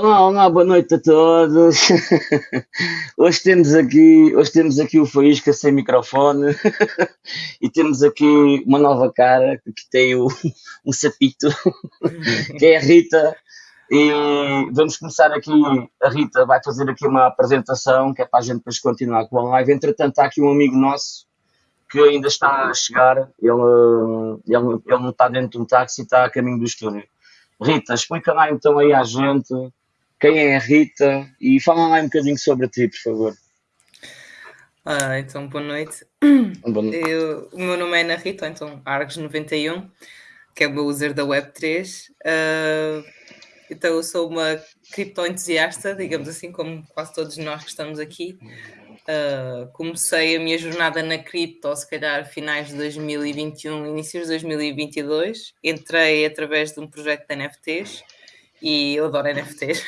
Olá, olá, boa noite a todos. Hoje temos aqui, hoje temos aqui o Faísca sem microfone e temos aqui uma nova cara que tem o, um sapito, que é a Rita. E vamos começar aqui, a Rita vai fazer aqui uma apresentação que é para a gente depois continuar com a live. Entretanto, está aqui um amigo nosso que ainda está a chegar, ele, ele, ele não está dentro de um táxi, está a caminho do estúdio. Rita, explica lá então aí à gente quem é a Rita e fala lá um bocadinho sobre ti, por favor. Ah, então, boa noite. Boa noite. Eu, o meu nome é Ana Rita, então Args91, que é o meu user da Web3. Uh, ah, então, eu sou uma cripto-entusiasta, digamos assim, como quase todos nós que estamos aqui. Uh, comecei a minha jornada na cripto, se calhar finais de 2021, inícios de 2022. Entrei através de um projeto de NFTs e eu adoro NFTs.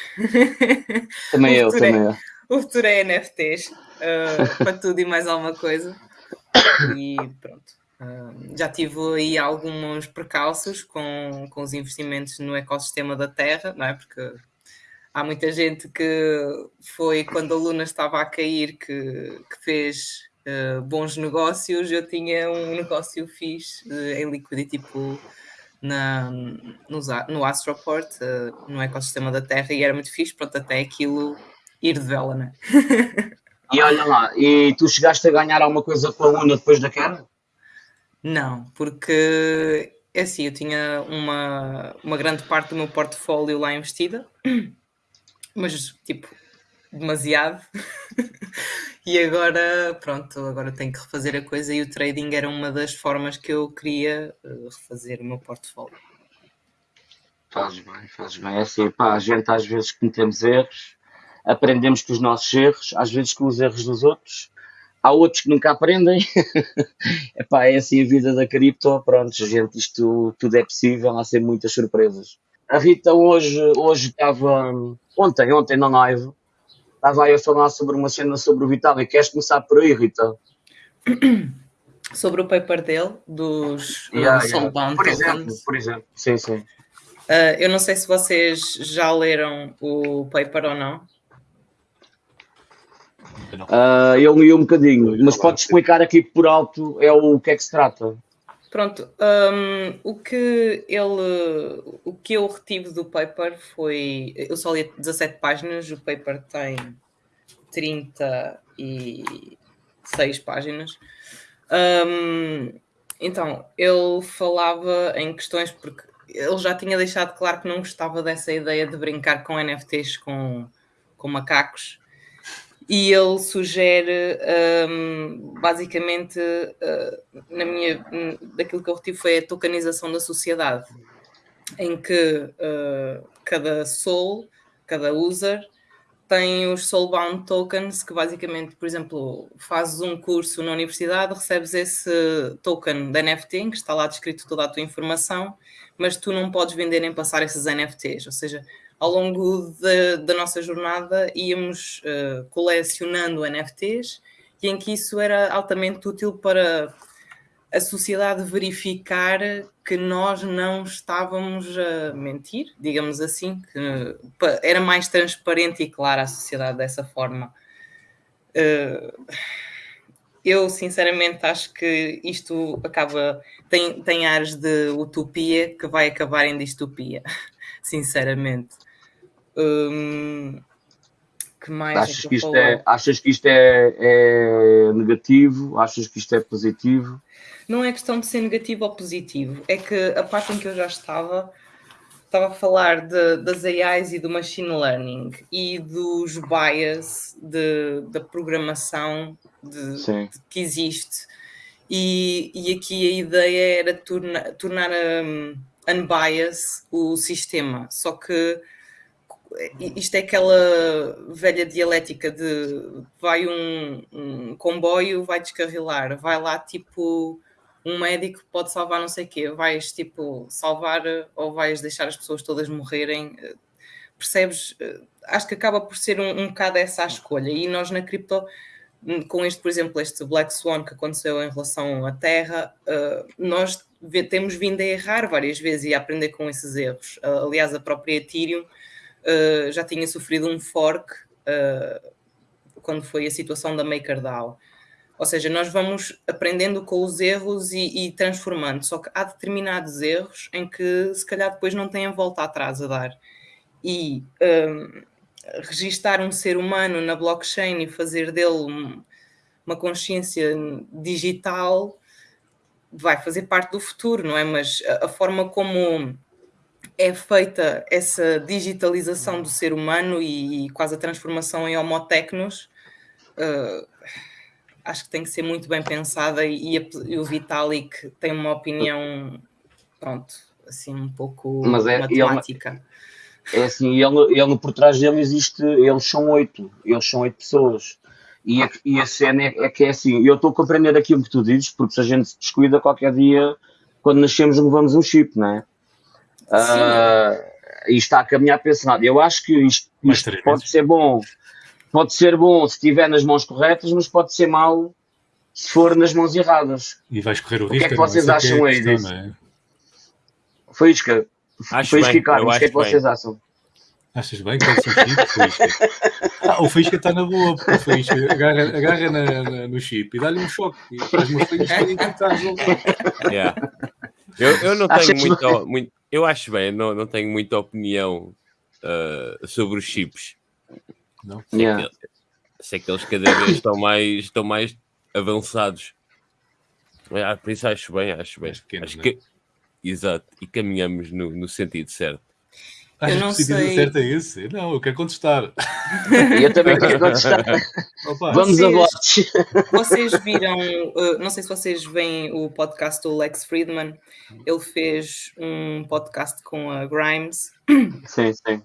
Também eu, também é, eu. O futuro é NFTs, uh, ah, para tudo e mais alguma coisa. E pronto. Uh, já tive aí alguns precalços com, com os investimentos no ecossistema da Terra, não é? Porque há muita gente que foi quando a Luna estava a cair que, que fez uh, bons negócios. Eu tinha um negócio fixe uh, em liquidity pool na, no, no Astroport, uh, no ecossistema da Terra, e era muito fixe, pronto, até aquilo ir de vela, né? e olha lá, e tu chegaste a ganhar alguma coisa com a Luna depois da queda? Não, porque é assim, eu tinha uma, uma grande parte do meu portfólio lá investida mas tipo, demasiado. e agora, pronto, agora tenho que refazer a coisa e o trading era uma das formas que eu queria uh, refazer o meu portfólio. Fazes bem, fazes bem. É assim, pá, a gente às vezes cometemos erros, aprendemos com os nossos erros, às vezes com os erros dos outros. Há outros que nunca aprendem. Epá, é assim a vida da cripto. Pronto, gente, isto tudo é possível, há sempre muitas surpresas. A Rita hoje, hoje estava, ontem, ontem na live, estava aí a falar sobre uma cena sobre o Vitalik. Queres começar por aí, Rita? Sobre o paper dele, dos yeah, yeah. Por exemplo, por exemplo, sim, sim. Uh, eu não sei se vocês já leram o paper ou não. Uh, eu li um bocadinho, mas pode explicar aqui por alto é o que é que se trata. Pronto, um, o que ele, o que eu retive do paper foi, eu só li 17 páginas, o paper tem 36 páginas. Um, então, ele falava em questões, porque ele já tinha deixado claro que não gostava dessa ideia de brincar com NFTs com, com macacos, e ele sugere um, basicamente uh, na minha daquilo que eu retive foi a tokenização da sociedade em que uh, cada soul, cada user tem os soulbound tokens que basicamente, por exemplo, fazes um curso na universidade, recebes esse token da NFT em que está lá descrito toda a tua informação, mas tu não podes vender nem passar esses NFTs, ou seja, ao longo de, da nossa jornada íamos uh, colecionando NFTs e em que isso era altamente útil para a sociedade verificar que nós não estávamos a mentir, digamos assim, que era mais transparente e clara a sociedade dessa forma. Uh, eu sinceramente acho que isto acaba tem, tem áreas de utopia que vai acabar em distopia, sinceramente. Hum, que mais é achas, é que, que isto é, achas que isto é, é, negativo? Achas que isto é positivo? Não é questão de ser negativo ou positivo, é que a parte em que eu já estava estava a falar de, das AIs e do machine learning e dos bias de, da programação de, de, que existe. E, e aqui a ideia era torna, tornar um, unbiased o sistema, só que isto é aquela velha dialética de vai um, um, comboio, vai descarrilar, vai lá tipo um médico pode salvar não sei o quê, vais tipo salvar ou vais deixar as pessoas todas morrerem, percebes? Acho que acaba por ser um, um bocado essa a escolha e nós na cripto com este, por exemplo, este Black Swan que aconteceu em relação à Terra, nós temos vindo a errar várias vezes e a aprender com esses erros. Aliás, a própria Ethereum uh, já tinha sofrido um fork uh, quando foi a situação da MakerDAO. Ou seja, nós vamos aprendendo com os erros e, e, transformando, só que há determinados erros em que se calhar depois não têm volta atrás a dar. E um, registar um ser humano na blockchain e fazer dele uma consciência digital vai fazer parte do futuro, não é? Mas a, a forma como é feita essa digitalização do ser humano e, e quase a transformação em homotecnos, uh, acho que tem que ser muito bem pensada e, e, o Vitalik tem uma opinião, pronto, assim um pouco Mas é, matemática. Ele, é assim, ele, ele por trás dele existe, eles são oito, eles são oito pessoas. E a, e a cena é, é, que é assim, eu estou a compreender aquilo que tu dizes, porque se a gente se descuida qualquer dia, quando nascemos levamos um chip, não é? Uh, e está a caminhar para esse lado. Eu acho que isto, isto pode ser bom, pode ser bom se estiver nas mãos corretas, mas pode ser mau se for nas mãos erradas. E vais correr o risco. O que é que vocês acham aí disso? É? Foi Isca. Foi Isca e Carlos, o que é que vocês acham? Achas bem que é o chip, Ah, o Faísca está na boa, o Faísca agarra, agarra na, na, no chip e dá-lhe um choque. E faz uma Faísca e está resolvido. Yeah. Eu, eu não tenho muito, muito, Eu acho bem, não, não tenho muita opinião uh, sobre os chips. Não? Sei, yeah. que, sei que eles cada vez estão mais, estão mais avançados. Ah, por isso acho bem, acho bem. Pequeno, acho né? que, exato, e caminhamos no, no sentido certo. Eu não que o sei. certo é esse? Não, eu quero contestar. eu também quero contestar. Opa, Vamos vocês, a votos. Vocês viram, uh, não sei se vocês veem o podcast do Lex Friedman. Ele fez um podcast com a Grimes. Sim, sim.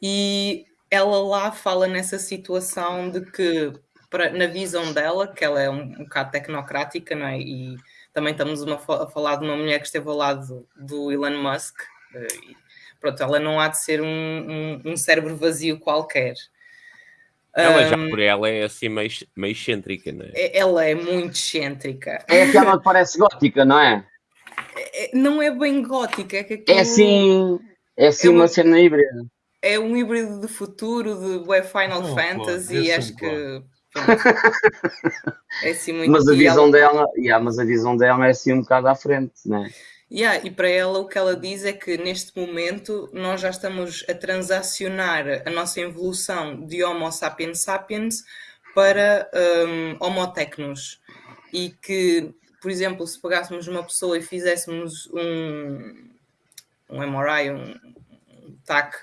E ela lá fala nessa situação de que, para, na visão dela, que ela é um, um bocado tecnocrática, não é? E também estamos uma, a falar de uma mulher que esteve ao lado do Elon Musk. Uh, pronto, ela não há de ser um, um, um cérebro vazio qualquer. Ela já por ela é assim meio, meio excêntrica, não é? é? Ela é muito excêntrica. É aquela que parece gótica, não é? é não é bem gótica, é que é aquilo... É assim, é assim é uma, uma, cena híbrida. É um híbrido de futuro, de Final oh, Fantasy, pô, acho que. é assim muito... Mas a visão ela... dela, yeah, mas a visão dela é assim um bocado à frente, não é? Yeah, e para ela o que ela diz é que neste momento nós já estamos a transacionar a nossa evolução de Homo sapiens sapiens para um, Homo technos. E que, por exemplo, se pegássemos uma pessoa e fizéssemos um, um MRI, um, TAC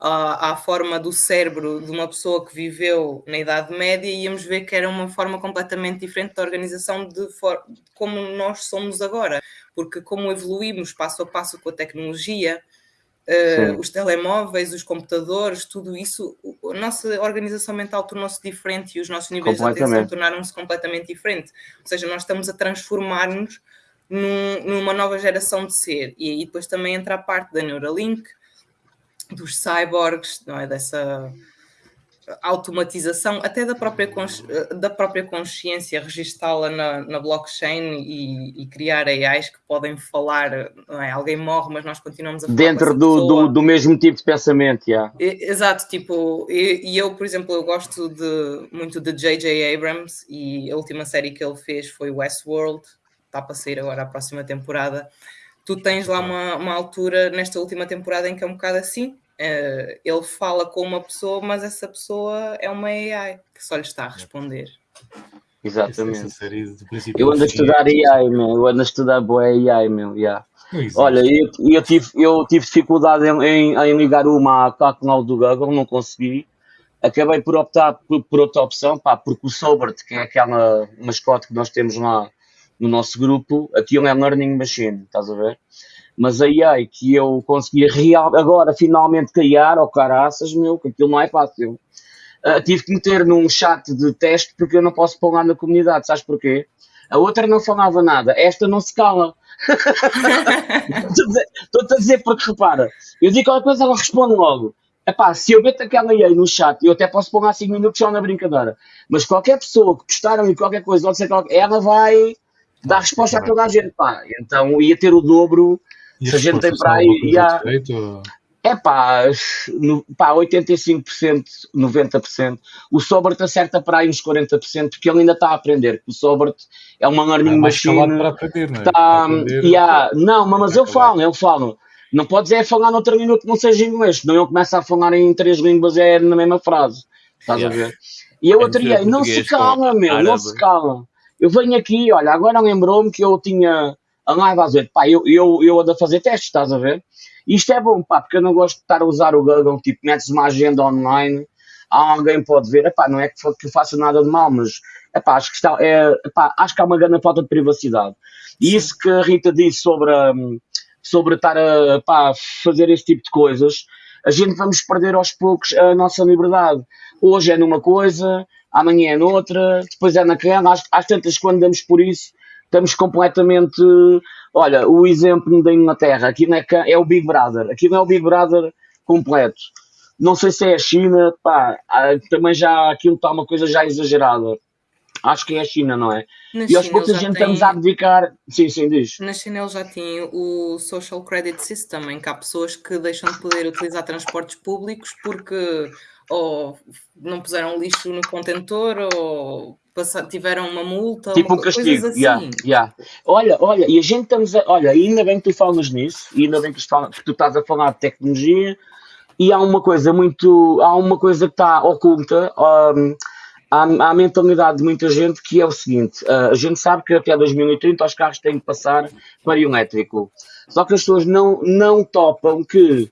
à, à forma do cérebro de uma pessoa que viveu na Idade Média, íamos ver que era uma forma completamente diferente da organização de, de como nós somos agora porque como evoluímos passo a passo com a tecnologia, uh, os telemóveis, os computadores, tudo isso, a nossa organização mental tornou-se diferente e os nossos níveis de atenção tornaram-se completamente diferentes. Ou seja, nós estamos a transformar-nos num, numa nova geração de ser. E aí depois também entra a parte da Neuralink, dos cyborgs, não é? Dessa automatização até da própria, da própria consciência, registá-la na, na blockchain e, e, criar AIs que podem falar, é? alguém morre, mas nós continuamos a falar Dentro do, do, do, mesmo tipo de pensamento, yeah. Exato, tipo, e, e, eu, por exemplo, eu gosto de, muito de J.J. Abrams e a última série que ele fez foi Westworld, está para sair agora a próxima temporada. Tu tens lá uma, uma altura nesta última temporada em que é um bocado assim, Uh, ele fala com uma pessoa, mas essa pessoa é uma AI que só lhe está a responder. Exatamente. Eu ando a estudar AI, meu. Eu ando a estudar boa AI, meu. Yeah. Olha, eu, eu, tive, eu tive dificuldade em, em, em ligar uma à canal do Google, não consegui. Acabei por optar por, por outra opção, pá, porque o Sobert, que é aquela mascote que nós temos lá no nosso grupo, aquilo é Learning Machine, estás a ver? Mas a AI que eu consegui real, agora finalmente criar, oh caraças, meu, que aquilo não é fácil. Uh, tive que meter num chat de teste porque eu não posso pôr lá na comunidade, sabes porquê? A outra não falava nada, esta não se cala. Estou-te a dizer porque repara, eu digo qualquer coisa, ela responde logo. Epá, se eu meto aquela AI no chat, eu até posso pôr lá 5 minutos só na brincadeira. Mas qualquer pessoa que postaram em qualquer coisa, ela vai dar resposta a toda a gente. Pá. Então ia ter o dobro e se a gente tem para aí. E há... É pá, no, pá 85%, 90%. O Sobert acerta para aí uns 40%, porque ele ainda está a aprender. O Sobert é uma learning É machine. para aprender, não é? Tá, Para aprender. yeah, não, mas Vai eu falo, eu falo. Não podes é falar noutra língua que não seja inglês, senão eu começo a falar em três línguas é na mesma frase. Estás Yeah. a ver? E eu É dia, não se cala, meu, não árabe. se cala. Eu venho aqui, olha, agora lembrou-me que eu tinha a live às oito. Pá, eu, eu, eu ando a fazer testes, estás a ver? Isto é bom, pá, porque eu não gosto de estar a usar o Google, tipo, metes uma agenda online, alguém pode ver, epá, não é que, que eu faça nada de mal, mas epá, acho, que está, é, epá, acho que há uma grande falta de privacidade. E isso que a Rita disse sobre, hum, sobre estar a pá, fazer esse tipo de coisas, a gente vamos perder aos poucos a nossa liberdade. Hoje é numa coisa, amanhã é noutra, depois é naquela, às, às tantas quando damos por isso, estamos completamente. Olha, o exemplo da Inglaterra, aqui não é, é o Big Brother, aqui não é o Big Brother completo. Não sei se é a China, pá, também já aquilo está uma coisa já exagerada. Acho que é a China, não é? Na E aos poucos a gente têm- estamos a dedicar. Sim, sim, diz. Na China eles já têm o Social Credit System, em que há pessoas que deixam de poder utilizar transportes públicos porque ou não puseram lixo no contentor ou passa- tiveram uma multa, Tipo uma um castigo. assim. yeah, yeah. Olha, olha, e a gente estamos a. Olha, ainda bem que tu falas nisso, e ainda bem que tu falas- que tu estás a falar de tecnologia, e há uma coisa muito. Há uma coisa que está oculta. hum, à, à mentalidade de muita gente que é o seguinte: ah, a gente sabe que até 2030 os carros têm que passar para elétrico. Só que as pessoas não, não topam que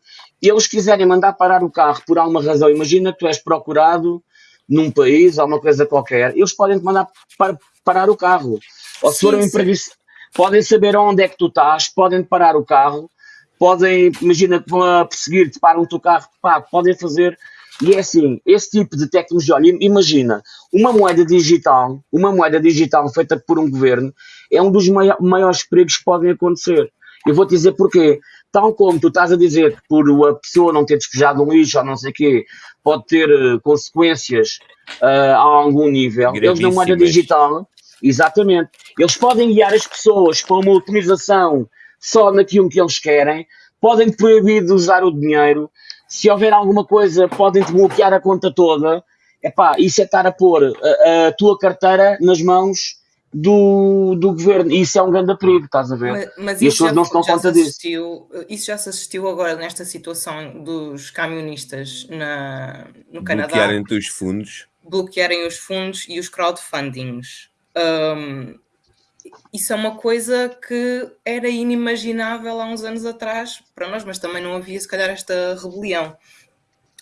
eles quiserem mandar parar o carro por alguma razão. Imagina que tu és procurado num país, alguma coisa qualquer, eles podem te mandar par- parar o carro. Ou se for um imprevisto, podem saber onde é que tu estás, podem parar o carro, podem, imagina que vão a perseguir-te, param-te o carro, pá, podem fazer. E é assim, esse tipo de tecnologia, olha, imagina, uma moeda digital, uma moeda digital feita por um governo, é um dos maio- maiores perigos que podem acontecer. Eu vou te dizer porquê. Tal como tu estás a dizer que por a pessoa não ter despejado um lixo ou não sei o quê, pode ter eh, consequências ah, a algum nível. Eles na moeda digital, exatamente, eles podem guiar as pessoas para uma utilização só naquilo que eles querem, podem te proibir de usar o dinheiro, se houver alguma coisa, podem te bloquear a conta toda. Epá, isso é estar a pôr a, a tua carteira nas mãos do, do governo. Isso é um grande perigo, estás a ver? Mas, mas E as isso pessoas já, não se dão conta se disso. assistiu, isso já se assistiu agora nesta situação dos camionistas na, no Canadá Bloquearem-te os fundos. bloquearem os fundos e os crowdfundings. Hum, isso é uma coisa que era inimaginável há uns anos atrás para nós, mas também não havia, se calhar, esta rebelião.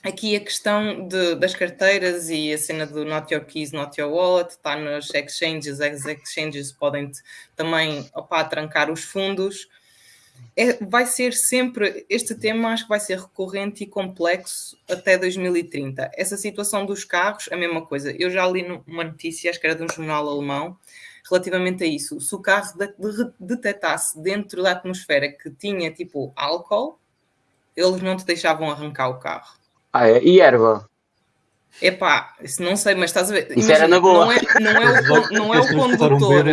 Aqui a questão de- das carteiras e a cena do Not Your Keys, Not Your Wallet está nos exchanges, as exchanges podem também opá, trancar os fundos. É- vai ser sempre, este tema acho que vai ser recorrente e complexo até 2030. Essa situação dos carros, a mesma coisa. Eu já li numa notícia, acho que era de um jornal alemão, relativamente a isso. Se o carro de- de- detectasse dentro da atmosfera que tinha tipo álcool, eles não te deixavam arrancar o carro. Ah, é? E erva? Epá, isso não sei, mas estás a ver. Isso era na boa. Não é, não é o, con- não é o condutor.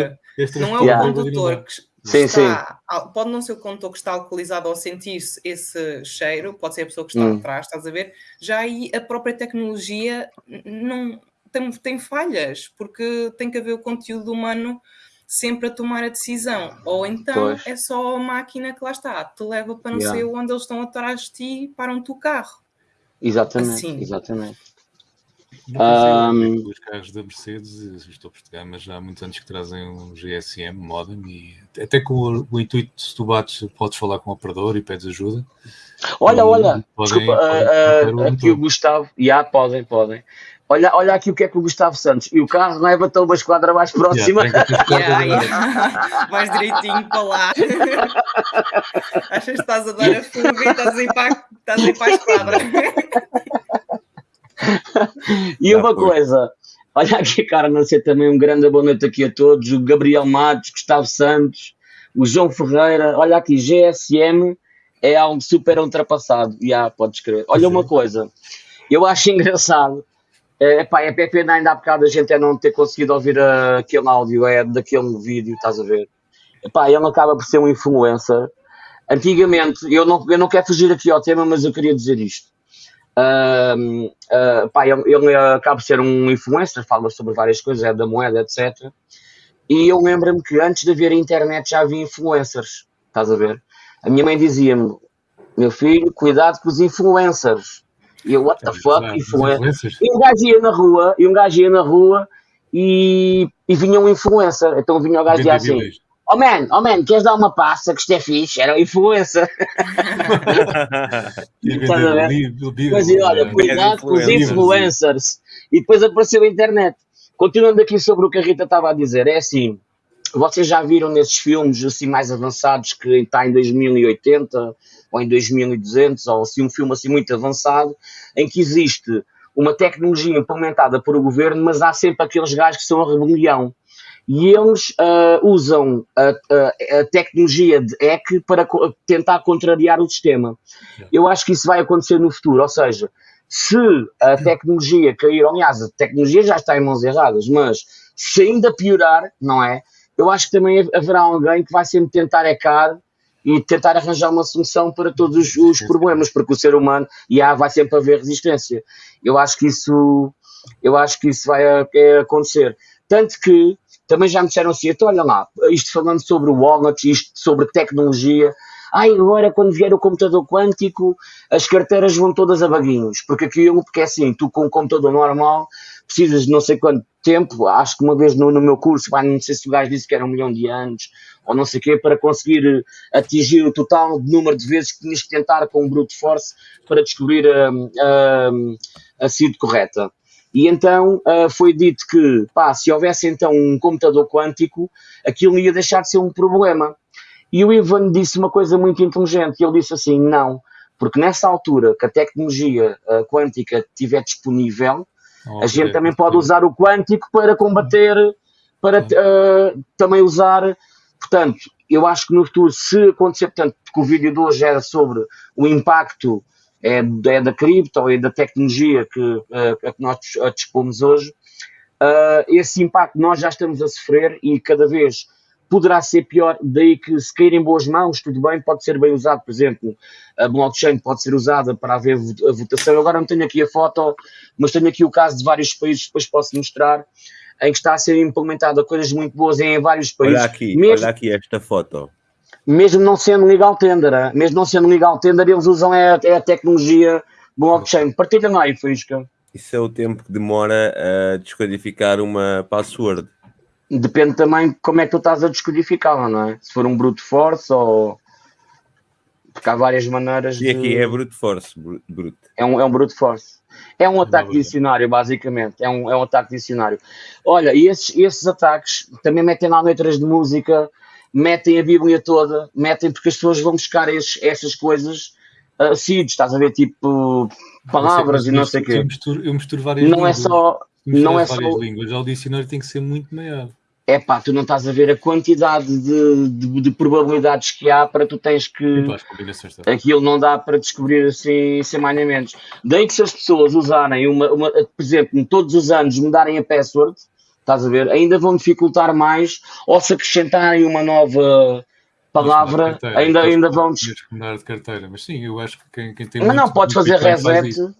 Não é o condutor que Sim, está, al- pode não ser o condutor que está alcoolizado ao sentir-se esse cheiro, pode ser a pessoa que está Hum. atrás, estás a ver? Já aí a própria tecnologia não tem, tem falhas, porque tem que haver o conteúdo humano sempre a tomar a decisão. Ou então Pois. é só a máquina que lá está, te leva para não Yeah. sei onde eles estão atrás de ti e param-te o carro. Exatamente, Assim. exatamente. Que os carros da Mercedes, os topos de gama, já há muitos anos que trazem um GSM modem e até com o, o intuito, se tu bates, podes falar com o operador e pedes ajuda. Olha, E olha, podem- desculpa, podem trocar o aqui o Gustavo, já podem, podem. Olha, olha aqui o que é que o Gustavo Santos, e o carro leva-te a uma esquadra mais próxima. Yeah, agora. yeah. Vais direitinho para lá. Achas que estás a dar a fuga e estás a ir para, estás a, ir para a esquadra. E Já uma foi. coisa, olha aqui a cara, não sei também um grande boa noite aqui a todos, o Gabriel Matos, Gustavo Santos, o João Ferreira, olha aqui, GSM é algo super ultrapassado, já, podes crer. Olha é. uma coisa, eu acho engraçado, é, pá, é pena ainda há bocado a gente é não ter conseguido ouvir aquele áudio, é daquele vídeo, estás a ver? Epá, ele acaba por ser um influencer, antigamente, eu não, eu não quero fugir aqui ao tema, mas eu queria dizer isto. Uh, uh, pá, ele, ele acaba de ser um influencer, fala sobre várias coisas, é da moeda, etc. E eu lembro-me que antes de haver internet já havia influencers, estás a ver? A minha mãe dizia-me, meu filho, cuidado com os influencers. E eu, what the fuck, influencers? E um gajo ia na rua, e um gajo ia na rua e, e vinha um influencer. Então vinha o gajo e assim, oh man, oh man, queres dar uma passa que isto é fixe? Era um influencer. Mas olha, cuidado com os influencers. E depois apareceu a internet. Continuando aqui sobre o que a Rita estava a dizer, é assim, vocês já viram nesses filmes assim mais avançados que está em 2080 ou em 2200 ou assim um filme assim muito avançado em que existe uma tecnologia implementada por o governo, mas há sempre aqueles gajos que são a rebelião e eles uh, usam a, a, a, tecnologia de hack para co tentar contrariar o sistema. Eu acho que isso vai acontecer no futuro, ou seja, se a tecnologia cair, aliás, a tecnologia já está em mãos erradas, mas se ainda piorar, não é? Eu acho que também haverá alguém que vai sempre tentar hackar e tentar arranjar uma solução para todos os, problemas, porque o ser humano e há, vai sempre haver resistência. Eu acho que isso, eu acho que isso vai é, acontecer. Tanto que também já me disseram assim, então olha lá, isto falando sobre o wallet, isto sobre tecnologia, ai, agora quando vier o computador quântico, as carteiras vão todas a baguinhos, porque aquilo, porque é assim, tu com um computador normal, precisas de não sei quanto tempo, acho que uma vez no, no meu curso, não sei se o gajo disse que era um milhão de anos, ou não sei o quê, para conseguir atingir o total de número de vezes que tinhas que tentar com um brute force para descobrir a, a, a seed correta. E então foi dito que, pá, se houvesse então um computador quântico, aquilo ia deixar de ser um problema. E o Ivan disse uma coisa muito inteligente, ele disse assim, não, porque nessa altura que a tecnologia uh, quântica estiver disponível, a gente também pode usar o quântico para combater, para uh, também usar, portanto, eu acho que no futuro, se acontecer, portanto, que o vídeo de hoje era sobre o impacto é, é da cripto, é da tecnologia que, uh, que nós dispomos hoje, uh, esse impacto nós já estamos a sofrer e cada vez poderá ser pior, daí que se cair em boas mãos, tudo bem, pode ser bem usado, por exemplo, a blockchain pode ser usada para haver a votação, eu agora não tenho aqui a foto, mas tenho aqui o caso de vários países, depois posso mostrar, em que está a ser implementada coisas muito boas em vários países. Olha aqui, mesmo, olha aqui esta foto mesmo não sendo legal tender, mesmo não sendo legal tender, eles usam é, é a tecnologia blockchain. Partilha aí, Fisca. Isso é o tempo que demora a descodificar uma password. Depende também de como é que tu estás a descodificá-la, não é? Se for um brute force ou. Porque há várias maneiras. E aqui de... é brute force. Brute. É, um, é um brute force. É um ataque de dicionário, basicamente. É um, é um ataque dicionário. Olha, e esses, esses ataques também metem lá letras de música metem a Bíblia toda, metem porque as pessoas vão buscar esses, essas coisas uh, estás a ver, tipo palavras sei, e não sei o quê. Eu misturo, eu misturo várias não é línguas. É só, não é só. línguas, o dicionário tem que ser muito maior. É pá, tu não estás a ver a quantidade de, de, de probabilidades que há para tu tens que. Aquilo não dá para descobrir assim semaniamente. Daí que se as pessoas usarem uma, uma, por exemplo, todos os anos mudarem a password, Estás a ver? Ainda vão dificultar mais, ou se acrescentarem uma nova palavra, carteira, ainda, ainda vão. mudar de carteira, mas sim, eu acho que quem, quem tem. Mas não, podes fazer reset.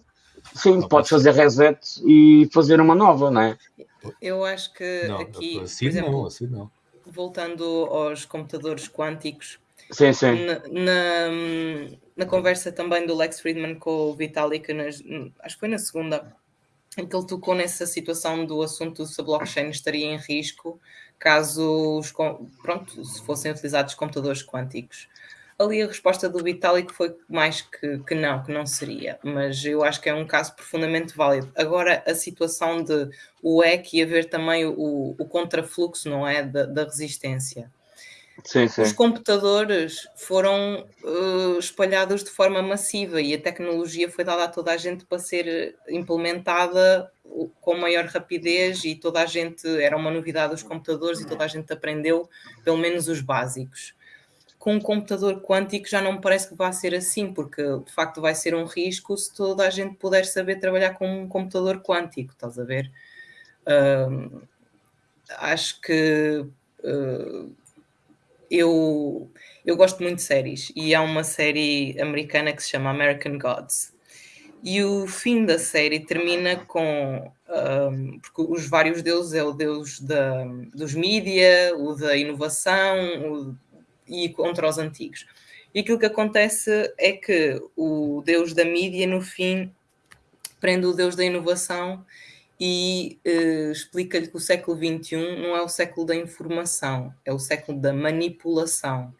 Sim, não, podes fazer reset e fazer uma nova, não é? Eu acho que não, aqui. Assim exemplo, não, assim não. Voltando aos computadores quânticos. Sim, sim. Na, na, na, conversa também do Lex Friedman com o Vitalik, nas, acho que foi na segunda, em que ele tocou nessa situação do assunto se a blockchain estaria em risco caso os, pronto, se fossem utilizados computadores quânticos. Ali a resposta do Vitalik foi mais que, que não, que não seria, mas eu acho que é um caso profundamente válido. Agora, a situação de o EC e haver também o, o contrafluxo, não é, da, da resistência. Sim, sim. Os computadores foram uh, espalhados de forma massiva e a tecnologia foi dada a toda a gente para ser implementada com maior rapidez e toda a gente era uma novidade os computadores e toda a gente aprendeu pelo menos os básicos. Com um computador quântico já não me parece que vai ser assim, porque de facto vai ser um risco se toda a gente puder saber trabalhar com um computador quântico, estás a ver? Uh, acho que uh, eu, eu gosto muito de séries e há uma série americana que se chama American Gods. E o fim da série termina com. Um, porque os vários deuses é o deus da, dos mídia, o da inovação o, e contra os antigos. E aquilo que acontece é que o deus da mídia, no fim, prende o deus da inovação e uh, explica-lhe que o século XXI não é o século da informação, é o século da manipulação.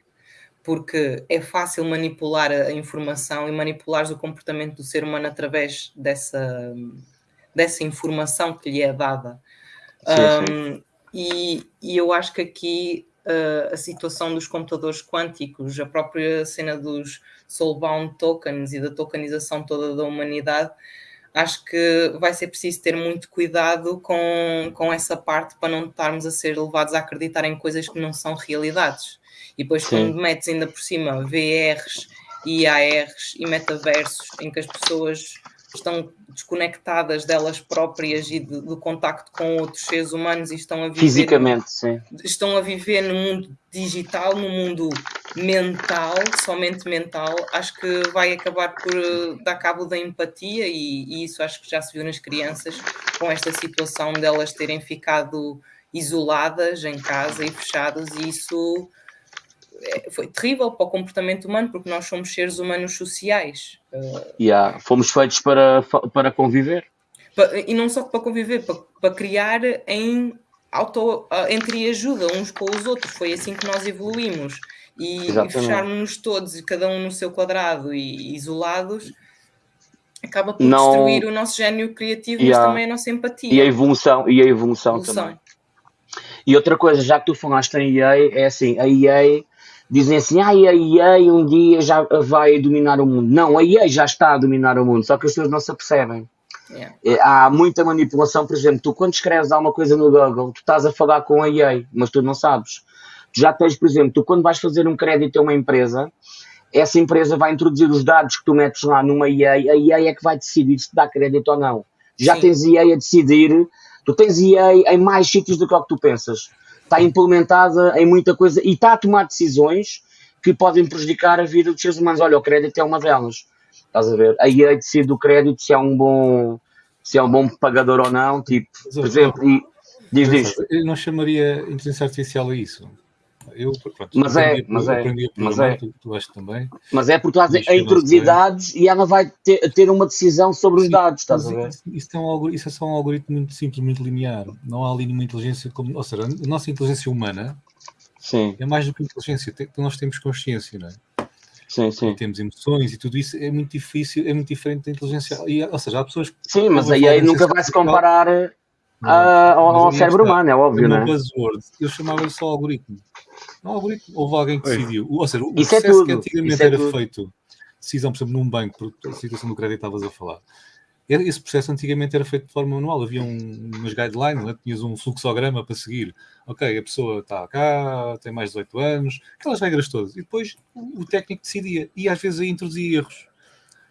Porque é fácil manipular a informação e manipular o comportamento do ser humano através dessa, dessa informação que lhe é dada. Sim, um, sim. E, e, eu acho que aqui a situação dos computadores quânticos, a própria cena dos soulbound tokens e da tokenização toda da humanidade, acho que vai ser preciso ter muito cuidado com, com essa parte para não estarmos a ser levados a acreditar em coisas que não são realidades. E depois, Sim. quando metes ainda por cima VRs, IARs e metaversos, em que as pessoas estão desconectadas delas próprias e do contacto com outros seres humanos e estão a viver fisicamente, sim. estão a viver no mundo digital, no mundo mental, somente mental, acho que vai acabar por uh, dar cabo da empatia e, e, isso acho que já se viu nas crianças com esta situação delas terem ficado isoladas em casa e fechadas e isso foi terrível para o comportamento humano, porque nós somos seres humanos sociais. Uh, yeah, fomos feitos para, para conviver. e não só para conviver, para, para criar em auto, entre ajuda uns com os outros. Foi assim que nós evoluímos. E, e fecharmos-nos todos, cada um no seu quadrado e isolados, acaba por não... destruir o nosso gênio criativo, yeah. mas também a nossa empatia. E a evolução, e a evolução, evolução. também. E outra coisa, já que tu falaste em EA, é assim, a EA dizem assim, ah, a EA um dia já vai dominar o mundo. Não, a EA já está a dominar o mundo, só que as pessoas não se apercebem. Yeah. É, há muita manipulação, por exemplo, tu quando escreves alguma coisa no Google, tu estás a falar com a EA, mas tu não sabes. Tu já tens, por exemplo, tu quando vais fazer um crédito a uma empresa, essa empresa vai introduzir os dados que tu metes lá numa EA, a EA é que vai decidir se te dá crédito ou não. Já Sim. tens EA a decidir, tu tens EA em mais sítios do que o que tu pensas está implementada em muita coisa e está a tomar decisões que podem prejudicar a vida dos seres humanos. Olha, o crédito é uma delas. Estás a ver? Aí é decide o crédito se é um bom se é um bom pagador ou não, tipo, por exemplo, e diz, diz. Eu não chamaria inteligência artificial a isso. Eu, pronto, mas é, mas é, mas é. Tu, tu também. Mas é porque estás a introduzir dados e ela vai ter, ter uma decisão sobre os Sim, dados, estás a ver? Isso, isso, é um, isso é só um algoritmo muito simples, muito linear. Não há ali nenhuma inteligência como. Ou seja, a nossa inteligência humana Sim. é mais do que inteligência, nós temos consciência, não é? Sim, sim. Temos emoções e tudo isso é muito difícil, é muito diferente da inteligência. E, ou seja, há pessoas que. Sim, mas aí, aí nunca vai se comparar a, ao, ao cérebro humano, é óbvio, não é? Buzzword, eu chamava-lhe só algoritmo. Não, algoritmo, houve alguém que decidiu. Ou seja, o Isso é processo é que antigamente é era tudo. feito, decisão, por exemplo, num banco, por a situação do crédito estavas a falar, esse processo antigamente era feito de forma manual, havia um, umas guidelines, né? tinhas um fluxograma para seguir. Ok, a pessoa está cá, tem mais de 18 anos, aquelas regras todas. E depois o, o técnico decidia, e às vezes aí introduzia erros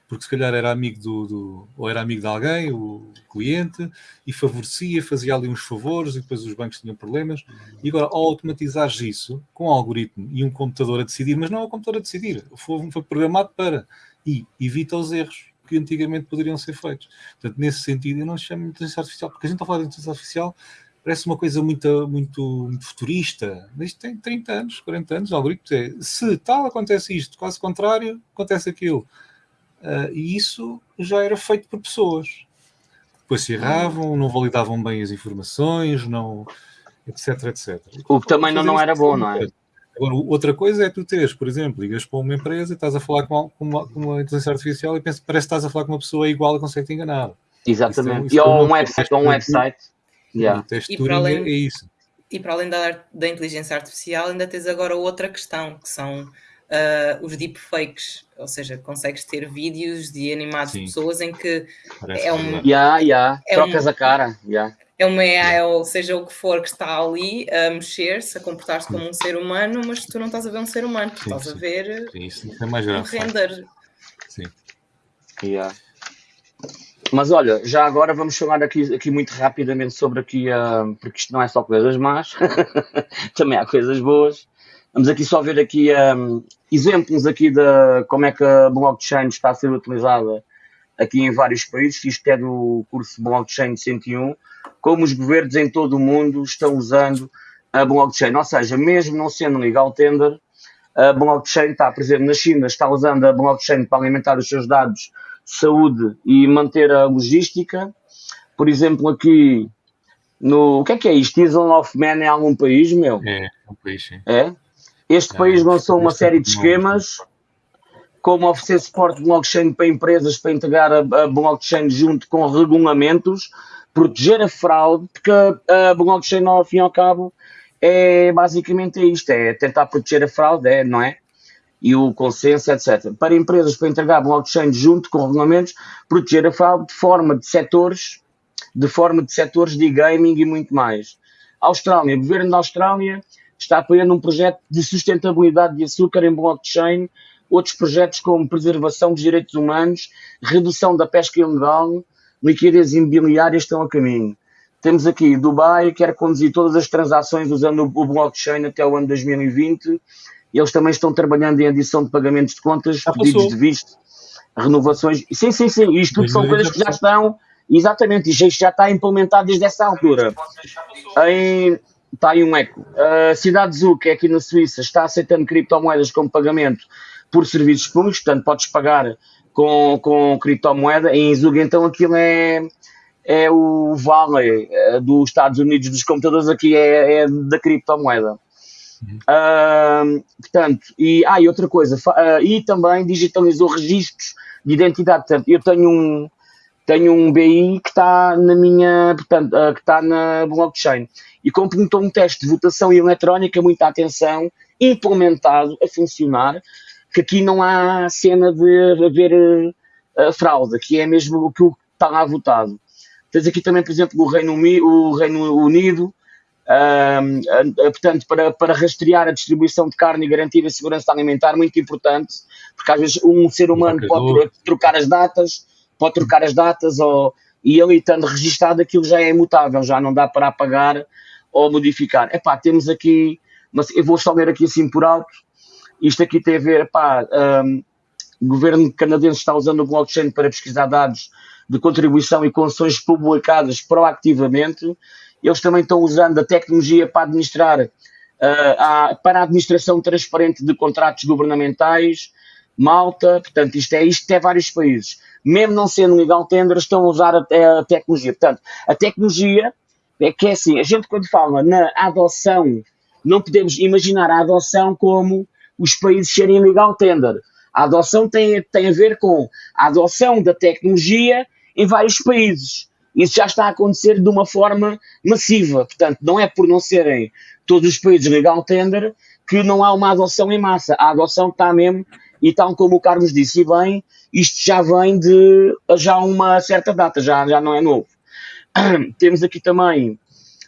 porque se calhar era amigo do, do, ou era amigo de alguém, o cliente, e favorecia, fazia ali uns favores e depois os bancos tinham problemas. E agora, ao automatizares isso com um algoritmo e um computador a decidir, mas não é o computador a decidir, foi, foi programado para e evita os erros que antigamente poderiam ser feitos. Portanto, nesse sentido, eu não chamo de inteligência artificial, porque a gente está a falar de inteligência artificial parece uma coisa muito, muito, muito futurista. Isto tem 30 anos, 40 anos, o algoritmo é se tal acontece isto, quase contrário, acontece aquilo. Uh, e isso já era feito por pessoas. Depois se erravam, não validavam bem as informações, não, etc, etc. O que também não, não era bom, não é? Agora, outra coisa é tu teres, por exemplo, ligas para uma empresa e estás a falar com uma, com uma inteligência artificial e pensas, parece que estás a falar com uma pessoa igual e consegue te enganar. Exatamente. Isso é, isso e ou um website, ou um website. Yeah. E, para além, é isso. E para além da, da inteligência artificial, ainda tens agora outra questão, que são uh, os deepfakes, ou seja, consegues ter vídeos de animados de pessoas em que Parece é um. Yeah, yeah. É Trocas um, a cara. Yeah. É uma AI, ou seja o que for que está ali a mexer-se, a comportar-se como um ser humano, mas tu não estás a ver um ser humano, tu sim, estás sim. a ver sim, isso é mais grave, um render. Sim. Yeah. Mas olha, já agora vamos falar aqui, aqui muito rapidamente sobre aqui, uh, porque isto não é só coisas más, também há coisas boas Vamos aqui só ver aqui um, exemplos aqui de como é que a blockchain está a ser utilizada aqui em vários países. Isto é do curso Blockchain 101, como os governos em todo o mundo estão usando a blockchain. Ou seja, mesmo não sendo legal tender, a blockchain está, por exemplo, na China, está usando a blockchain para alimentar os seus dados de saúde e manter a logística. Por exemplo, aqui no. O que é que é isto? Island of Man é algum país, meu? É, é um país, sim. É? Este é, país lançou uma série de esquemas, como oferecer suporte de blockchain para empresas para integrar a, a blockchain junto com regulamentos, proteger a fraude, porque a, a blockchain, ao fim e ao cabo, é basicamente isto: é tentar proteger a fraude, é, não é? E o consenso, etc. Para empresas para entregar blockchain junto com regulamentos, proteger a fraude de forma de setores, de forma de setores de gaming e muito mais. Austrália, o governo da Austrália está apoiando um projeto de sustentabilidade de açúcar em blockchain, outros projetos como preservação dos direitos humanos, redução da pesca ilegal, liquidez imobiliária estão a caminho. Temos aqui Dubai, quer conduzir todas as transações usando o blockchain até o ano 2020. Eles também estão trabalhando em adição de pagamentos de contas, pedidos de visto, renovações. Sim, sim, sim. Isto tudo são coisas que já estão, exatamente, isto já está implementado desde essa altura. Em, está aí um eco. A cidade de Zug, que é aqui na Suíça, está aceitando criptomoedas como pagamento por serviços públicos, portanto podes pagar com, com criptomoeda. Em Zug, então, aquilo é, é o vale é, dos Estados Unidos dos computadores, aqui é, é da criptomoeda. Uhum. Uh, portanto, e, ah, e outra coisa, uh, e também digitalizou registros de identidade. Portanto, eu tenho um, tenho um BI que está na minha, portanto, uh, que está na blockchain. E como perguntou um teste de votação eletrónica, muita atenção, implementado a funcionar, que aqui não há cena de haver uh, fraude, aqui é mesmo o que está lá votado. Tens aqui também, por exemplo, o Reino, o Reino Unido, portanto, para, para rastrear a distribuição de carne e garantir a segurança alimentar, muito importante, porque às vezes um ser humano pode trocar as datas, pode trocar as datas ou, e ele estando registado aquilo já é imutável, já não dá para apagar ou modificar. Epá, temos aqui, mas eu vou só ler aqui assim por alto, isto aqui tem a ver, epá, um, o governo canadense está usando o blockchain para pesquisar dados de contribuição e concessões publicadas proativamente. Eles também estão usando a tecnologia para administrar, uh, a, para a administração transparente de contratos governamentais. Malta, portanto, isto é isto é vários países mesmo não sendo legal tender, estão a usar a, a tecnologia. Portanto, a tecnologia é que é assim, a gente quando fala na adoção, não podemos imaginar a adoção como os países serem legal tender. A adoção tem, tem a ver com a adoção da tecnologia em vários países. Isso já está a acontecer de uma forma massiva. Portanto, não é por não serem todos os países legal tender que não há uma adoção em massa. A adoção está mesmo, e tal como o Carlos disse, bem, isto já vem de já uma certa data, já, já não é novo. Temos aqui também,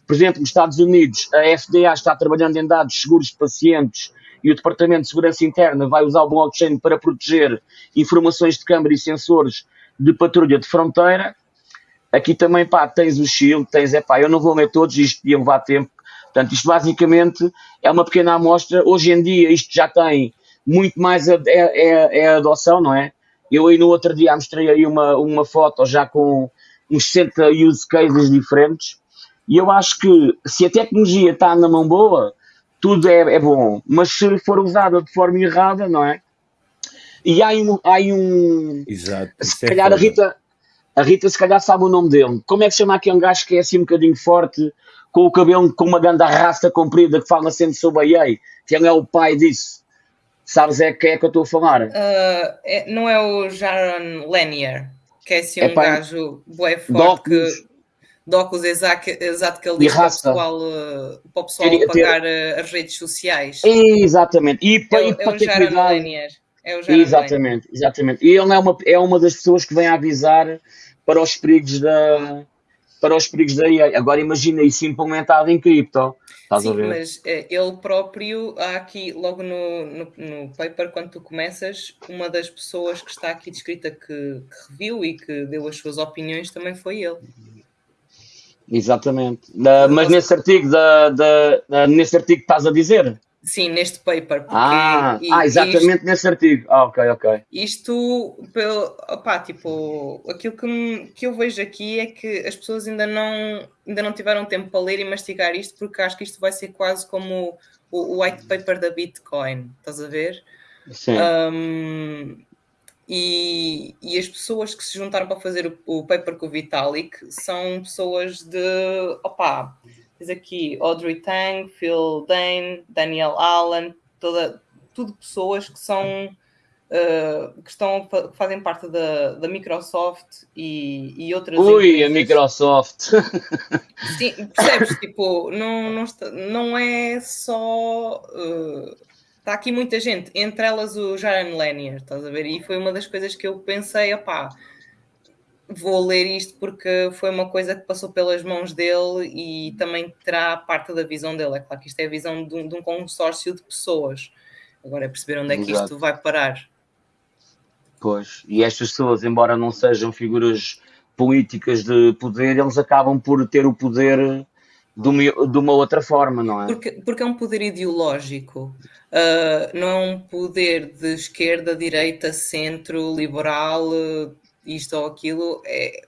por exemplo, nos Estados Unidos, a FDA está trabalhando em dados seguros de pacientes e o Departamento de Segurança Interna vai usar o blockchain para proteger informações de câmara e sensores de patrulha de fronteira. Aqui também, pá, tens o Shield, tens, é pá, eu não vou ler todos, isto ia levar tempo. Portanto, isto basicamente é uma pequena amostra. Hoje em dia isto já tem muito mais, a, é, é, é a adoção, não é? Eu aí no outro dia mostrei aí uma, uma foto já com uns 60 use cases diferentes e eu acho que se a tecnologia está na mão boa, tudo é, é bom, mas se for usada de forma errada, não é? E há um. Há um Exato. Se é calhar a Rita, a Rita, se calhar, sabe o nome dele. Como é que se chama aquele gajo que é assim um bocadinho forte, com o cabelo com uma grande rasta comprida que fala sempre sobre a EA? Quem é o pai disso? Sabes é quem é que eu estou a falar? Uh, é, não é o Jaron Lanier, que é assim um é, gajo bué forte que de óculos exato, exato que ele diz para o pessoal, uh, para o pessoal pagar ter... Uh, as redes sociais. Exatamente. E, é, para, é, para é ter cuidado. É o exatamente, exatamente. E ele é uma, é uma das pessoas que vem avisar para os perigos da para os perigos da IA. Agora imagina isso implementado em cripto. Estás Sim, mas é, ele próprio, há aqui, logo no, no, no, paper, quando tu começas, uma das pessoas que está aqui descrita que, que reviu e que deu as suas opiniões também foi ele. Exatamente. mas nesse artigo, da, da, nesse artigo que estás a dizer? Sim, neste paper. Ah, e, ah, exatamente isto, nesse artigo. Ah, ok, ok. Isto, pelo, opá, tipo, aquilo que, que eu vejo aqui é que as pessoas ainda não, ainda não tiveram tempo para ler e mastigar isto, porque acho que isto vai ser quase como o, o white paper da Bitcoin, estás a ver? Sim. Um, e, e, as pessoas que se juntaram para fazer o, o paper com o Vitalik são pessoas de, opá, Diz aqui Audrey Tang, Phil Dane, Daniel Allen, toda, tudo pessoas que são uh, que estão que fazem parte da, da Microsoft e, e outras Ui, empresas. a Microsoft! Sim, percebes? tipo, não, não, está, não é só. Uh, está aqui muita gente, entre elas o Jaron Lanier, estás a ver? E foi uma das coisas que eu pensei, opá, vou ler isto porque foi uma coisa que passou pelas mãos dele e também terá parte da visão dele. É claro que isto é a visão de um, de um consórcio de pessoas. Agora é perceber onde é que Exato. isto vai parar. Pois, e estas pessoas, embora não sejam figuras políticas de poder, eles acabam por ter o poder de uma, de uma outra forma, não é? Porque, porque é um poder ideológico, uh, não é um poder de esquerda, direita, centro, liberal, uh, isto ou aquilo, é,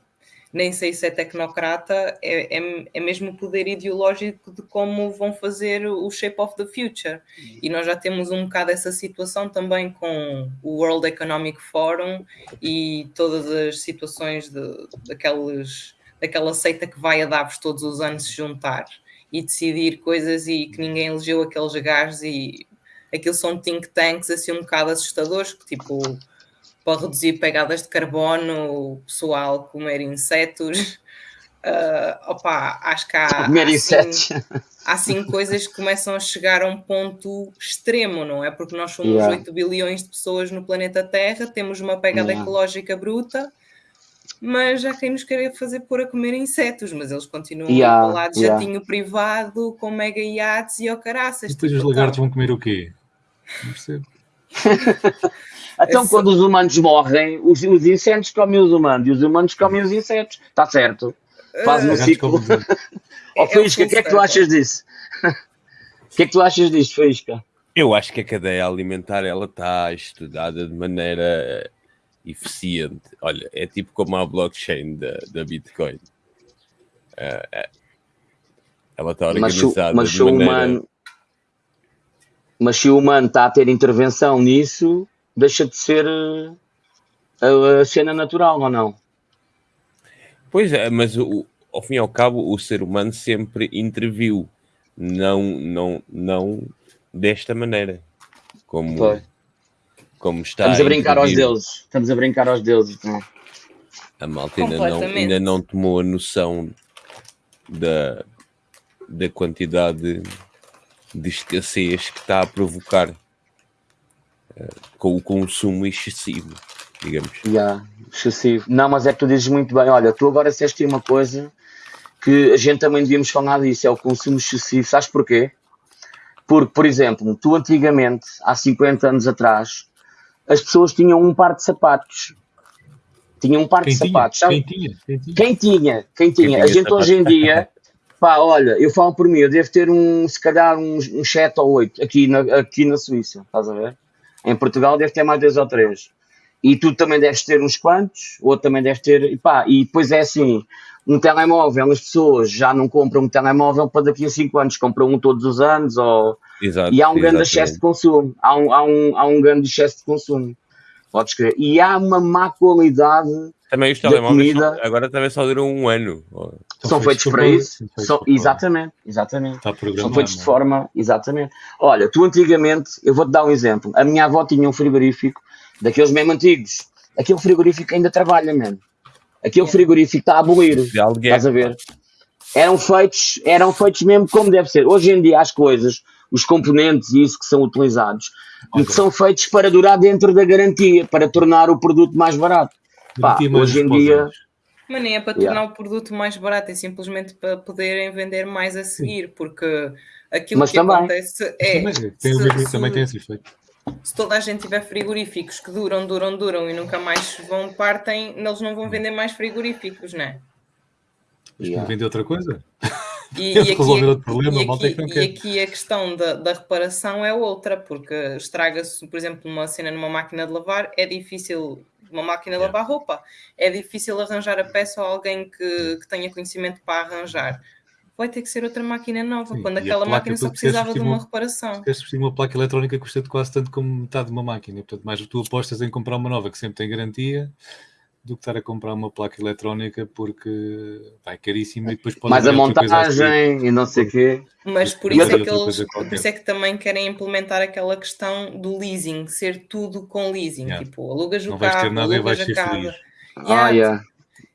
nem sei se é tecnocrata, é, é, é mesmo o poder ideológico de como vão fazer o shape of the future. E nós já temos um bocado essa situação também com o World Economic Forum e todas as situações de, daqueles, daquela seita que vai a Davos todos os anos se juntar e decidir coisas e que ninguém elegeu aqueles gajos e aquilo são think tanks assim um bocado assustadores que tipo para reduzir pegadas de carbono, o pessoal comer insetos. Uh, opa, acho que há, comer insetos. há sim coisas que começam a chegar a um ponto extremo, não é? Porque nós somos yeah. 8 bilhões de pessoas no planeta Terra, temos uma pegada yeah. ecológica bruta, mas há quem nos queira fazer pôr a comer insetos, mas eles continuam yeah. a falar de yeah. jatinho privado, com mega iates e ao caraças. E depois tipo, os lagartos vão comer o quê? Não percebo. Então, quando os humanos morrem, os, os insetos comem os humanos e os humanos comem os insetos. Está certo. Faz um ciclo. Ó, oh, Faísca, o que é que tu achas disso? O que é que tu achas disso, Faísca? Eu acho que a cadeia alimentar ela está estudada de maneira eficiente. Olha, é tipo como a blockchain da, da Bitcoin. Uh, ela está organizada mas, mas de maneira... Humano, mas se o humano está a ter intervenção nisso, deixa de ser eh, a, a cena natural, ou não? Pois é, mas o, ao fim e ao cabo o ser humano sempre interviu, não, não, não desta maneira, como, como está. Estamos a brincar aos deuses, estamos a brincar aos deuses. Não? É? A malta ainda não, ainda não tomou a noção da, da quantidade de escassez que está a provocar com o consumo excessivo, digamos. Yeah, excessivo. Não, mas é que tu dizes muito bem. Olha, tu agora disseste uma coisa que a gente também devíamos falar disso, é o consumo excessivo. Sabes porquê? Porque, por exemplo, tu antigamente, há 50 anos atrás, as pessoas tinham um par de sapatos. Tinham um par quem de tinha? sapatos. Sabe? Quem tinha? Quem tinha? Quem tinha? Quem tinha? Quem tinha a gente sapatos? hoje em dia, pá, olha, eu falo por mim, eu devo ter um, se calhar uns um 7 ou 8 aqui na, aqui na Suíça, estás a ver? Em Portugal deve ter mais dois ou três. E tu também deves ter uns quantos, outro também deve ter, e pá, e depois é assim, um telemóvel, as pessoas já não compram um telemóvel para daqui a cinco anos, compram um todos os anos, ou... Exato, e há um grande excesso de consumo, há um, há, um, há um grande excesso de consumo, podes crer. E há uma má qualidade também os telemóveis só, agora também só duram um ano. São, feitos, para isso. São, exatamente, exatamente. são feitos de é? forma, exatamente. Olha, tu antigamente, eu vou-te dar um exemplo. A minha avó tinha um frigorífico daqueles mesmo antigos. Aquele frigorífico ainda trabalha, mesmo. Aquele frigorífico está a abolir. Estás a ver? Eram feitos, eram feitos mesmo como deve ser. Hoje em dia as coisas, os componentes e isso que são utilizados, okay. que são feitos para durar dentro da garantia, para tornar o produto mais barato. Pá, hoje em dia. Mas nem é para tornar yeah. o produto mais barato, é simplesmente para poderem vender mais a seguir, porque aquilo Mas que também. acontece é. Também tem, se, também tem esse efeito. Se toda a gente tiver frigoríficos que duram, duram, duram e nunca mais vão, partem, eles não vão vender mais frigoríficos, não é? Mas yeah. vender outra coisa? E, e, aqui, problema, e, aqui, é que e aqui a questão da, da, reparação é outra, porque estraga-se, por exemplo, uma cena numa máquina de lavar, é difícil, uma máquina de lavar roupa, é difícil arranjar a peça ou alguém que, que tenha conhecimento para arranjar. Vai ter que ser outra máquina nova, Sim, quando aquela máquina só precisava de uma reparação. Se uma placa eletrónica custa quase tanto como metade de uma máquina, portanto, mais tu apostas em comprar uma nova que sempre tem garantia do que estar a comprar uma placa eletrónica porque vai caríssima e depois pode mais a montagem e não sei o quê. Mas por isso, é que eles, por isso é que também querem implementar aquela questão do leasing, ser tudo com leasing, yeah. tipo, alugas o não carro, nada alugas a casa. Ah, yeah.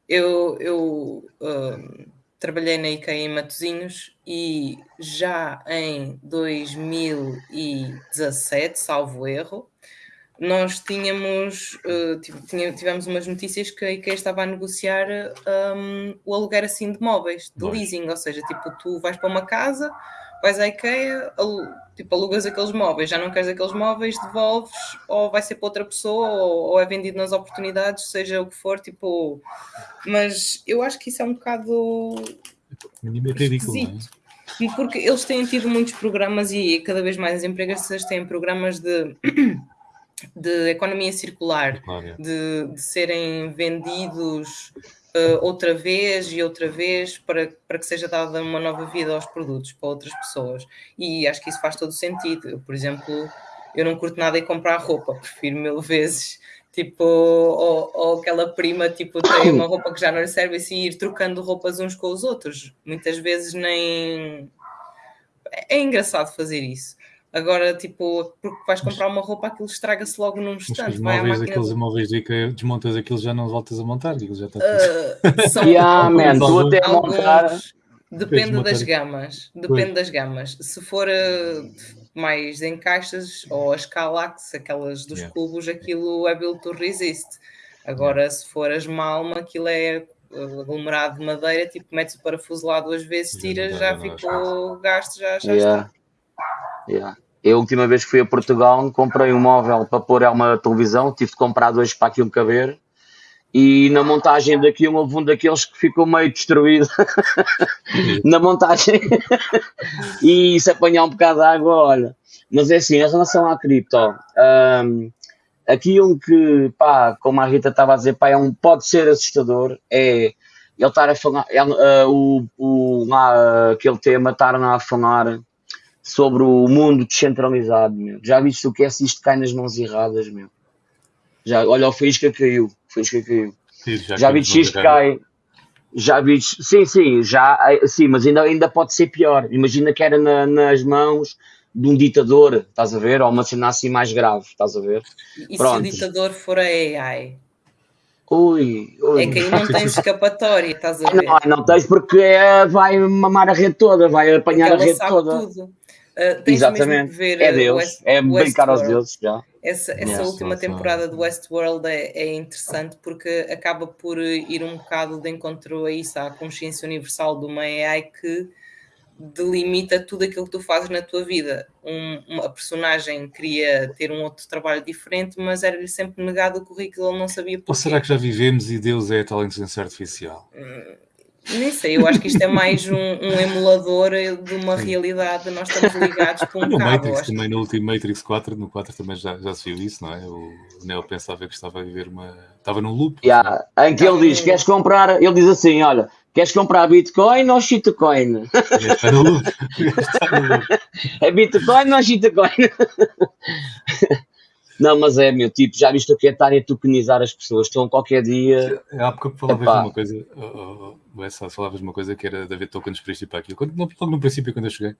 Eu, eu uh, trabalhei na IKEA em Matosinhos e já em 2017, salvo erro, nós tínhamos uh, tivemos umas notícias que a IKEA estava a negociar um, o aluguer assim de móveis, de leasing, ou seja, tipo, tu vais para uma casa, vais à IKEA, tipo, alugas aqueles móveis, já não queres aqueles móveis, devolves, ou vai ser para outra pessoa, ou, ou é vendido nas oportunidades, seja o que for, tipo, mas eu acho que isso é um bocado é? ridículo? Porque eles têm tido muitos programas e cada vez mais as empresas têm programas de de economia circular, de, de, serem vendidos uh, outra vez e outra vez para, para que seja dada uma nova vida aos produtos para outras pessoas. E acho que isso faz todo sentido. Eu, por exemplo, eu não curto nada em comprar roupa, prefiro mil vezes. Tipo, ou, ou aquela prima tipo, tem uma roupa que já não lhe serve e assim, ir trocando roupas uns com os outros. Muitas vezes nem. É engraçado fazer isso. Agora, tipo, porque vais comprar uma roupa, aquilo estraga-se logo num instante. Os móveis, aqueles móveis de que desmontas aquilo já não voltas a montar, aquilo já está uh, são yeah, man, tu até a montar. Depende das gamas. Depende das gamas. Se for uh, mais em caixas ou as Calax, aquelas dos yeah. cubos, aquilo é built to resist. Agora, yeah. se for as Malma, aquilo é aglomerado de madeira, tipo, metes o parafuso lá duas vezes, tiras, já, já ficou gasto, já, já yeah. está. Yeah. Eu, a última vez que fui a Portugal, comprei um móvel para pôr uma televisão, tive de comprar dois para aquilo caber. E na montagem daquilo houve um daqueles que ficou meio destruído na montagem e se apanhar um bocado de água, olha. Mas é assim, em relação à cripto, um, aquilo que, pá, como a Rita estava a dizer, pá, é um, pode ser assustador, é ele estar a falar, é, uh, o, o, lá, aquele tema, estar a falar sobre o mundo descentralizado, meu. Já viste o que é se isto cai nas mãos erradas, meu? Já, olha, o Faísca caiu, o Faísca caiu. Sim, já, já viste isto cai. Já viste, sim, sim, já, sim, mas ainda, ainda pode ser pior. Imagina que era na, nas mãos de um ditador, estás a ver? Ou uma cena assim mais grave, estás a ver? E Pronto. se o ditador for a AI? Ui, ui. É que aí não tens escapatória, estás a ver? Não, não tens porque é, vai mamar a rede toda, vai apanhar a rede toda. Tudo. Uh, Exatamente. ver é Deus, West, é brincar aos deuses já. Essa, essa yes, última temporada do Westworld é, é interessante porque acaba por ir um bocado de encontro a isso, à consciência universal de uma AI que delimita tudo aquilo que tu fazes na tua vida. Um, uma personagem queria ter um outro trabalho diferente, mas era-lhe sempre negado o currículo, ele não sabia porquê. Ou será que já vivemos e Deus é a tal inteligência artificial? Hum, nem sei, eu acho que isto é mais um, um emulador de uma realidade. Nós estamos ligados por um no cabo. Matrix, também no último Matrix 4, no 4 também já, já se viu isso, não é? O Neo pensava que estava a viver uma. Estava num loop. Yeah. Em que ele diz: queres comprar? Ele diz assim: olha, queres comprar Bitcoin ou shitcoin? Está no loop. Está no loop. é Bitcoin ou shitcoin? Não, mas é, meu, tipo, já viste o que é estar a tokenizar as pessoas? Estão qualquer dia. É, há pouco falavas de uma coisa, oh, oh, oh, falavas de uma coisa que era de haver tokens para isto e para aquilo. Quando, logo no princípio, quando eu cheguei,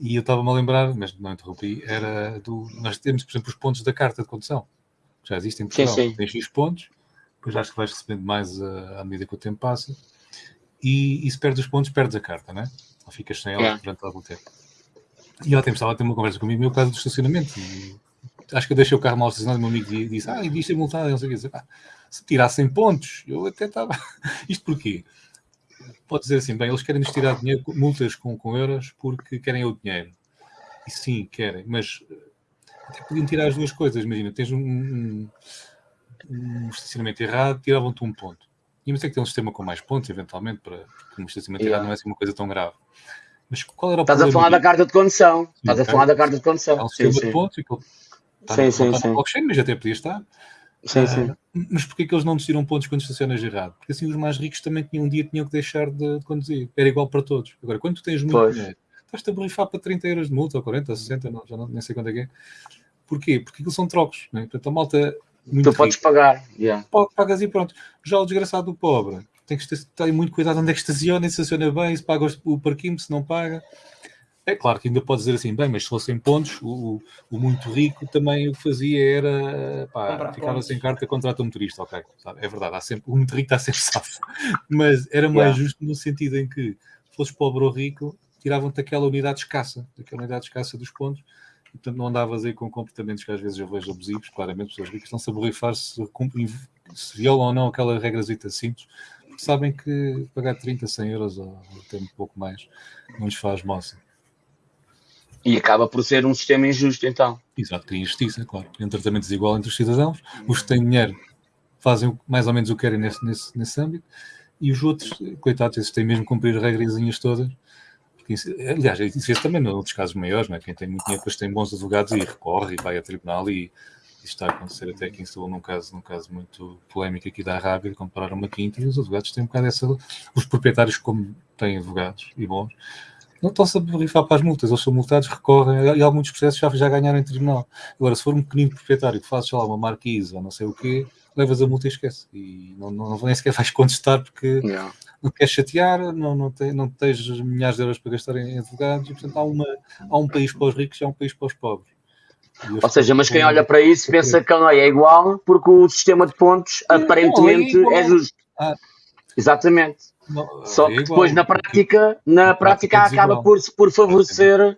e eu estava-me a lembrar, mas não interrompi, era do. Nós temos, por exemplo, os pontos da carta de condução. Já existem em Portugal. Sim, sim. Tens X pontos, depois acho que vais recebendo mais uh, à medida que o tempo passa, e, e se perdes os pontos, perdes a carta, né? Ou ficas sem ela yeah. durante algum tempo. E ela estava a ter uma conversa comigo, meu caso do estacionamento. E, acho que eu deixei o carro mal estacionado e meu amigo disse, ah, isto é multado, não sei o que. Ah, se tirassem pontos, eu até estava... Isto porquê? Pode dizer assim, bem, eles querem nos tirar dinheiro, multas com, com euros porque querem o dinheiro. E sim, querem, mas eh, até podiam tirar as duas coisas. Imagina, tens um, um, um estacionamento errado, tiravam-te um ponto. Íamos ter que ter um sistema com mais pontos, eventualmente, para que o estacionamento yeah. não é assim uma coisa tão grave. Mas qual era o Estás a falar da carta de condução. Estás a falar da carta de condução. É um sistema sim, de pontos e está, sim, sim, sim. blockchain, mas até podia estar. Sim, sim. Uh, mas porquê que eles não decidiram pontos quando estacionas errado? Porque assim os mais ricos também tinham um dia tinham que deixar de, de conduzir. Era igual para todos. Agora, quando tu tens muito pois. dinheiro, estás-te a borrifar para 30 euros de multa, ou 40, 60, não, já não, nem sei quanto é que é. Porquê? Porque aquilo são trocos. Né? Portanto, a malta. Muito tu rico, podes pagar. Yeah. Pagas e pronto. Já o desgraçado do pobre tem que ter, ter muito cuidado onde é que estaciona, se estaciona bem, se paga o parquinho, se não paga. É claro que ainda pode dizer assim, bem, mas se fossem pontos, o, o muito rico também o que fazia era pá, ficava sem carta, contrata um motorista, ok, é verdade, há sempre, o muito rico está sempre safo, mas era mais yeah. justo no sentido em que fosse pobre ou rico, tiravam-te aquela unidade escassa, aquela unidade escassa dos pontos, e, portanto não andavas aí com comportamentos que às vezes eu vejo abusivos, claramente pessoas ricas estão-se a borrifar se, se violam ou não aquela regrazita simples, porque sabem que pagar 30, 100 euros ou até um pouco mais não lhes faz moça. E acaba por ser um sistema injusto, então. Exato, tem injustiça, claro. Tem um tratamento desigual entre os cidadãos. Os que têm dinheiro fazem mais ou menos o que querem nesse, nesse, nesse âmbito. E os outros, coitados, esses têm mesmo que cumprir as regrazinhas todas. Porque aliás, isso fez também noutros casos maiores, não é? Quem tem muito dinheiro depois tem bons advogados e recorre e vai a tribunal e isto está a acontecer até aqui em Setúbal num caso, num caso muito polémico aqui da Arábia, compraram uma quinta e os advogados têm um bocado essa... Os proprietários, como têm advogados e bons, não estão-se a borrifar para as multas, eles são multados, recorrem, e alguns processos já, já ganharam em tribunal. Agora, se for um pequenino proprietário que faz, sei lá, uma marquise ou não sei o quê, levas a multa e esquece. E não, não, nem sequer vais contestar porque não, não queres chatear, não, não, te, não tens milhares de euros para gastar em advogados, e portanto há, uma, há um país para os ricos e há um país para os pobres. Ou seja, mas quem olha para isso pensa que não é igual porque o sistema de pontos aparentemente é, é justo. Ah. Exatamente. Não, Só é que depois na prática, na, prática, prática acaba por, por favorecer é.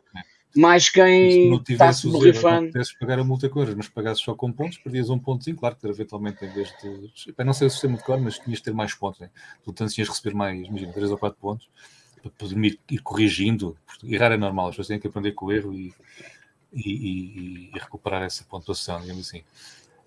mais quem está se borrifando. Se pagar a multa com euros, mas pagasses só com pontos, perdias um pontozinho, claro que eventualmente em vez de. Para não ser o sistema de cor, mas tinhas de ter mais pontos. Né? Portanto, tinhas de receber mais, imagina, 3 ou 4 pontos para poder ir, ir corrigindo. Errar é normal, as pessoas têm que aprender com o erro e, e, e, e recuperar essa pontuação, digamos assim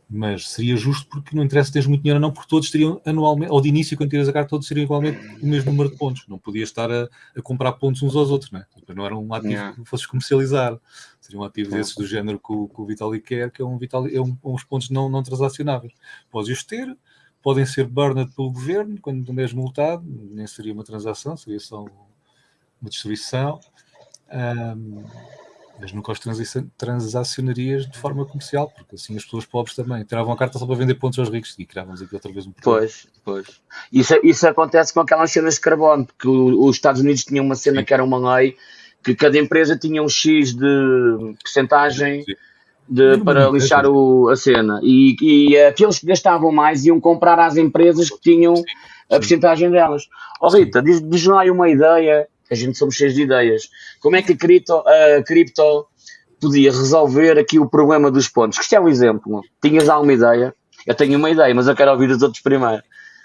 mas seria justo porque não interessa teres muito dinheiro ou não, porque todos teriam anualmente, ou de início, quando tiras a carta, todos teriam igualmente o mesmo número de pontos. Não podias estar a, a comprar pontos uns aos outros, né? não era um ativo yeah. que fosses comercializar. Seria um ativo desses do género que o, que o Vitalik quer, que é um Vitalik, é um, uns pontos não, não transacionáveis. Podes os ter, podem ser burned pelo governo, quando és multado, nem seria uma transação, seria só uma distribuição. Um, mas nunca os transacionarias de forma comercial, porque assim as pessoas pobres também tiravam a carta só para vender pontos aos ricos e criávamos aqui outra vez um problema. Pois, pois. Isso, isso acontece com aquelas cenas de carbono, porque os Estados Unidos tinham uma cena Sim. que era uma lei que cada empresa tinha um X de porcentagem de, para lixar o, a cena e, e aqueles que gastavam mais iam comprar às empresas que tinham a porcentagem delas. Ó oh, Rita, diz-nos diz aí uma ideia a gente somos cheios de ideias. Como é que a cripto, a cripto podia resolver aqui o problema dos pontos? Que isto é um exemplo. Tinhas alguma ideia? Eu tenho uma ideia, mas eu quero ouvir os outros primeiro.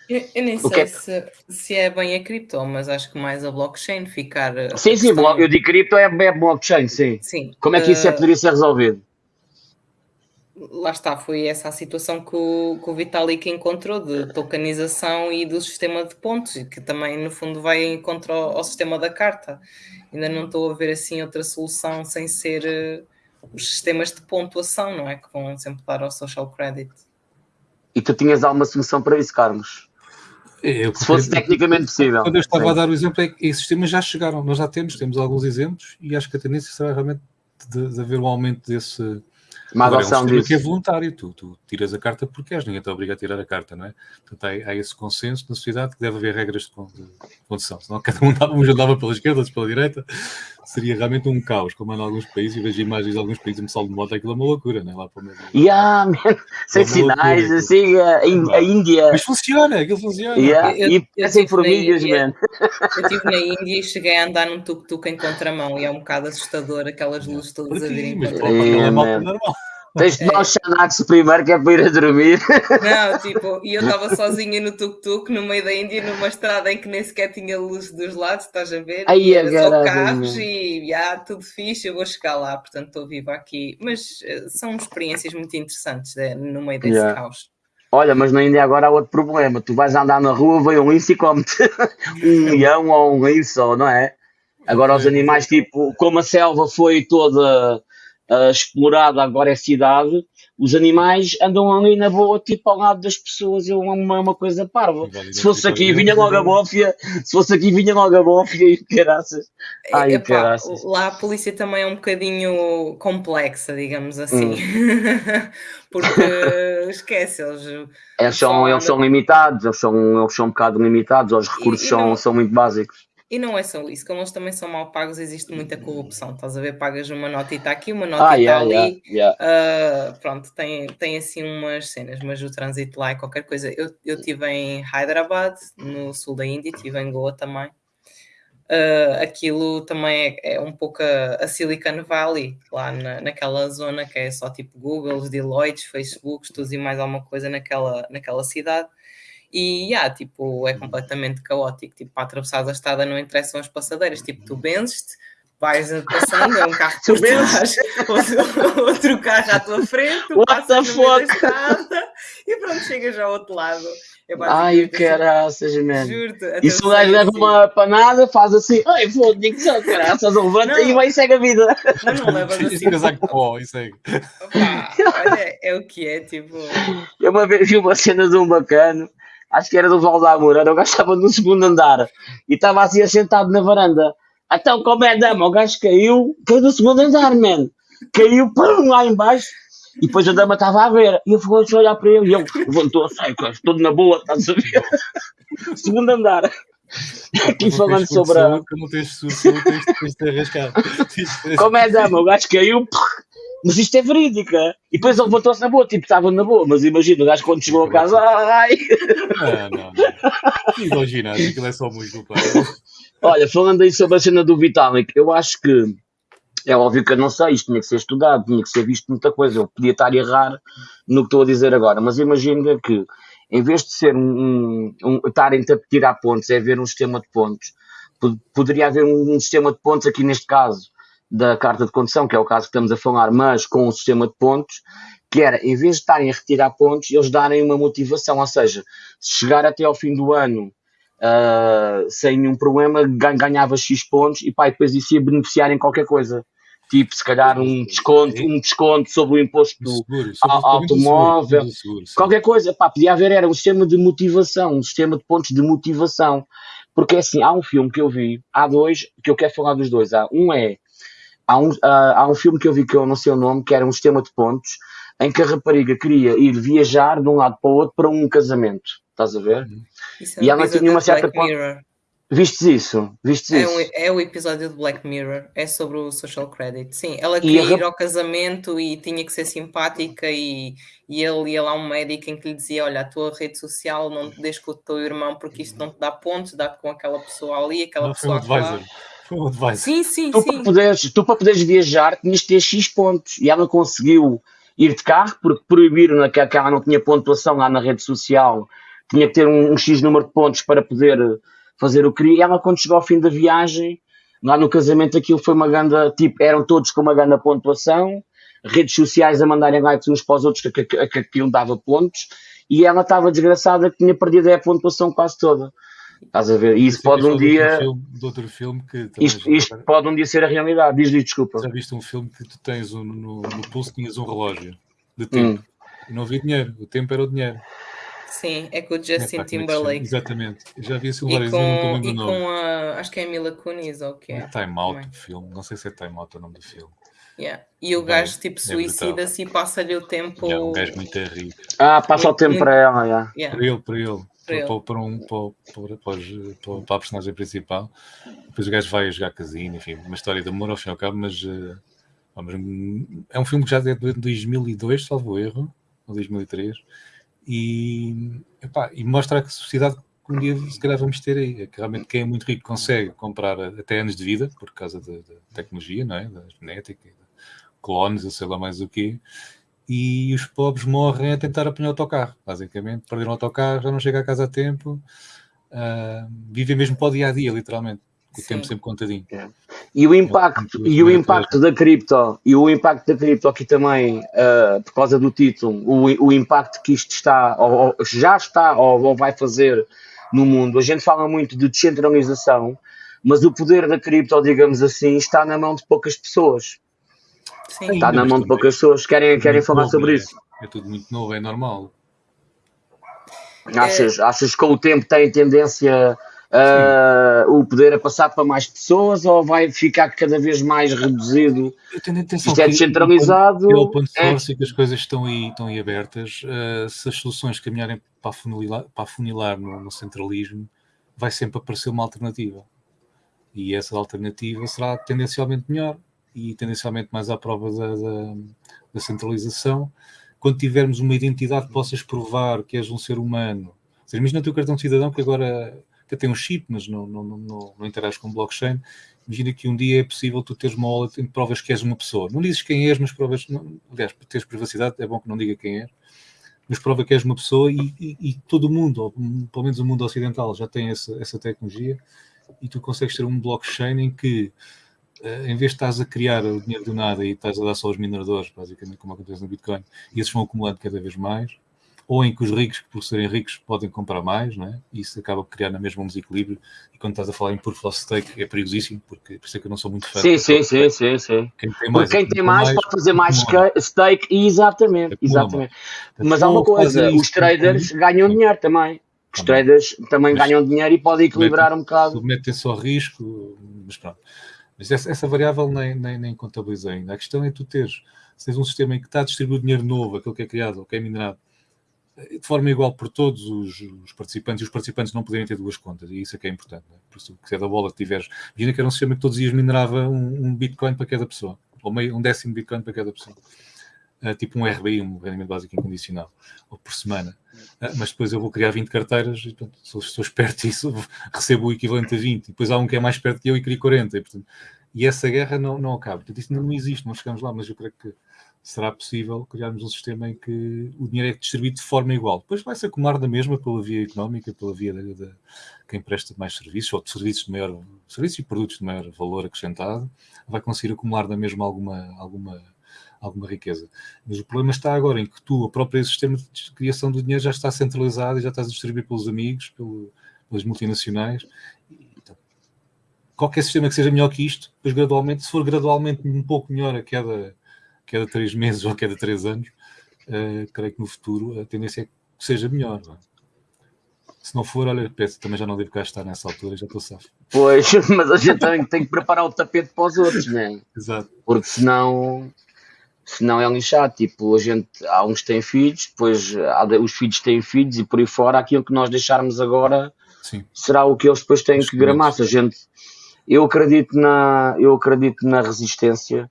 Eu, eu nem sei é... Se, se, é bem a cripto, mas acho que mais a blockchain ficar. Sim, sim, questão... eu digo cripto é, é blockchain, sim. sim. Como é que isso é, uh... poderia ser resolvido? Lá está, foi essa a situação que o, que o Vitalik encontrou de tokenização e do sistema de pontos, que também no fundo vai em contra ao, ao sistema da carta. Ainda não estou a ver assim outra solução sem ser uh, os sistemas de pontuação, não é? Que vão sempre dar ao social credit. E tu tinhas alguma solução para isso, Carlos? Eu, Se fosse tecnicamente possível. Quando eu estava Sim. a dar o exemplo, é que esses sistemas já chegaram, nós já temos, temos alguns exemplos e acho que a tendência será realmente de, de haver um aumento desse, adoção Agora, é um disso. que é voluntário, tu, tu tiras a carta porque és, ninguém te obriga a tirar a carta, não é? Portanto, há, há esse consenso na sociedade que deve haver regras de, condição, senão cada um uns andava pela esquerda, outros pela direita, seria realmente um caos, como é em alguns países, e vejo imagens de alguns países, me saldo de moto, aquilo é uma loucura, não é? Lá para o meio. Yeah, man. Sem é sinais, assim, a, a, Índia. Mas funciona, aquilo funciona. Yeah. Eu, e parecem formigas, man. Eu estive na Índia e cheguei a andar num tuk-tuk em contramão e é um bocado assustador aquelas luzes todas a virem. Mas para é normal. Tens de dar um Xanax primeiro, que é para ir a dormir. Não, tipo, e eu estava sozinha no tuk-tuk, no meio da Índia, numa estrada em que nem sequer tinha luz dos lados, estás a ver? Aí e era só carros e já, tudo fixe, eu vou chegar lá, portanto estou viva aqui. Mas uh, são experiências muito interessantes né, no meio desse yeah. caos. Olha, mas ainda agora há outro problema. Tu vais andar na rua, vem um lince e come-te um leão ou um lince, não é? Agora os animais, tipo, como a selva foi toda uh, explorada, agora é cidade, os animais andam ali na boa, tipo ao lado das pessoas, é uma, uma coisa parva. Se fosse aqui, vinha logo a bófia, se fosse aqui, vinha logo a bófia e caraças. Ai, Epá, caraças. Lá a polícia também é um bocadinho complexa, digamos assim. Hum. Porque esquece, eles. Eles são, eles são limitados, eles são, eles são um bocado limitados, os recursos e, e não... são, são muito básicos. E não é só isso, como eles também são mal pagos, existe muita corrupção. Estás a ver? Pagas uma nota e está aqui, uma nota ah, e está yeah, ali. Yeah, yeah. Uh, pronto, tem, tem assim umas cenas, mas o trânsito lá é qualquer coisa. Eu estive em Hyderabad, no sul da Índia, estive em Goa também. Uh, aquilo também é, é, um pouco a, a, Silicon Valley, lá na, naquela zona que é só tipo Google, Deloitte, Facebook, tudo e mais alguma coisa naquela, naquela cidade. E, yeah, tipo, é uhum. completamente caótico. Tipo, para atravessar a estrada não interessam as passadeiras. Tipo, tu benzes-te, vais passando, é um carro por trás, outro, outro, carro à tua frente, tu What passas no meio da estrada e pronto, chegas ao outro lado. É Ai, caraças, mano. Juro-te. E se o gajo leva uma panada, faz assim, ai, foda digo só, caraças, levanta e vai e segue a vida. Não, não levas assim. casaco pó e segue. olha, é o que é, tipo... Eu uma vez vi uma cena de um bacano, acho que era do Valdamor, era o gajo estava no segundo andar e estava assim assentado na varanda. Então, como é dama, o gajo caiu, caiu do segundo andar, man. Caiu, pum, lá embaixo. E depois a dama estava a ver. E eu fui a olhar para ele. E ele levantou-se, todo na boa, estás a ver? segundo andar. Aqui falando sobre a. Não tens de arriscar. Como é dama, o gajo caiu, mas isto é verídica. E depois ele levantou-se na boa, tipo, estava na boa, mas imagina, o gajo quando chegou a casa, ai! Não, não, não. Imagina, aquilo é só muito. Olha, falando aí sobre a cena do Vitalik, eu acho que é óbvio que eu não sei, isto tinha que ser estudado, tinha que ser visto muita coisa. Eu podia estar a errar no que estou a dizer agora, mas imagina que em vez de ser um, um, estarem a tirar pontos, é haver um sistema de pontos. Poderia haver um, um sistema de pontos aqui neste caso da carta de condução, que é o caso que estamos a falar, mas com um sistema de pontos, que era, em vez de estarem a retirar pontos, eles darem uma motivação, ou seja, se chegar até ao fim do ano uh, sem nenhum problema, ganhava X pontos e pá, depois isso ia beneficiar em qualquer coisa. Tipo, se calhar um desconto, um desconto sobre o imposto seguro, sobre automóvel, seguro, seguro, qualquer coisa, pá, podia haver, era um sistema de motivação, um sistema de pontos de motivação. Porque assim, há um filme que eu vi, há dois, que eu quero falar dos dois. Há um é Há um, uh, há um filme que eu vi que eu não sei o nome, que era um sistema de pontos, em que a rapariga queria ir viajar de um lado para o outro para um casamento. Estás a ver? Uhum. É e ela tinha uma certa. Vistes isso? Vistes é, isso? Um, é o episódio de Black Mirror, é sobre o social credit. Sim, ela queria ir ao casamento e tinha que ser simpática e, e ele ia lá um médico em que lhe dizia, olha, a tua rede social não te deixa com o teu irmão porque isto não te dá pontos, dá-te com aquela pessoa ali, aquela não, pessoa lá. Sim, sim, tu, sim. Para poderes, tu para poderes viajar tinhas de ter X pontos e ela conseguiu ir de carro porque proibiram que, ela não tinha pontuação lá na rede social, tinha que ter um, um X número de pontos para poder fazer o que queria. E ela, quando chegou ao fim da viagem, lá no casamento, aquilo foi uma grande, tipo, eram todos com uma grande pontuação, redes sociais a mandarem likes uns para os outros que, que, que aquilo dava pontos, e ela estava desgraçada que tinha perdido a pontuação quase toda. Estás a ver? E isso pode um dia. De outro filme que. Isto, isto pode um dia ser a realidade. Diz-lhe desculpa. Já viste um filme que tu tens um, no, no pulso tinhas um relógio de tempo. Hum. E não havia dinheiro. O tempo era o dinheiro. Sim, é com o Justin é, Timberlake. Exatamente. Já vi esse várias vezes, E com a. Acho que é a Mila Kunis ou o que é? Time Out, o filme. Não sei se é Time Out o nome do filme. Yeah. E o gajo tipo suicida-se e passa-lhe o tempo. É um gajo muito rico. Ah, passa muito, o tempo muito... para ela, yeah. Yeah. para ele, para ele para, para, um, para, para, para, a personagem principal. Depois o gajo vai jogar casino, enfim, uma história de amor ao fim e ao cabo, mas, uh, é um filme que já é de 2002, salvo erro, ou 2003, e, epá, e mostra a sociedade que um dia se calhar vamos ter aí. É que realmente quem é muito rico consegue comprar até anos de vida, por causa da tecnologia, não é? da genética, clones, eu sei lá mais o quê e os pobres morrem a tentar apanhar o autocarro, basicamente. Perderam o autocarro, já não chega a casa a tempo, uh, vivem mesmo para o dia a dia, literalmente. com o tempo sempre contadinho. É. E o impacto, e o impacto da cripto, e o impacto da cripto aqui também, uh, por causa do título, o, o impacto que isto está, ou, ou já está, ou, ou, vai fazer no mundo. A gente fala muito de descentralização, mas o poder da cripto, digamos assim, está na mão de poucas pessoas. Sim. Está na mão de poucas pessoas. Querem, querem falar novo, sobre é, isso? É tudo muito novo, é normal. Achas, é... achas que com o tempo tem tendência uh, o poder a passar para mais pessoas ou vai ficar cada vez mais reduzido? Isto é descentralizado. É o ponto de força é... que as coisas estão aí, estão aí abertas. Uh, se as soluções caminharem para afunilar, para afunilar no, no centralismo, vai sempre aparecer uma alternativa. E essa alternativa será tendencialmente melhor e tendencialmente mais à prova da, da, da centralização. Quando tivermos uma identidade que possas provar que és um ser humano, ou seja, imagina o teu cartão de cidadão que agora que tem um chip, mas não, não, não, não interage com blockchain. Imagina que um dia é possível tu teres uma wallet em provas que és uma pessoa. Não dizes quem és, mas provas. Não, aliás, para teres privacidade, é bom que não diga quem és, mas prova que és uma pessoa e, e, e todo o mundo, ou pelo menos o mundo ocidental, já tem essa, essa tecnologia e tu consegues ter um blockchain em que em vez de estás a criar o dinheiro do nada e estás a dar só aos mineradores, basicamente como acontece no Bitcoin, e esses vão acumulando cada vez mais, ou em que os ricos, por serem ricos, podem comprar mais, é? E isso acaba por criar na mesma um desequilíbrio. E quando estás a falar em proof of stake é perigosíssimo, porque por isso é que eu não sou muito fã. Sim, sim, sim, sim, sim. Quem tem mais, quem tem mais, mais, pode fazer mais stake, exatamente, exatamente. Mas há uma coisa, os traders ganham dinheiro também. Os traders também mas, ganham dinheiro e podem equilibrar um bocado. Submetem-se ao risco, mas pronto. Mas essa, essa variável nem, nem, nem contabilizei ainda. A questão é tu teres, se tens um sistema em que está a distribuir dinheiro novo, aquele que é criado, ou que é minerado, de forma igual por todos os, os, participantes, e os participantes não poderem ter duas contas, e isso é que é importante. Né? Por isso, que é da bola que tiveres. Imagina que era um sistema que todos os dias minerava um, um Bitcoin para cada pessoa, ou meio, um décimo Bitcoin para cada pessoa. Uh, tipo um RBI, um rendimento básico incondicional, ou por semana. Uh, mas depois eu vou criar 20 carteiras e, portanto, se estou esperto isso, recebo o equivalente a 20. E depois há um que é mais perto que eu e cria 40. E, portanto, e essa guerra não, não acaba. Portanto, isso não existe, não chegamos lá, mas eu creio que será possível criarmos um sistema em que o dinheiro é distribuído de forma igual. Depois vai-se acumular da mesma pela via económica, pela via de, quem presta mais serviços ou de serviços de maior serviços e produtos de maior valor acrescentado, vai conseguir acumular da mesma alguma, alguma, alguma riqueza. Mas o problema está agora em que tu, o próprio sistema de criação do dinheiro já está centralizado e já estás a distribuir pelos amigos, pelo, pelas multinacionais. Então, qualquer sistema que seja melhor que isto, depois gradualmente, se for gradualmente um pouco melhor a queda cada três meses ou a cada três anos, uh, creio que no futuro a tendência é que seja melhor. Não é? Se não for, olha, peço, também já não devo cá estar nessa altura, já estou safo. Pois, mas a gente tem, tem que preparar o tapete para os outros, não é? Exato. Porque senão, senão é lixado. Tipo, a gente, há uns que têm filhos, depois há, os filhos têm filhos e por aí fora, aquilo que nós deixarmos agora Sim. será o que eles depois têm que gramar. Se a gente, eu acredito na, eu acredito na resistência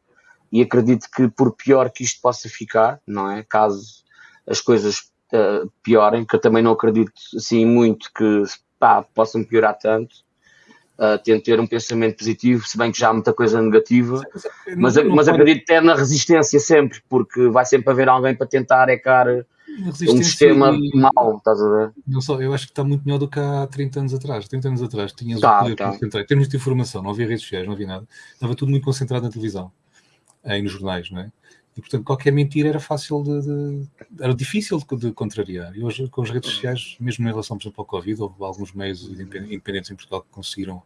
e acredito que por pior que isto possa ficar, não é? Caso as coisas uh, piorem, que eu também não acredito assim muito que pá, possam piorar tanto, uh, tento ter um pensamento positivo, se bem que já há muita coisa negativa, mas, não, não mas acredito até na resistência sempre, porque vai sempre haver alguém para tentar ecar um sistema e... mau, estás a ver? Não só, eu acho que está muito melhor do que há 30 anos atrás. 30 anos atrás tinhas tá, o poder tá. concentrar. Em termos de informação, não havia redes sociais, não havia nada. Estava tudo muito concentrado na televisão aí nos jornais, não é? E, portanto, qualquer mentira era fácil de, de era difícil de, de, contrariar. E hoje, com as redes sociais, mesmo em relação, por exemplo, ao Covid, houve alguns meios independentes em Portugal que conseguiram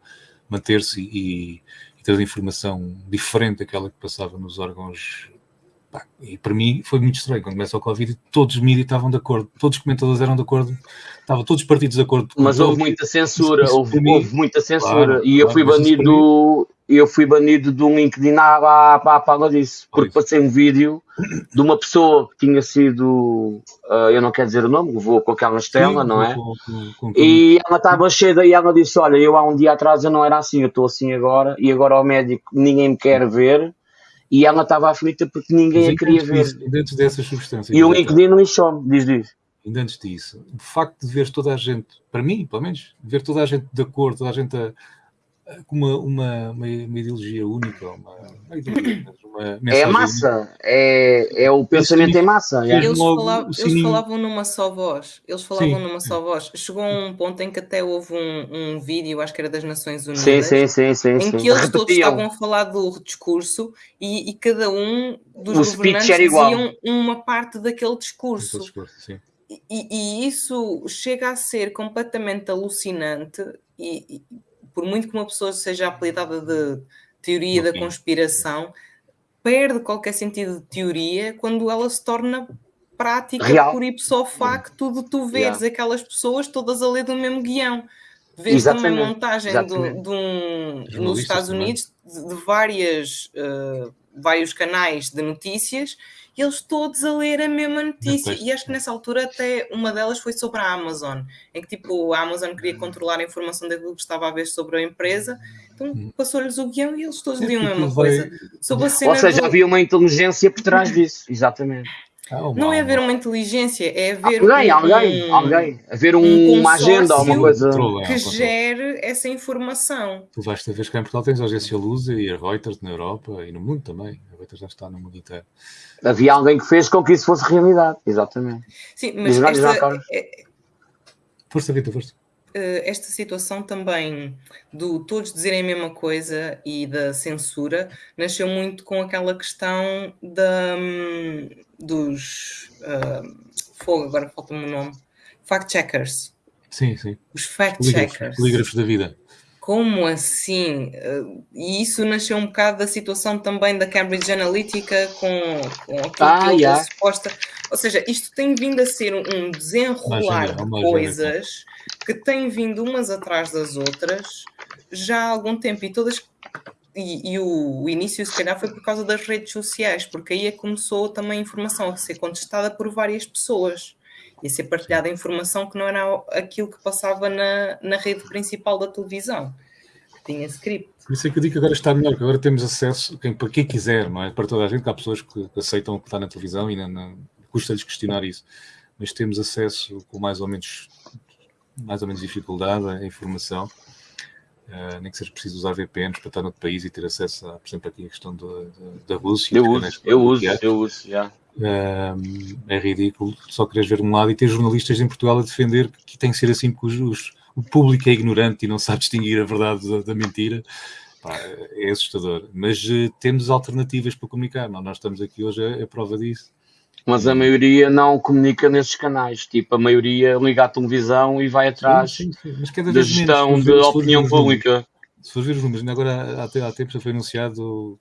manter-se e, e ter informação diferente daquela que passava nos órgãos e para mim foi muito estranho. Quando começa o Covid, todos os mídias estavam de acordo, todos os comentadores eram de acordo, estavam todos os partidos de acordo. Mas houve muita censura, houve, houve, muita censura. Claro, e eu fui banido, eu fui banido de um LinkedIn à, à, à disso, porque passei um vídeo de uma pessoa que tinha sido, uh, eu não quero dizer o nome, vou com aquela estela, Sim, não é? Com, com, com, e ela estava cheia e ela disse: Olha, eu há um dia atrás eu não era assim, eu estou assim agora, e agora ao médico ninguém me quer ver e ela estava aflita porque ninguém a queria ver. Antes dessas substâncias. E o LinkedIn lixou-me, diz diz. Ainda antes disso, o facto de ver toda a gente, para mim, pelo menos, ver toda a gente de acordo, toda a gente a, uma, uma, uma, ideologia única, uma, uma ideologia, uma é a massa, é, é o pensamento em massa. Eles, falavam, eles falavam numa só voz, eles falavam sim. numa só voz. Chegou a um ponto em que até houve um, um vídeo, acho que era das Nações Unidas, sim, sim, sim, sim, em que eles todos estavam a falar do discurso e, e cada um dos o governantes diziam uma parte daquele discurso. discurso e, e, isso chega a ser completamente alucinante e, por muito que uma pessoa seja apelidada de teoria da conspiração, perde qualquer sentido de teoria quando ela se torna prática Real. por ipso facto de tu veres yeah. aquelas pessoas todas a ler do mesmo guião. Vês também a montagem de, de um, nos Estados Unidos de, de várias, uh, vários canais de notícias e eles todos a ler a mesma notícia. Depois, e acho que nessa altura até uma delas foi sobre a Amazon, em que tipo a Amazon queria hum. controlar a informação daquilo que estava a ver sobre a empresa, então hum. passou-lhes o guião e eles todos liam a mesma coisa. Sobre a cena Ou seja, do... havia uma inteligência por trás disso, exatamente. Oh, não é haver uma inteligência, é haver alguém, um, alguém, alguém, haver um, um uma agenda, alguma coisa que gere essa informação. Tu vais ver que em Portugal tens a agência Lusa e a Reuters na Europa e no mundo também. Já está no mundo inteiro. Havia alguém que fez com que isso fosse realidade, exatamente. Sim, mas esta, é, força, Vitor, força. Eh, esta situação também do todos dizerem a mesma coisa e da censura nasceu muito com aquela questão da, hum, dos uh, fogo, agora falta-me o nome, fact-checkers. Sim, sim. Os fact-checkers. Polígrafos da vida. Como assim? Uh, e isso nasceu um bocado da situação também da Cambridge Analytica com, com aquilo ah, que yeah. suposta. Ou seja, isto tem vindo a ser um desenrolar de coisas que têm vindo umas atrás das outras já há algum tempo e todas e, e o, o, início se calhar foi por causa das redes sociais, porque aí é que começou também a informação a ser contestada por várias pessoas e a ser partilhada a informação que não era aquilo que passava na, na rede principal da televisão, que tinha script. Por isso é que eu digo que agora está melhor, que agora temos acesso, quem, para quem quiser, não é? Para toda a gente, que há pessoas que, que aceitam o que está na televisão e não, não custa-lhes questionar isso, mas temos acesso com mais ou menos mais ou menos dificuldade a informação, uh, nem que seja preciso usar VPNs para estar no outro país e ter acesso, a, por exemplo, aqui a questão da Rússia. Eu uso, eu uso, eu uso, já. É ridículo só queres ver um lado e ter jornalistas em Portugal a defender que tem que ser assim porque os, os, o público é ignorante e não sabe distinguir a verdade da, da mentira. Pá, é assustador. Mas uh, temos alternativas para comunicar. Não? Nós estamos aqui hoje a, a prova disso mas a maioria não comunica nesses canais. Tipo, a maioria liga à televisão e vai atrás sim, sim, sim. da gestão da opinião pública. Se for ver os números, agora há, há tempo já foi anunciado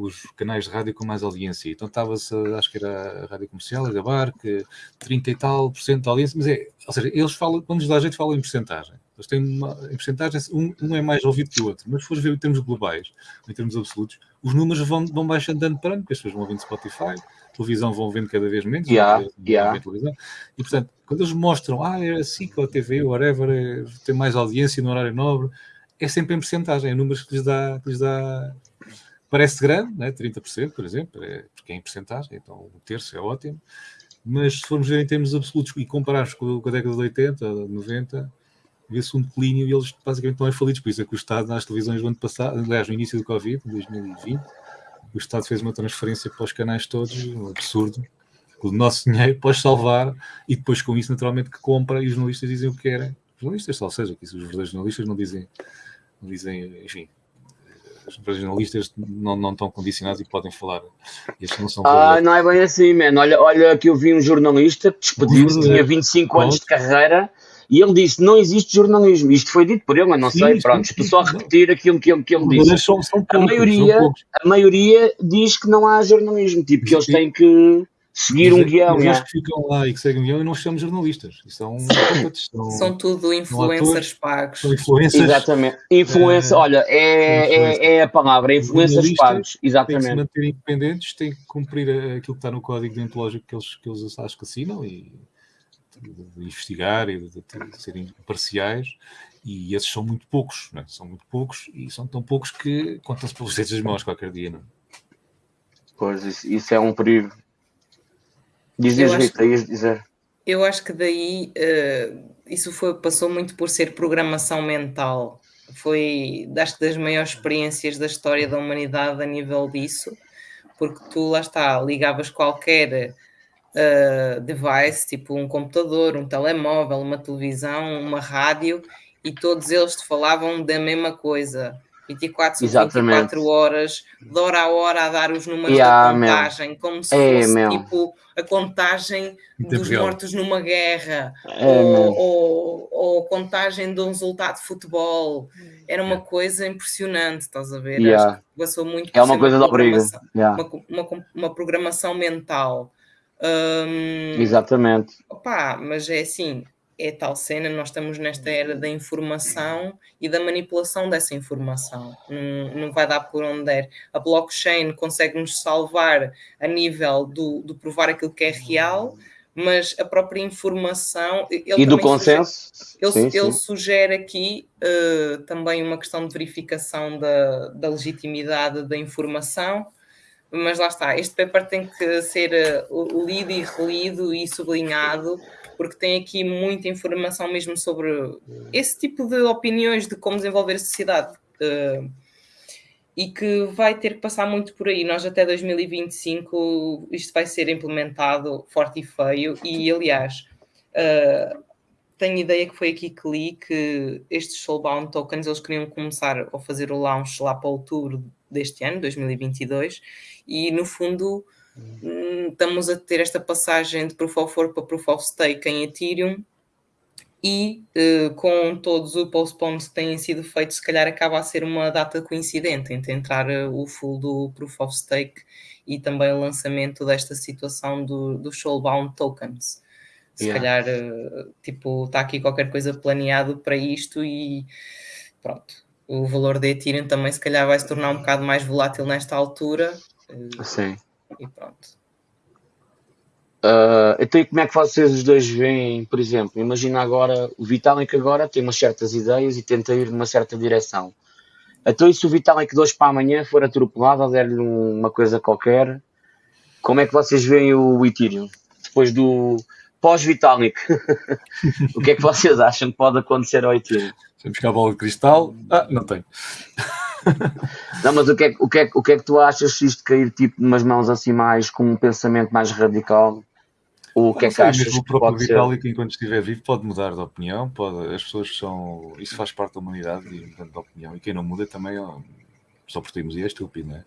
os canais de rádio com mais audiência. Então estava-se, acho que era a rádio comercial, a Gabar, que 30 e tal por cento de audiência, mas é, ou seja, eles falam, quando nos dá a gente, falam em porcentagem. Eles têm uma, em porcentagem, um, um é mais ouvido que o outro. Mas se fores ver em termos globais, em termos absolutos, os números vão, vão baixando ano para ano, porque as pessoas vão ouvindo Spotify, televisão vão vendo cada vez menos. Yeah, yeah. E portanto, quando eles mostram, ah, é assim que a TV, whatever, é, tem mais audiência no horário nobre, é sempre em porcentagem, é números que lhes dá, que lhes dá parece grande, né? 30%, por exemplo, é, porque é em porcentagem, então um terço é ótimo, mas se formos ver em termos absolutos e compararmos com, com a década de 80, 90, vê-se um declínio e eles basicamente estão falidos, por isso é que o Estado nas televisões do ano passado, aliás, no início do Covid, em 2020, o Estado fez uma transferência para os canais todos, um absurdo, o nosso dinheiro pode salvar e depois com isso naturalmente que compra e os jornalistas dizem o que querem. Os jornalistas, ou seja, que os verdadeiros jornalistas não dizem, não dizem, enfim, os jornalistas não, não estão condicionados e podem falar. Estes não são ah, não é bem assim, mano. Olha, olha que eu vi um jornalista que despediu-se, tinha 25 anos de carreira e ele disse: não existe jornalismo. Isto foi dito por ele, mas não sim, sei. Pronto, estou só a repetir aquilo que ele, que ele disse. São, são poucos, a, maioria, a maioria diz que não há jornalismo, tipo, que eles têm que seguir um guião. Os que ficam lá e que seguem um guião e não chamamos jornalistas. São, são, são tudo influencers pagos. São influencers. Exatamente. Influência, é, olha, é, é, é, a palavra, influencers pagos. Exatamente. Têm que se manter independentes, têm que cumprir aquilo que está no código deontológico que eles, que eles acho que assinam e de investigar e de, de, de serem parciais, e esses são muito poucos, é? são muito poucos e são tão poucos que contam-se pelos dedos das mãos qualquer dia. Não? É? Pois, isso, isso é um perigo. Diz, diz, Rita, ias dizer. Eu acho que daí uh, isso foi, passou muito por ser programação mental foi acho das maiores experiências da história da humanidade a nível disso, porque tu lá está, ligavas qualquer uh, device, tipo um computador, um telemóvel, uma televisão, uma rádio, e todos eles te falavam da mesma coisa. 24 sobre 24 horas, de hora a hora a dar os números yeah, da contagem, como se é, fosse meu. tipo a contagem dos mortos numa guerra é, ou, ou, ou, contagem de um resultado de futebol. Era uma coisa impressionante, estás a ver? Yeah. Acho que passou muito É uma coisa da briga. Yeah. Uma, uma, uma programação mental. Um, Exatamente. Opa, mas é assim, é tal cena, nós estamos nesta era da informação e da manipulação dessa informação. Não, não vai dar por onde der. A blockchain consegue nos salvar a nível do, do provar aquilo que é real, mas a própria informação. e do consenso? Sugere, ele, sim, ele sim. sugere aqui uh, também uma questão de verificação da, da legitimidade da informação mas lá está, este paper tem que ser uh, lido e relido e sublinhado, porque tem aqui muita informação mesmo sobre esse tipo de opiniões de como desenvolver a sociedade. Uh, e que vai ter que passar muito por aí. Nós até 2025 isto vai ser implementado forte e feio, e aliás, uh, tenho ideia que foi aqui que li que estes Soulbound tokens eles queriam começar a fazer o launch lá para outubro deste ano, 2022, e no fundo estamos a ter esta passagem de Proof of Work para Proof of Stake em Ethereum e uh, com todos os postpones que têm sido feitos, se calhar acaba a ser uma data coincidente entre entrar uh, o full do Proof of Stake e também o lançamento desta situação do, do Soulbound Tokens. Se yeah. calhar, uh, tipo, está aqui qualquer coisa planeado para isto e pronto. O valor de Ethereum também se calhar vai se tornar um bocado mais volátil nesta altura eh, Sim. E pronto. Uh, então, e como é que vocês os dois veem, por exemplo, imagina agora, o Vitalik agora tem umas certas ideias e tenta ir numa certa direção. Então, e se o Vitalik de hoje para amanhã for atropelado ou der-lhe uma coisa qualquer, como é que vocês veem o Ethereum? Depois do pós-Vitalik, o que é que vocês acham que pode acontecer ao Ethereum? Sem buscar a bola de cristal? Ah, não tenho. Não, mas o que, é, o, que é, o que é que tu achas se isto cair tipo umas mãos assim mais com um pensamento mais radical? Ou o que é que achas mesmo que o próprio Vitalik, enquanto estiver vivo, pode mudar de opinião, pode, as pessoas são. Isso faz parte da humanidade e mudando de opinião. E quem não muda também só por teimosia é estúpido, não é?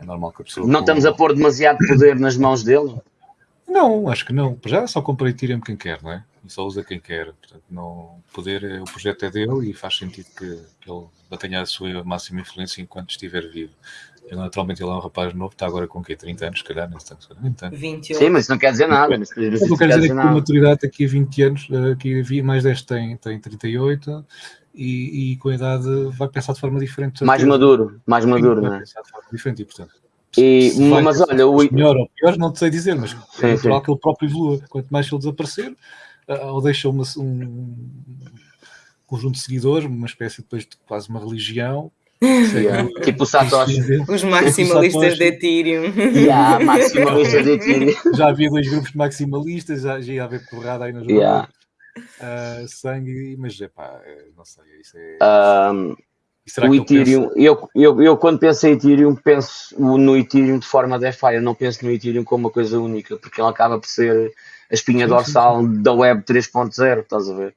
É normal que a pessoa. Não estamos a pôr demasiado poder nas mãos dele? Não, acho que não. Já é só compra e tira quem quer, não é? E só usa quem quer. Portanto, não, poder, é, o projeto é dele e faz sentido que, que ele mantenha a sua máxima influência enquanto estiver vivo. Ele, naturalmente, ele é um rapaz novo, está agora com o quê? 30 anos, se calhar, não está 20 anos. 28. Sim, mas isso não quer dizer nada. Não, não, não quer dizer, que com maturidade aqui a 20 anos, aqui mais 10 tem, tem 38 e, e com a idade vai pensar de forma diferente. Mais maduro, mais maduro, não é? Pensar de forma diferente e, portanto, e, mas olha, o melhor ou pior, não te sei dizer, mas sim, é natural que ele próprio evolua. Quanto mais ele desaparecer, ou deixa uma, um conjunto de seguidores, uma espécie depois de quase uma religião. Yeah. tipo o Satoshi. Os maximalistas de Ethereum. Yeah, maximalistas de Ethereum. Já havia dois grupos de maximalistas, já, já ia haver porrada aí nas yeah. uh, sangue, mas é pá, não sei, isso é. Um, o Ethereum, eu, eu, eu quando penso em Ethereum, penso no Ethereum de forma DeFi, eu não penso no Ethereum como uma coisa única, porque ele acaba por ser a espinha sim, dorsal sim, sim. da Web 3.0, estás a ver?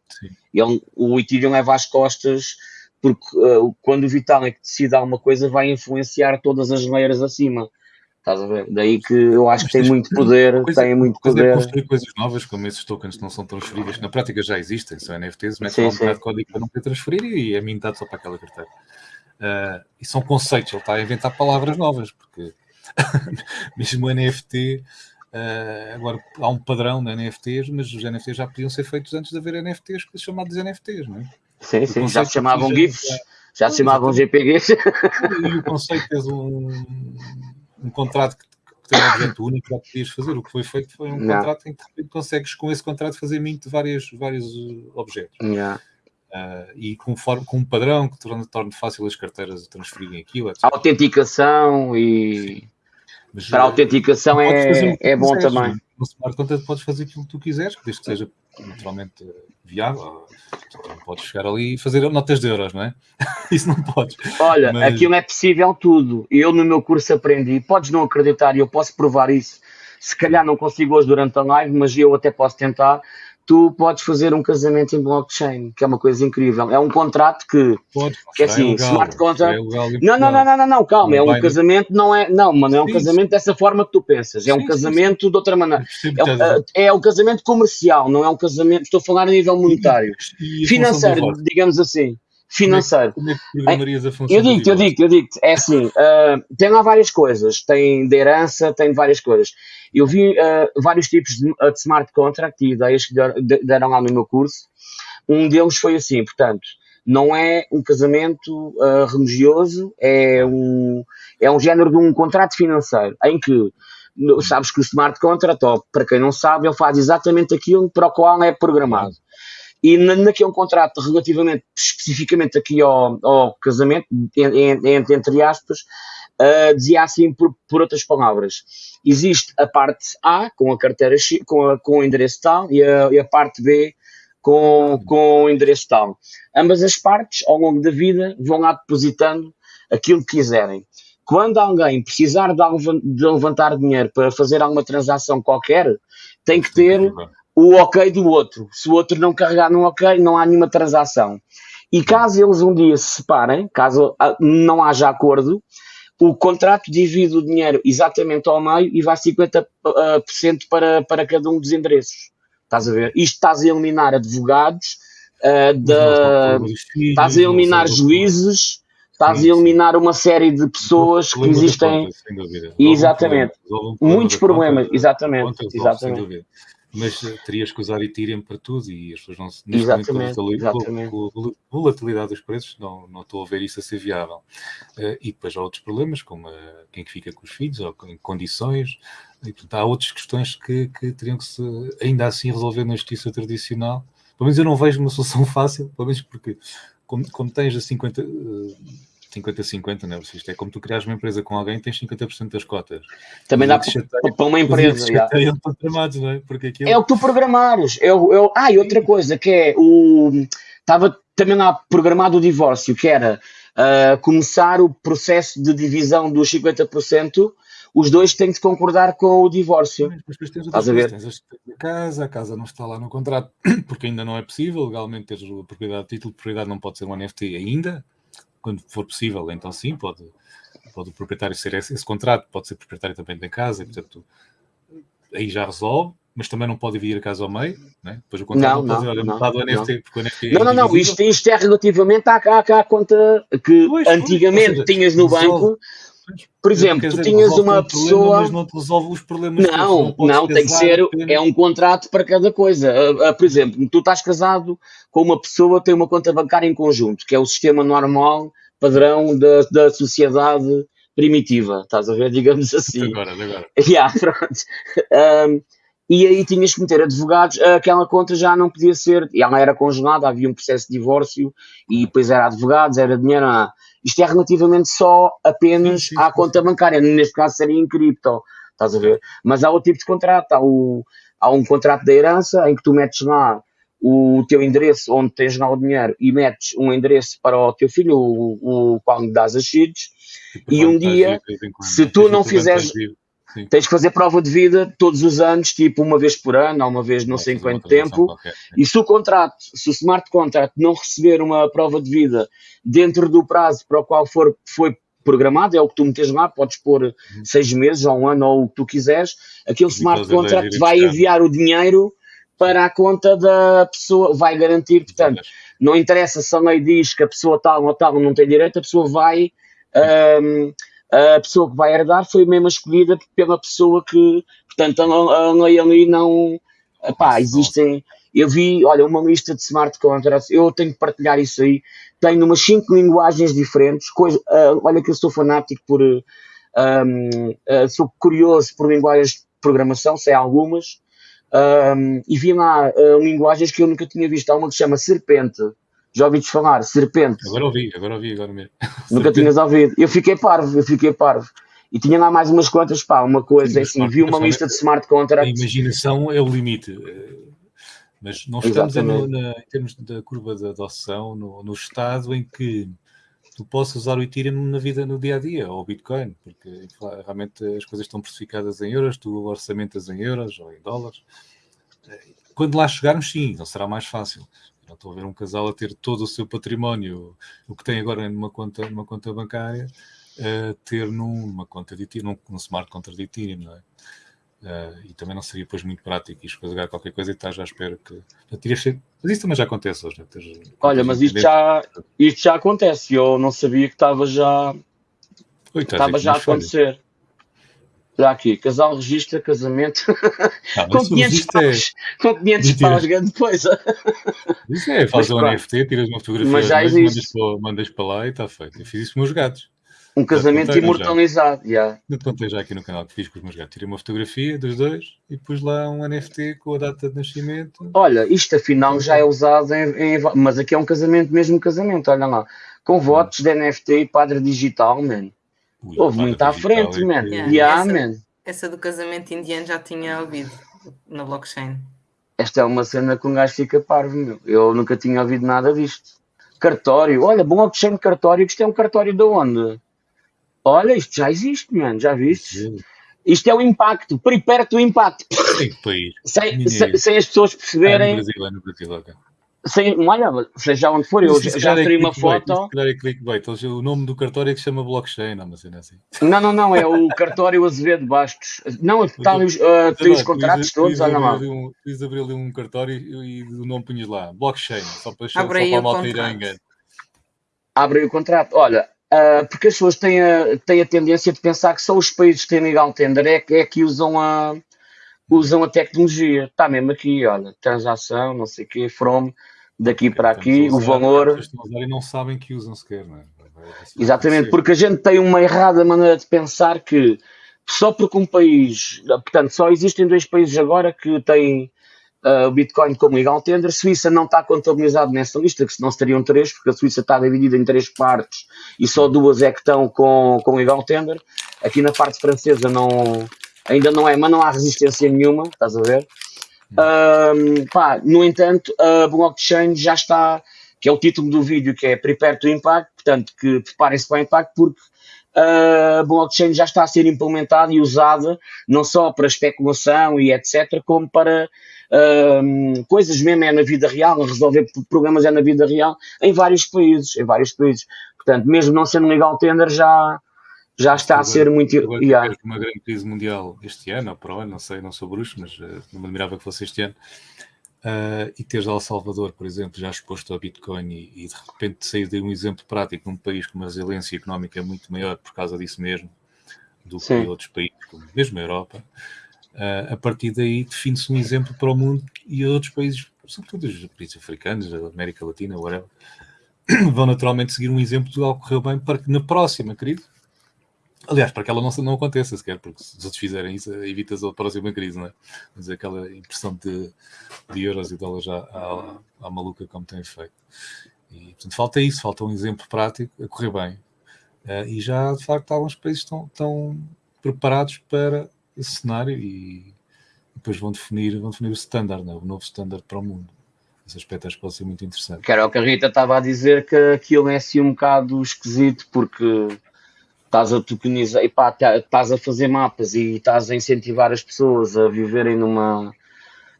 Ele, o Ethereum leva às costas, porque uh, quando o Vitalik decide alguma coisa, vai influenciar todas as layers acima. Estás a ver? Daí que eu acho que tem muito poder, coisa, tem muito poder. É construir coisas novas, como esses tokens não são transferidas, na prática já existem, são NFTs, mas só um bocado de código para não poder transferir e é mintado só para aquela carteira. Uh, e são conceitos, ele está a inventar palavras novas, porque mesmo o NFT, uh, agora há um padrão de NFTs, mas os NFTs já podiam ser feitos antes de haver NFTs chamados NFTs, não é? Sim, sim, já se chamavam GIFs, já, já se chamavam GPGs. E o conceito é um um contrato que, tem um objeto único, já podias fazer. O que foi feito foi um não. contrato em que consegues com esse contrato fazer mint de vários, vários uh, objetos. Não. Uh, e conforme, com um padrão que torna, torna fácil as carteiras transferirem aquilo. Etc. A autenticação e. Mas, para a uh, autenticação é, é bom também. Com smart contract podes fazer aquilo que tu quiseres, desde que seja naturalmente viável. Tu não podes chegar ali e fazer notas de euros, não é? Isso não podes. Olha, Mas... aquilo é possível tudo. Eu no meu curso aprendi, podes não acreditar e eu posso provar isso. Se calhar não consigo hoje durante a live, mas eu até posso tentar tu podes fazer um casamento em blockchain, que é uma coisa incrível. É um contrato que, Pode, que é assim, é legal, smart contract. É não, não, não, não, não, não, calma, é um casamento, não é, não, mano, é um casamento dessa forma que tu pensas, é um casamento de outra maneira. É, é um casamento comercial, não é um casamento, estou a falar a nível monetário, e, e financeiro, digamos assim financeiro. Como é, que a função eu digo eu digo eu digo é assim, uh, tem lá várias coisas, tem de herança, tem várias coisas. Eu vi uh, vários tipos de, de, smart contract e ideias que deram lá no meu curso. Um deles foi assim, portanto, não é um casamento uh, religioso, é um, é um género de um contrato financeiro, em que sabes que o smart contract, ou, para quem não sabe, ele faz exatamente aquilo para o qual é programado. E naquele um contrato relativamente especificamente aqui ao, ao casamento, entre, entre aspas, uh, dizia assim por, por outras palavras. Existe a parte A com a carteira com, a, com o endereço tal e a, e a parte B com, com o endereço tal. Ambas as partes, ao longo da vida, vão lá depositando aquilo que quiserem. Quando alguém precisar de levantar dinheiro para fazer alguma transação qualquer, tem que ter o ok do outro. Se o outro não carregar no ok, não há nenhuma transação. E caso eles um dia se separem, caso ah, não haja acordo, o contrato divide o dinheiro exatamente ao meio e vai 50% ah, para, para cada um dos endereços. Estás a ver? Isto estás a eliminar advogados, uh, da, estás a eliminar juízes, estás a eliminar uma série de pessoas que existem. Exatamente. Muitos problemas, exatamente. exatamente mas eh, terias que usar Ethereum para tudo e as pessoas não se exatamente, com, exatamente. Com a volatilidade dos preços não, não estou a ver isso a ser viável. Uh, e depois há outros problemas, como uh, quem fica com os filhos, ou em condições, e, portanto, há outras questões que, que teriam que se ainda assim resolver na justiça tradicional. Pelo menos eu não vejo uma solução fácil, pelo menos porque como, como tens a 50. Uh, 50-50, não é? Isto é como tu criares uma empresa com alguém tens 50% das cotas. Também dá para uma empresa. Programados, não é? Porque aquilo... é o que tu programares. Eu, eu... Ah, e outra coisa que é o. Estava também lá programado o divórcio, que era uh, começar o processo de divisão dos 50%. Os dois têm de concordar com o divórcio. Mas depois tens Estás a ver? Tens a casa, a casa não está lá no contrato, porque ainda não é possível. Legalmente, teres a propriedade, título de propriedade não pode ser um NFT ainda quando for possível, então sim, pode, pode o proprietário ser esse, esse contrato, pode ser proprietário também da casa, e, portanto, aí já resolve, mas também não pode dividir a casa ao meio, né? depois o contrato não, não pode olha, metade do NFT, não. NFT é Não, não, não, isto, isto é relativamente à, à, à conta que pois, antigamente seja, tinhas no resolve. banco, por exemplo, tu tinhas uma pessoa. Problema, mas não te resolve os problemas. Não, não, não tem que ser. É um contrato para cada coisa. Uh, uh, por exemplo, tu estás casado com uma pessoa, tem uma conta bancária em conjunto, que é o sistema normal, padrão da, da sociedade primitiva. Estás a ver? Digamos assim. Agora, agora. Yeah, pronto. Um, e aí tinhas que meter advogados, aquela conta já não podia ser, ela era congelada, havia um processo de divórcio e depois era advogados, era dinheiro. Ah, isto é relativamente só apenas sim, sim, à conta bancária, neste caso seria em cripto, estás a ver? Mas há outro tipo de contrato, há, o, há um contrato de herança em que tu metes lá o teu endereço onde tens lá o dinheiro e metes um endereço para o teu filho, o, o qual lhe dás as seeds, e um dia, se tu não fizeres, tens que fazer prova de vida todos os anos, tipo uma vez por ano, ou uma vez não sei em quanto tempo, qualquer, e se o contrato, se o smart contract não receber uma prova de vida dentro do prazo para o qual for, foi programado, é o que tu metes lá, podes pôr uhum. seis meses ou um ano ou o que tu quiseres, aquele smart contract vai enviar o dinheiro para a conta da pessoa, vai garantir, portanto, não interessa se a lei diz que a pessoa tal ou tal não tem direito, a pessoa vai, um, a pessoa que vai herdar foi mesmo escolhida pela pessoa que, portanto, a, a lei ali não, pá, existem, eu vi, olha, uma lista de smart contracts, eu tenho que partilhar isso aí, tenho umas cinco linguagens diferentes, coisa, uh, olha que eu sou fanático por, um, uh, sou curioso por linguagens de programação, sei algumas, um, e vi lá uh, linguagens que eu nunca tinha visto. Há uma que se chama Serpente. Já ouvi falar? Serpente. Agora ouvi, agora ouvi, agora mesmo. Nunca tinhas ouvido. Eu fiquei parvo, eu fiquei parvo. e tinha lá mais umas quantas, pá, uma coisa Sim, assim, vi uma lista de smart contracts. A imaginação é o limite. Mas nós estamos na, em termos da curva de adoção no, no estado em que tu possas usar o Ethereum na vida no dia a dia, ou o Bitcoin, porque realmente as coisas estão precificadas em euros, tu orçamentas em euros ou em dólares. Quando lá chegarmos, sim, não será mais fácil. Não estou a ver um casal a ter todo o seu património, o que tem agora numa conta, numa conta bancária, a ter numa conta de Ethereum, num, num smart contract de Ethereum, não é? Uh, e também não seria depois muito prático escolher qualquer coisa e estás à espera que. Mas isso também já acontece hoje, né? Olha, mas isto já, isto já acontece. Eu não sabia que estava já. Estava já a acontecer. Já aqui, casal registra casamento ah, com 500 paus, é... com 500 paus, grande coisa. Isso é, faz um NFT, tiras uma fotografia, mas já mandas, para, mandas para lá e está feito. Eu fiz isso com os meus gatos. Um casamento imortalizado, já. Yeah. Eu contei já aqui no canal que fiz com os meus gatos. Tirei uma fotografia dos dois e pus lá um NFT com a data de nascimento. Olha, isto afinal já é usado em, em mas aqui é um casamento, mesmo casamento, olha lá. Com votos hum. de NFT e padre digital, man. Ui, Houve muito à frente, man. Yeah. Yeah, essa, man. Essa do casamento indiano já tinha ouvido na blockchain. Esta é uma cena que um gajo fica parvo, meu. Eu nunca tinha ouvido nada disto. Cartório, olha, blockchain cartório, isto é um cartório de onde? Olha, isto já existe, mano, já viste? Isto é o impacto, perto do impacto. Sem, sem, sem, as pessoas perceberem. É no Brasil, é no Brasil, ok. Sem, olha, seja onde for, eu já, já tirei uma foto. É clickbait, o nome do cartório é que se chama blockchain, não, mas é assim. Não, não, não, é o cartório Azevedo Bastos. Não, está ali, uh, tem os contratos todos, olha lá. Fiz abrir ali um cartório e o nome punhas lá, blockchain, só para, só para a malta ir Abre o contrato. Olha, Uh, porque as pessoas têm a, têm a tendência de pensar que só os países que têm legal tender é, é que usam a, usam a tecnologia. Está mesmo aqui, olha, transação, não sei o quê, from, daqui para aqui, o valor. E não sabem que usam sequer, não é? Exatamente, porque a gente tem uma errada maneira de pensar que só porque um país, portanto, só existem dois países agora que têm uh, o Bitcoin como legal tender. A Suíça não está contabilizado nessa lista, que senão seriam três, porque a Suíça está dividida em três partes e só duas é que estão com, com legal tender. Aqui na parte francesa não, ainda não é, mas não há resistência nenhuma, estás a ver? Um, pá, no entanto, a blockchain já está, que é o título do vídeo, que é Prepare to Impact, portanto, que preparem-se para o impacto, porque a blockchain já está a ser implementada e usada não só para especulação e etc., como para um, coisas mesmo é na vida real, resolver problemas é na vida real, em vários países, em vários países. Portanto, mesmo não sendo legal tender, já, já está agora, a ser muito. Agora yeah. uma grande crise mundial este ano, ou para o ano, não sei, não sou bruxo, mas uh, não me admirava que fosse este ano. Uh, e teres El Salvador, por exemplo, já exposto ao Bitcoin e, e de repente sair de um exemplo prático num país com uma resiliência económica muito maior por causa disso mesmo do Sim. que outros países, como mesmo a Europa, Uh, a partir daí define-se um exemplo para o mundo e outros países, sobretudo os países africanos, da América Latina, whatever, vão naturalmente seguir um exemplo de algo que correu bem para que na próxima crise, aliás, para que ela não, não aconteça sequer, porque se os outros fizerem isso, evitas a próxima crise, não é? Mas aquela impressão de, de euros e dólares à, à, à maluca como tem feito. E, portanto, falta isso, falta um exemplo prático a correr bem. Uh, e já, de facto, alguns países estão, estão preparados para esse cenário e depois vão definir, vão definir o standard, né? o novo standard para o mundo. Esse aspecto acho que pode ser muito interessante. Era o que a Rita estava a dizer que aquilo é assim um bocado esquisito porque estás a tokenizar, e pá, tá, estás a fazer mapas e estás a incentivar as pessoas a viverem numa.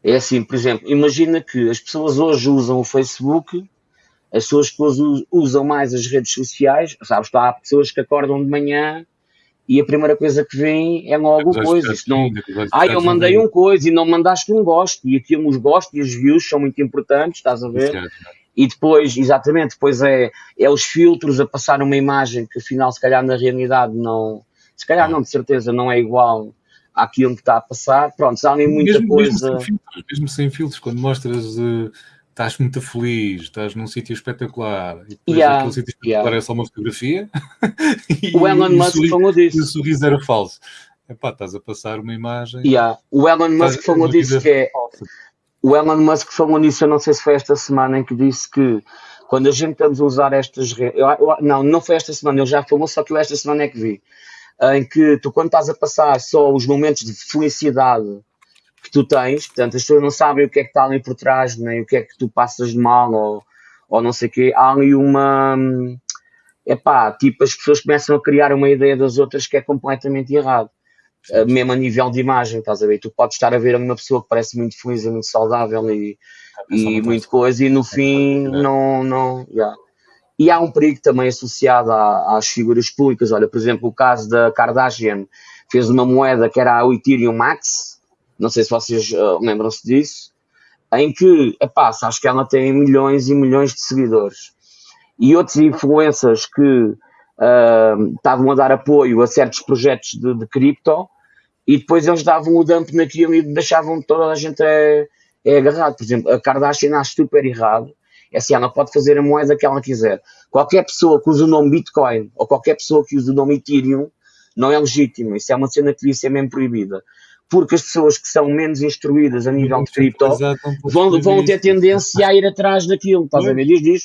É assim, por exemplo, imagina que as pessoas hoje usam o Facebook, as pessoas usam mais as redes sociais, sabes, há pessoas que acordam de manhã e a primeira coisa que vem é logo coisa. Isto não... Ah, eu mandei um coisa e não mandaste um gosto, e aqui os gostos e os views são muito importantes, estás a ver? E depois, exatamente, depois é, é os filtros a passar uma imagem que afinal, se calhar na realidade não, se calhar não, de certeza não é igual àquilo que está a passar. Pronto, há ali muita mesmo, coisa. Mesmo sem, filtros, mesmo sem filtros, quando mostras. Uh estás muito feliz, estás num sítio espetacular e depois yeah, aquele sítio espetacular yeah. é só uma fotografia o Elon Musk falou disso e o sorriso era falso Epá, estás a passar uma imagem yeah. o Elon Musk falou disso que é falsa. O Elon Musk falou nisso eu não sei se foi esta semana em que disse que quando a gente estamos a usar estas redes não, não foi esta semana, ele já falou só que eu esta semana é que vi em que tu, quando estás a passar só os momentos de felicidade que tu tens, portanto, as pessoas não sabem o que é que está ali por trás, nem o que é que tu passas de mal, ou, ou não sei o quê, há ali uma. Epá, tipo, as pessoas começam a criar uma ideia das outras que é completamente errado. Uh, mesmo a nível de imagem, estás a ver? Tu podes estar a ver uma pessoa que parece muito feliz e muito saudável e, e muito coisa, e no fim não. não yeah. E há um perigo também associado às figuras públicas. Olha, por exemplo, o caso da Kardashian fez uma moeda que era o Ethereum Max, não sei se vocês uh, lembram-se disso, em que, epá, acho que ela tem milhões e milhões de seguidores. E outros influencers que uh, estavam a dar apoio a certos projetos de, de cripto e depois eles davam o dump naquilo e deixavam toda a gente é, é agarrado. Por exemplo, a Kardashian acho super errado. É assim, ela pode fazer a moeda que ela quiser. Qualquer pessoa que use o nome Bitcoin ou qualquer pessoa que use o nome Ethereum não é legítimo. Isso é uma cena que devia ser mesmo proibida porque as pessoas que são menos instruídas a nível de cripto vão, vão ter tendência a ir atrás daquilo. Estás a ver? Diz, diz.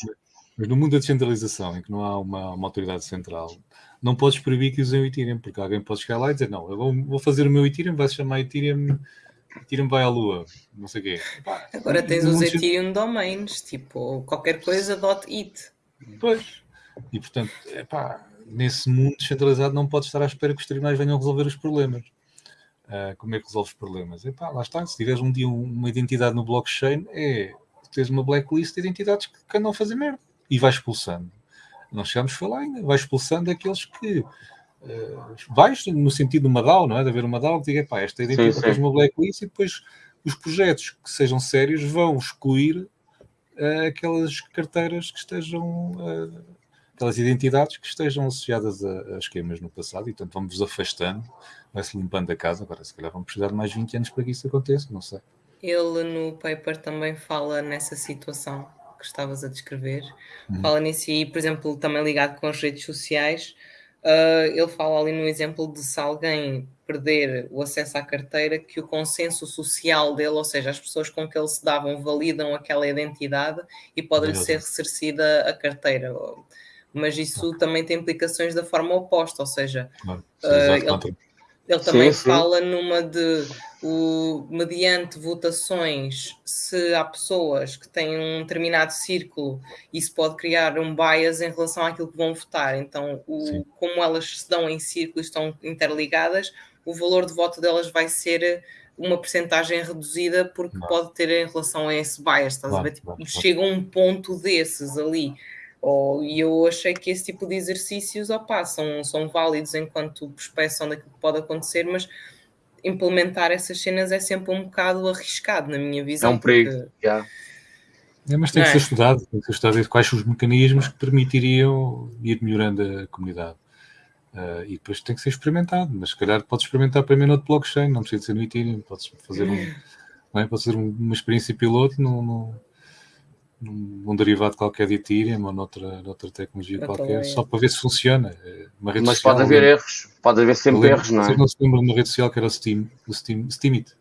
Mas no mundo da descentralização, em que não há uma, uma autoridade central, não podes proibir que usem o Ethereum, porque alguém pode chegar lá e dizer: Não, eu vou, vou fazer o meu Ethereum, vai se chamar Ethereum, Ethereum vai à Lua, não sei o quê. Agora tens os Ethereum domains, tipo qualquer coisa .it. Pois. E portanto, epá, nesse mundo descentralizado não podes estar à espera que os tribunais venham resolver os problemas. Uh, como é que resolves problemas? Epá, lá está, se tiveres um dia uma identidade no blockchain, é tens uma blacklist de identidades que, que andam a fazer merda e vais expulsando. Não chegamos a falar ainda, vais expulsando aqueles que uh, vais no sentido de uma DAO, não é? De haver uma DAO que diga, pá, esta identidade tens uma blacklist e depois os projetos que sejam sérios vão excluir uh, aquelas carteiras que estejam aquelas identidades que estejam associadas a, a, esquemas no passado e, portanto, vamos afastando, vai-se limpando a casa. Agora, se calhar, vamos precisar de mais 20 anos para que isso aconteça, não sei. Ele no paper também fala nessa situação que estavas a descrever, uhum. fala nisso e, por exemplo, também ligado com as redes sociais. Uh, ele fala ali no exemplo de se alguém perder o acesso à carteira, que o consenso social dele, ou seja, as pessoas com que ele se davam, validam aquela identidade e pode-lhe ser ressarcida a carteira mas isso também tem implicações da forma oposta, ou seja, claro, uh, ele, ele, também sim, fala sim. numa de o, mediante votações, se há pessoas que têm um determinado círculo, isso pode criar um bias em relação àquilo que vão votar. Então, o, como elas se dão em círculo e estão interligadas, o valor de voto delas vai ser uma percentagem reduzida porque pode ter em relação a esse bias, estás claro, a ver? Tipo, claro, chega um ponto desses ali. Oh, e eu achei que esse tipo de exercícios opa, são, são válidos enquanto prospeção daquilo que pode acontecer, mas implementar essas cenas é sempre um bocado arriscado, na minha visão. É um perigo, porque... yeah. é, mas tem que ser é? estudado, tem que ser estudado quais são os mecanismos que permitiriam ir melhorando a comunidade. Uh, e depois tem que ser experimentado, mas se calhar podes experimentar primeiro no blockchain, não precisa ser no Ethereum, podes fazer, um, não é? podes fazer uma experiência piloto no, no num, derivado qualquer de Ethereum ou noutra, noutra tecnologia qualquer, só para ver se funciona. É Mas social, pode haver erros, pode haver sempre lembro, erros, não é? Vocês não se lembram de uma rede social que era o Steam, o Steam, Steamit?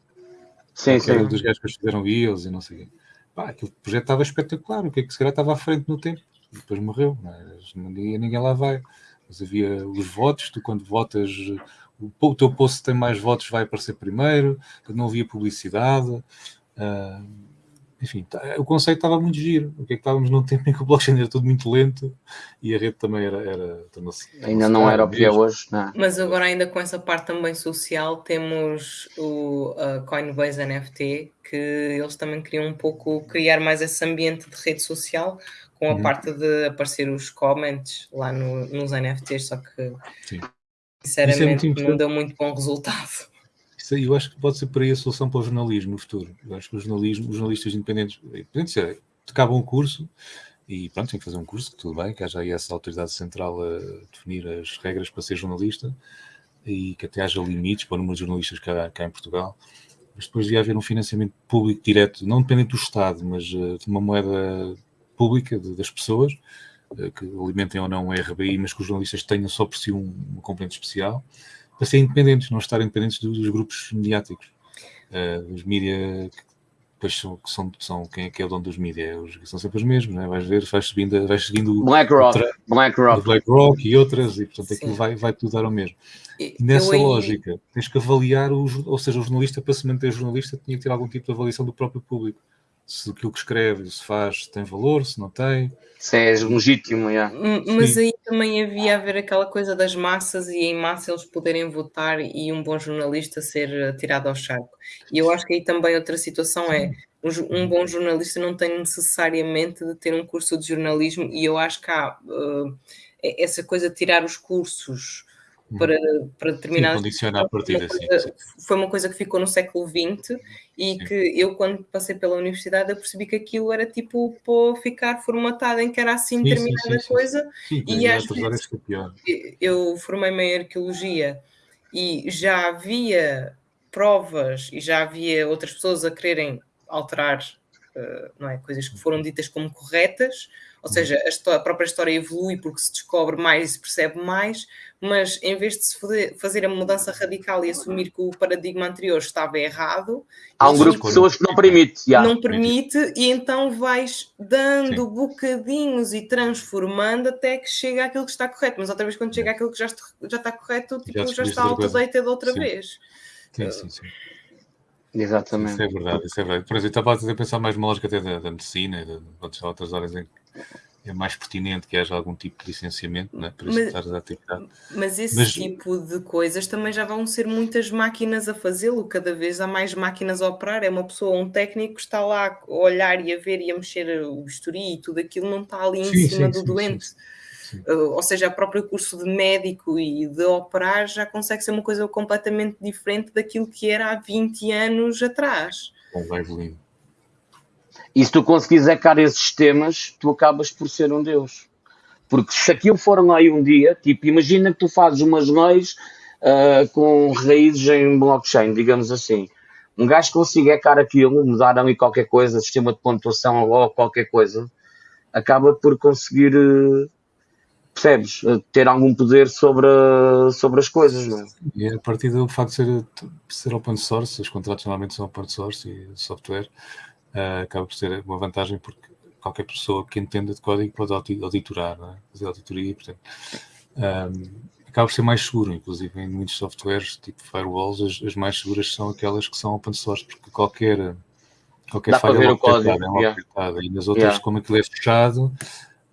Sim, sim. Era dos gajos que fizeram eles e não sei o quê. Pá, aquele projeto estava espetacular, o que é que se calhar estava à frente no tempo, e depois morreu, mas ninguém, ninguém lá vai. Mas havia os votos, tu quando votas, o, o teu post tem mais votos vai aparecer primeiro, não havia publicidade. Uh, enfim, tá, o conceito estava muito giro. O que é que estávamos num tempo em que o blockchain era tudo muito lento e a rede também era. era ainda não era o que é hoje, não. É? Mas agora, ainda com essa parte também social, temos o Coinbase NFT, que eles também queriam um pouco criar mais esse ambiente de rede social, com a uhum. parte de aparecer os comments lá no, nos NFTs, só que Sim. É sinceramente é não deu muito bom resultado. Isso, eu acho que pode ser por aí a solução para o jornalismo no futuro. Eu acho que o jornalismo, os jornalistas independentes, independentes é, acabam um curso e pronto, tem que fazer um curso, que tudo bem, que haja aí essa autoridade central a definir as regras para ser jornalista e que até haja limites para o número de jornalistas há cá em Portugal. Mas depois devia haver um financiamento público direto, não dependente do Estado, mas uh, de uma moeda pública de, das pessoas, uh, que alimentem ou não o RBI, mas que os jornalistas tenham só por si um, uma componente especial para ser independentes, não estarem dependentes dos, grupos mediáticos, uh, dos mídias depois são, são, são quem é que é o dono dos mídias? Os, são sempre os mesmos, né? vais ver, vais subindo, vais seguindo BlackRock, BlackRock. BlackRock e outras, e portanto aquilo vai, vai tudo dar ao mesmo. E, Nessa lógica, tens que avaliar, o, ou seja, o jornalista, para se manter jornalista, tinha que ter algum tipo de avaliação do próprio público se aquilo que escreve se faz tem valor, se não tem. Se é legítimo, yeah. Mas Sim. aí também havia a ver aquela coisa das massas e em massa eles poderem votar e um bom jornalista ser tirado ao charco. E eu acho que aí também outra situação é um bom jornalista não tem necessariamente de ter um curso de jornalismo e eu acho que há uh, essa coisa de tirar os cursos para, para determinadas. condicionar a partida, sim, sim, Foi uma coisa que ficou no século XX e sim. que eu, quando passei pela universidade, eu percebi que aquilo era tipo para ficar formatado em que era assim determinada coisa. e às vezes, eu formei-me em arqueologia e já havia provas e já havia outras pessoas a quererem alterar uh, não é, coisas que foram ditas como corretas ou seja, a, história, a, própria história evolui porque se descobre mais e se percebe mais, mas em vez de se fazer a mudança radical e assumir que o paradigma anterior estava errado, há um grupo de pessoas que não permite. Yeah. Não permite, e então vais dando Sim. bocadinhos e transformando até que chega àquilo que está correto. Mas outra vez, quando chega àquilo que já, já está correto, tipo, já, já está outdated outra sim. vez. Sim, sim, sim. Exatamente. Isso é verdade, isso é verdade. Por exemplo, estava a pensar mais numa lógica até da, da medicina e de, de outras áreas em que é mais pertinente que haja algum tipo de licenciamento né, para executar a atividade. Mas esse mas, tipo de coisas também já vão ser muitas máquinas a fazê-lo, cada vez há mais máquinas a operar. É uma pessoa, um técnico que está lá a olhar e a ver e a mexer o bisturi e tudo aquilo não está ali em sim, cima sim, do sim, doente. Uh, ou seja, o próprio curso de médico e de operar já consegue ser uma coisa completamente diferente daquilo que era há 20 anos atrás. Bom, vai evoluindo. E se tu conseguires ecar esses temas, tu acabas por ser um Deus. Porque se aquilo for aí um dia, tipo, imagina que tu fazes umas leis uh, com raízes em blockchain, digamos assim. Um gajo consiga ecar aquilo, mudar ali qualquer coisa, sistema de pontuação ou qualquer coisa, acaba por conseguir, uh, percebes, uh, ter algum poder sobre, sobre as coisas. Não é? E a partir do facto de ser, ser open source, os contratos normalmente são open source e software, uh, acaba por ser uma vantagem porque qualquer pessoa que entenda de código pode auditorar, é? fazer auditoria, portanto, um, acaba por ser mais seguro, inclusive em muitos softwares, tipo firewalls, as, as, mais seguras são aquelas que são open source, porque qualquer, qualquer Dá falha é logo é yeah. e nas outras, yeah. como aquilo é fechado,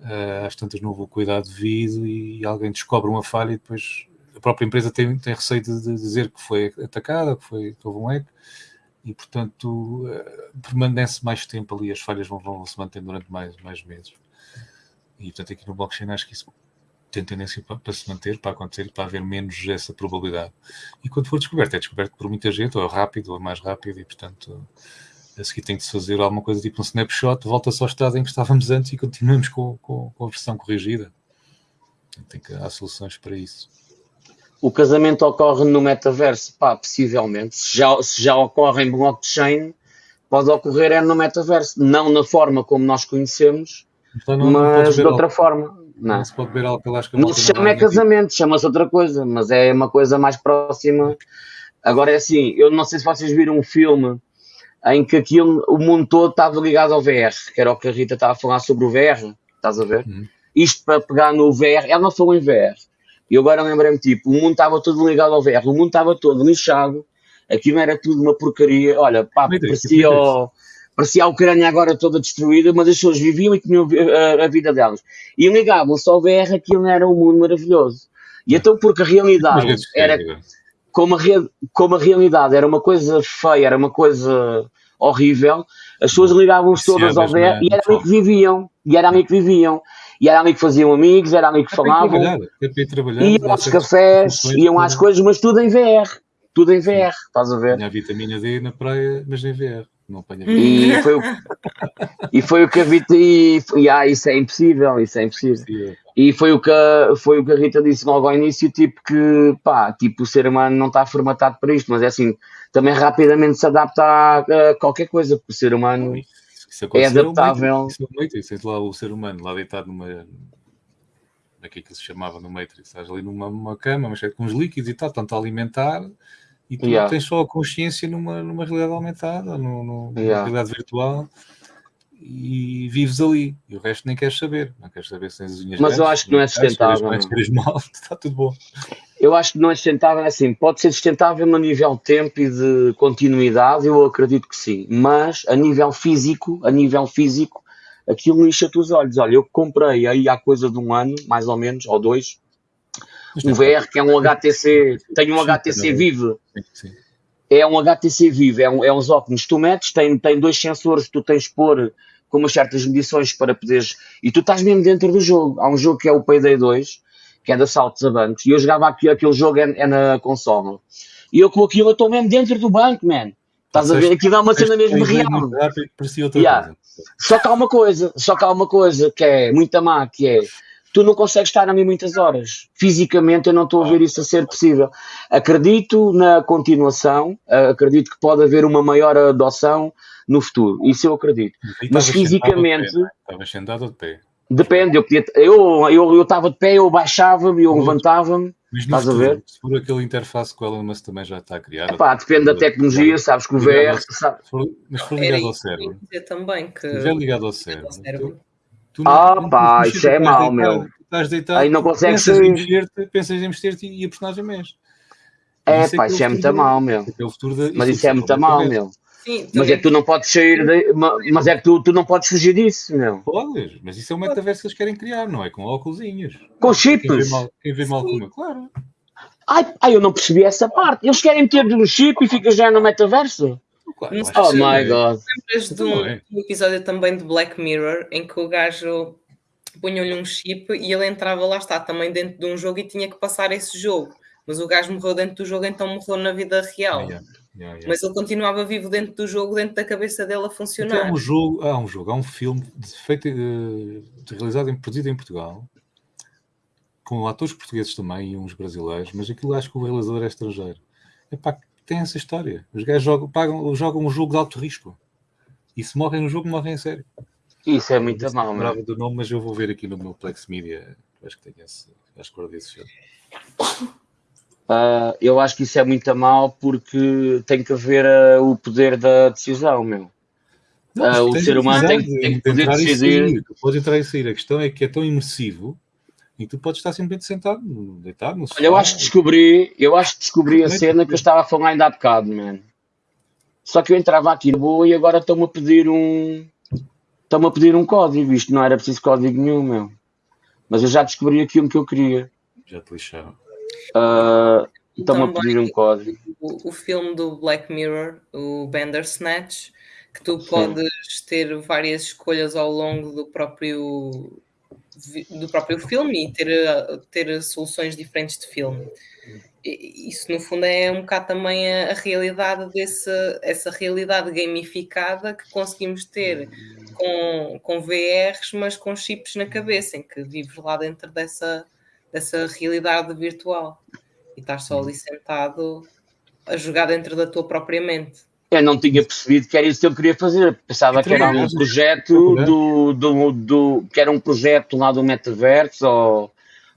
uh, às tantas não houve o cuidado devido e alguém descobre uma falha e depois a própria empresa tem, tem receio de, de dizer que foi atacada, que, foi, que houve um hack, e portanto eh, permanece mais tempo ali, as falhas vão, vão se manter durante mais, mais meses. E portanto aqui no blockchain acho que isso tem tendência para, para, se manter, para acontecer para haver menos essa probabilidade. E quando for descoberto, é descoberto por muita gente, ou é rápido, ou é mais rápido, e portanto a seguir tem que se fazer alguma coisa tipo um snapshot, volta só ao estado em que estávamos antes e continuamos com, com, com a versão corrigida. Tem que, há soluções para isso o casamento ocorre no metaverso? Pá, possivelmente. Se já, se já ocorre em blockchain, pode ocorrer é no metaverso. Não na forma como nós conhecemos, então não, mas não de outra forma. Não, não se pode beber álcool, acho que não se chama é casamento, chama-se outra coisa, mas é uma coisa mais próxima. Agora é assim, eu não sei se vocês viram um filme em que aquilo, o mundo todo estava ligado ao VR, que era o que a Rita estava a falar sobre o VR, estás a ver? Uhum. Isto para pegar no VR, ela não falou em VR, e agora lembrei-me, tipo, o mundo estava todo ligado ao VR, o mundo estava todo lixado, aquilo era tudo uma porcaria. Olha, pá, parecia, o, parecia a Ucrânia agora toda destruída, mas as pessoas viviam e tinham a, a vida delas. E ligavam-se ao VR, aquilo era um mundo maravilhoso. E então, porque a realidade era. Como a, como a realidade era uma coisa feia, era uma coisa horrível, as pessoas ligavam-se todas ao VR e era ali que viviam. E era ali que viviam. E era ali que faziam amigos, era ali que é falavam. É iam aos cafés, iam às coisas, mas tudo em VR. Tudo em VR, estás a ver? Tinha a vitamina D na praia, mas em VR. Não apanha e foi, o, e foi o que a Rita e, e ah, isso é impossível, isso é impossível. E foi o que foi o que a Rita disse logo ao início, tipo que pá, tipo o ser humano não está formatado para isto, mas é assim, também rapidamente se adapta a, a qualquer coisa, porque o ser humano isso é adaptável. Isso é o Matrix, é lá o ser humano lá deitado numa. Aqui que se chamava no Matrix, estás ali numa, numa cama, mas é com os líquidos e tal, tanto a alimentar, e tu yeah. tens só a consciência numa, numa realidade aumentada, no, numa yeah. realidade virtual e vives ali. E o resto nem queres saber. Não queres saber se tens as unhas Mas eu acho que não é sustentável. Mas queres mal, está tudo bom. Eu acho que não é sustentável, é assim, pode ser sustentável a nível de tempo e de continuidade, eu acredito que sim. Mas a nível físico, a nível físico, aquilo lixa-te os olhos. Olha, eu comprei aí há coisa de um ano, mais ou menos, ou dois, um VR que é um HTC, tem um HTC Vive. É um HTC Vive, é, um, é uns óculos que tu metes, tem, tem dois sensores que tu tens de pôr com umas certas medições para poderes. E tu estás mesmo dentro do jogo. Há um jogo que é o Payday 2, que é de assaltos a bancos, e eu jogava aqui, aquele jogo é, é na console. E eu com aquilo eu estou mesmo dentro do banco, man. Estás a ver? Aqui dá uma cena mesmo real. Yeah. Só que há uma coisa, só que há uma coisa que é muito má, que é tu não consegues estar ali muitas horas. Fisicamente eu não estou a ver isso a ser possível. Acredito na continuação, acredito que pode haver uma maior adoção no futuro. Isso eu acredito. Mas fisicamente. Estavas sentado de pé. Depende, eu podia. Eu eu estava de pé, eu baixava-me, eu levantava-me. Estás futuro, a ver? Se for aquele interface que o Elon Musk também já está a criar. Epá, depende da tecnologia, sabes que o VR. Sabe... Mas se for ligado ao cérebro. também que. Se for ligado ao cérebro. Tu, ah, não, pá, isso é mau, meu. Estás deitado, aí não consegues pensas, em mexer pensas em mexer-te e a personagem mexe. É, pá, isso é muito mal, meu. Mas isso é muito mal, meu. Sim, mas é que tu não podes sair de, mas é que tu, tu não podes fugir disso, meu. Podes, mas isso é o metaverso que eles querem criar, não é? Com óculosinhos. Com chips. Quem vê mal, quem vê mal claro. Ai, ai, eu não percebi essa parte. Eles querem meter um chip e fica já no metaverso. Claro, oh my god. Lembras de um, é. um, episódio também de Black Mirror em que o gajo punham-lhe um chip e ele entrava lá está também dentro de um jogo e tinha que passar esse jogo. Mas o gajo morreu dentro do jogo, então morreu na vida real. Yeah. Yeah, yeah. Mas ele continuava vivo dentro do jogo, dentro da cabeça dele a funcionar. Então, há um jogo, há um jogo, há um filme feito, uh, realizado em, produzido em Portugal, com atores portugueses também e uns brasileiros, mas aquilo acho que o realizador é estrangeiro. Epá, tem essa história. Os gajos jogam, pagam, jogam um jogo de alto risco. E se morrem no jogo, morrem em sério. Isso é muito mal, não lembrava do nome, mas eu vou ver aqui no meu Plex Media. Acho que tenho esse, acho que guardei esse filme. Uh, eu acho que isso é muito mal porque tem que haver uh, o poder da decisão, meu. Não, uh, o ser humano tem, tem, que poder decidir. Tu podes entrar e sair. A questão é que é tão imersivo e tu podes estar simplesmente sentado, deitado no sofá. Olha, eu acho que descobri, eu acho que descobri a cena que eu estava a falar ainda há bocado, man. Só que eu entrava aqui de boa e agora estão-me a pedir um. Estão-me a pedir um código. Isto não era preciso código nenhum, meu. Mas eu já descobri aquilo que eu queria. Já te lixaram. Uh, Estão-me a pedir um código. O, o, filme do Black Mirror, o Bandersnatch, que tu podes Sim. ter várias escolhas ao longo do próprio do próprio filme e ter, ter soluções diferentes de filme. Isso, no fundo, é um bocado também a, a realidade desse, essa realidade gamificada que conseguimos ter com, com VRs, mas com chips na cabeça, em que vives lá dentro dessa, dessa realidade virtual e estás só ali sentado a jogar dentro da tua própria mente. Eu não tinha percebido que era isso que eu queria fazer. Pensava que era um projeto do, do, do, que era um projeto lá do metaverso ou,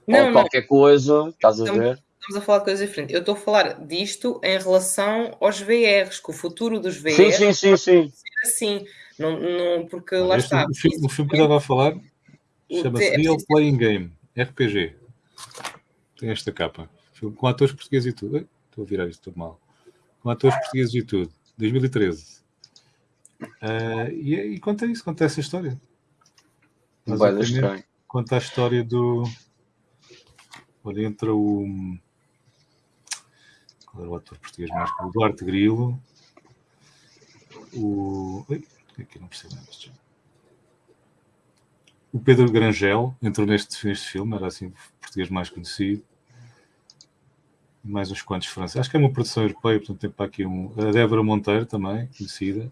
não, ou qualquer não. coisa. Estás a ver? Estamos a falar de coisas diferentes. Eu estou a falar disto em relação aos VRs, que o futuro dos VRs sim, sim, sim, sim. assim. Não, não, porque lá este, está. O filme, o filme que eu estava a falar chama-se Real Playing Game, RPG. Tem esta capa. Com atores portugueses e tudo. Estou a virar isto tudo mal. Com atores portugueses e tudo. 2013. Uh, e, e conta isso, conta essa história. Vai estranho. Conta a história do. Olha, entra o. Qual era o ator português mais? O Duarte Grilo. O. Aqui não percebo nada. O Pedro Grangel entrou neste, neste filme, era assim o português mais conhecido. Mais uns quantos franceses. Acho que é uma produção europeia, portanto tem para aqui um. A Débora Monteiro também, conhecida.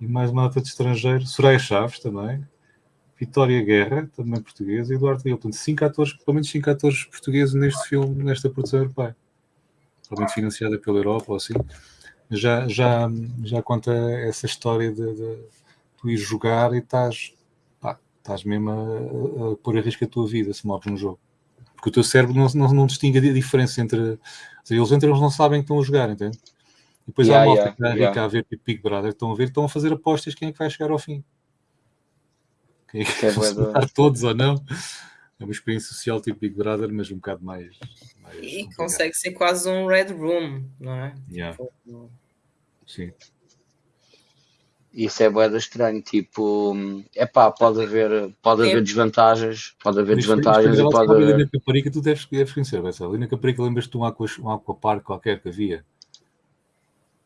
E mais uma nota de estrangeiro. Soraya Chaves também. Vitória Guerra, também portuguesa. E Eduardo Guilherme. Portanto, cinco atores, pelo menos cinco atores portugueses neste filme, nesta produção europeia. Provavelmente financiada pela Europa ou assim. Já, já, já conta essa história de, de tu ir jogar e estás estás mesmo a, a, pôr a risco a tua vida se morres no jogo. Porque o teu cérebro não, não, não distingue a diferença entre. Ou Eles entram, eles não sabem que estão a jogar, entende? E depois yeah, há uma malta yeah, que yeah. a ver Big Brother, estão a ver, estão a fazer apostas quem é que vai chegar ao fim. Quem é que, que vai é todos ou não. É uma experiência social tipo Big Brother, mas um bocado mais. mais e complicado. consegue ser quase um Red Room, não é? Yeah. Sim. Isso é boeda estranho, tipo, é pá, pode haver, pode haver desvantagens, pode haver desvantagens e pode haver. Ali na Caparica, tu deves, deves conhecer, Marcelo. Ali na Caparica, lembras-te de um, aqua, um aquapark qualquer que havia?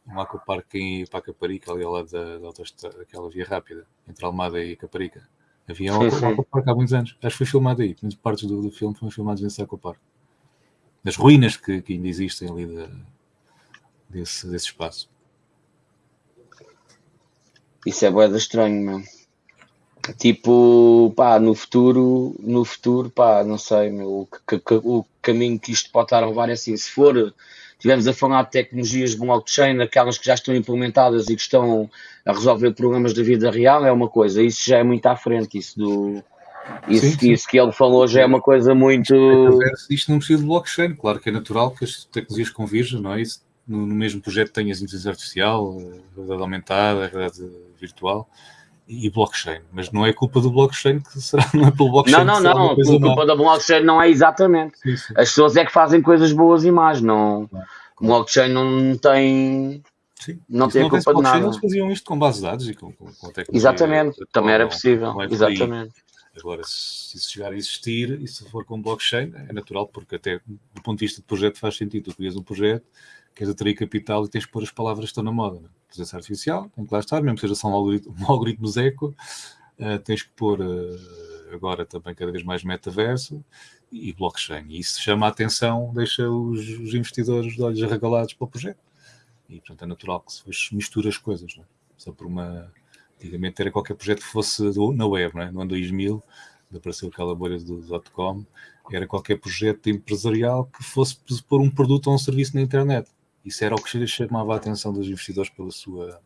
Um aquapark para a Caparica, ali ao lado da, da autostrada, aquela via rápida, entre Almada e Caparica. Havia um, sim, aquapark há muitos anos. Acho que foi filmado aí. Muitas partes do, do filme foram filmadas nesse aquapark. Das ruínas que, que ainda existem ali de, desse, desse espaço. Isso é boeda estranho, meu. Tipo, pá, no futuro, no futuro, pá, não sei, meu, o, o caminho que isto pode estar a levar é assim, se for, tivemos a falar de tecnologias de blockchain, aquelas que já estão implementadas e que estão a resolver problemas da vida real, é uma coisa, isso já é muito à frente, isso do, isso, sim, sim. isso que ele falou já é uma coisa muito. Isto não precisa de blockchain, claro que é natural que as tecnologias convirjam, não é? Isso, no, no mesmo projeto tenhas inteligência artificial, realidade aumentada, realidade virtual e blockchain, mas não é culpa do blockchain que será, não é pelo blockchain. Não, não, não, a culpa da blockchain não é exatamente. Sim, sim. As pessoas é que fazem coisas boas e más, não. Claro. O blockchain não tem. Sim. Não tem a culpa de nada. Eles faziam isto com bases de dados e com, com, com tecnologia. Exatamente, também era possível. É exatamente. Agora, se isso chegar a existir e se for com blockchain, é natural, porque até do ponto de vista de projeto faz sentido. Tu crias um projeto, queres atrair capital e tens que pôr as palavras que estão na moda. Né? Inteligência artificial, tem que lá estar, mesmo que seja só um algoritmo, um algoritmo Zeco, uh, tens que pôr uh, agora também cada vez mais metaverso e blockchain. E isso chama a atenção, deixa os, os investidores de olhos arregalados para o projeto. E, portanto, é natural que se misture as coisas. Né? Só por uma... Antigamente era qualquer projeto que fosse do, na web, né? no ano 2000, apareceu aquela bolha do dot-com, era qualquer projeto empresarial que fosse pôr um produto ou um serviço na internet. Isso era o que chamava a atenção dos investidores pela sua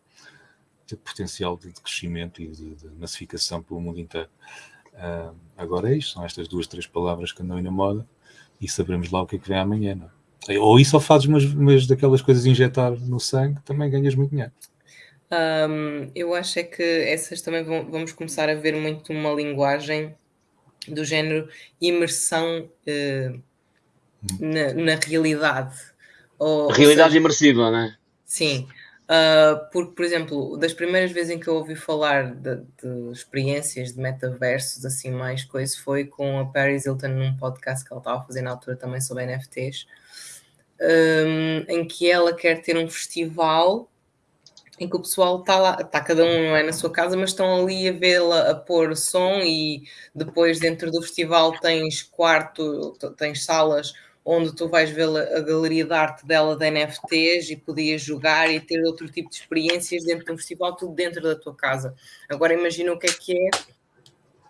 potencial de crescimento e de, de massificação pelo mundo inteiro. Uh, agora é isto, são estas duas, três palavras que andam aí na moda e saberemos lá o que é que vem amanhã. Não? É? Ou isso ou fazes umas, umas daquelas coisas injetar no sangue, também ganhas muito dinheiro. Um, eu acho é que essas também vão, vamos começar a ver muito uma linguagem do género imersão uh, na, na realidade ou, Realidade seja, imersiva, não é? Sim. Uh, porque, por exemplo, das primeiras vezes em que eu ouvi falar de, de, experiências de metaversos, assim, mais coisa, foi com a Paris Hilton num podcast que ela estava a fazer na altura também sobre NFTs, um, em que ela quer ter um festival em que o pessoal está lá, está cada um não é na sua casa, mas estão ali a vê-la a pôr som e depois dentro do festival tens quarto, tens salas onde tu vais ver a galeria de arte dela de NFTs e podias jogar e ter outro tipo de experiências dentro de um festival, tudo dentro da tua casa. Agora imagina o que é que é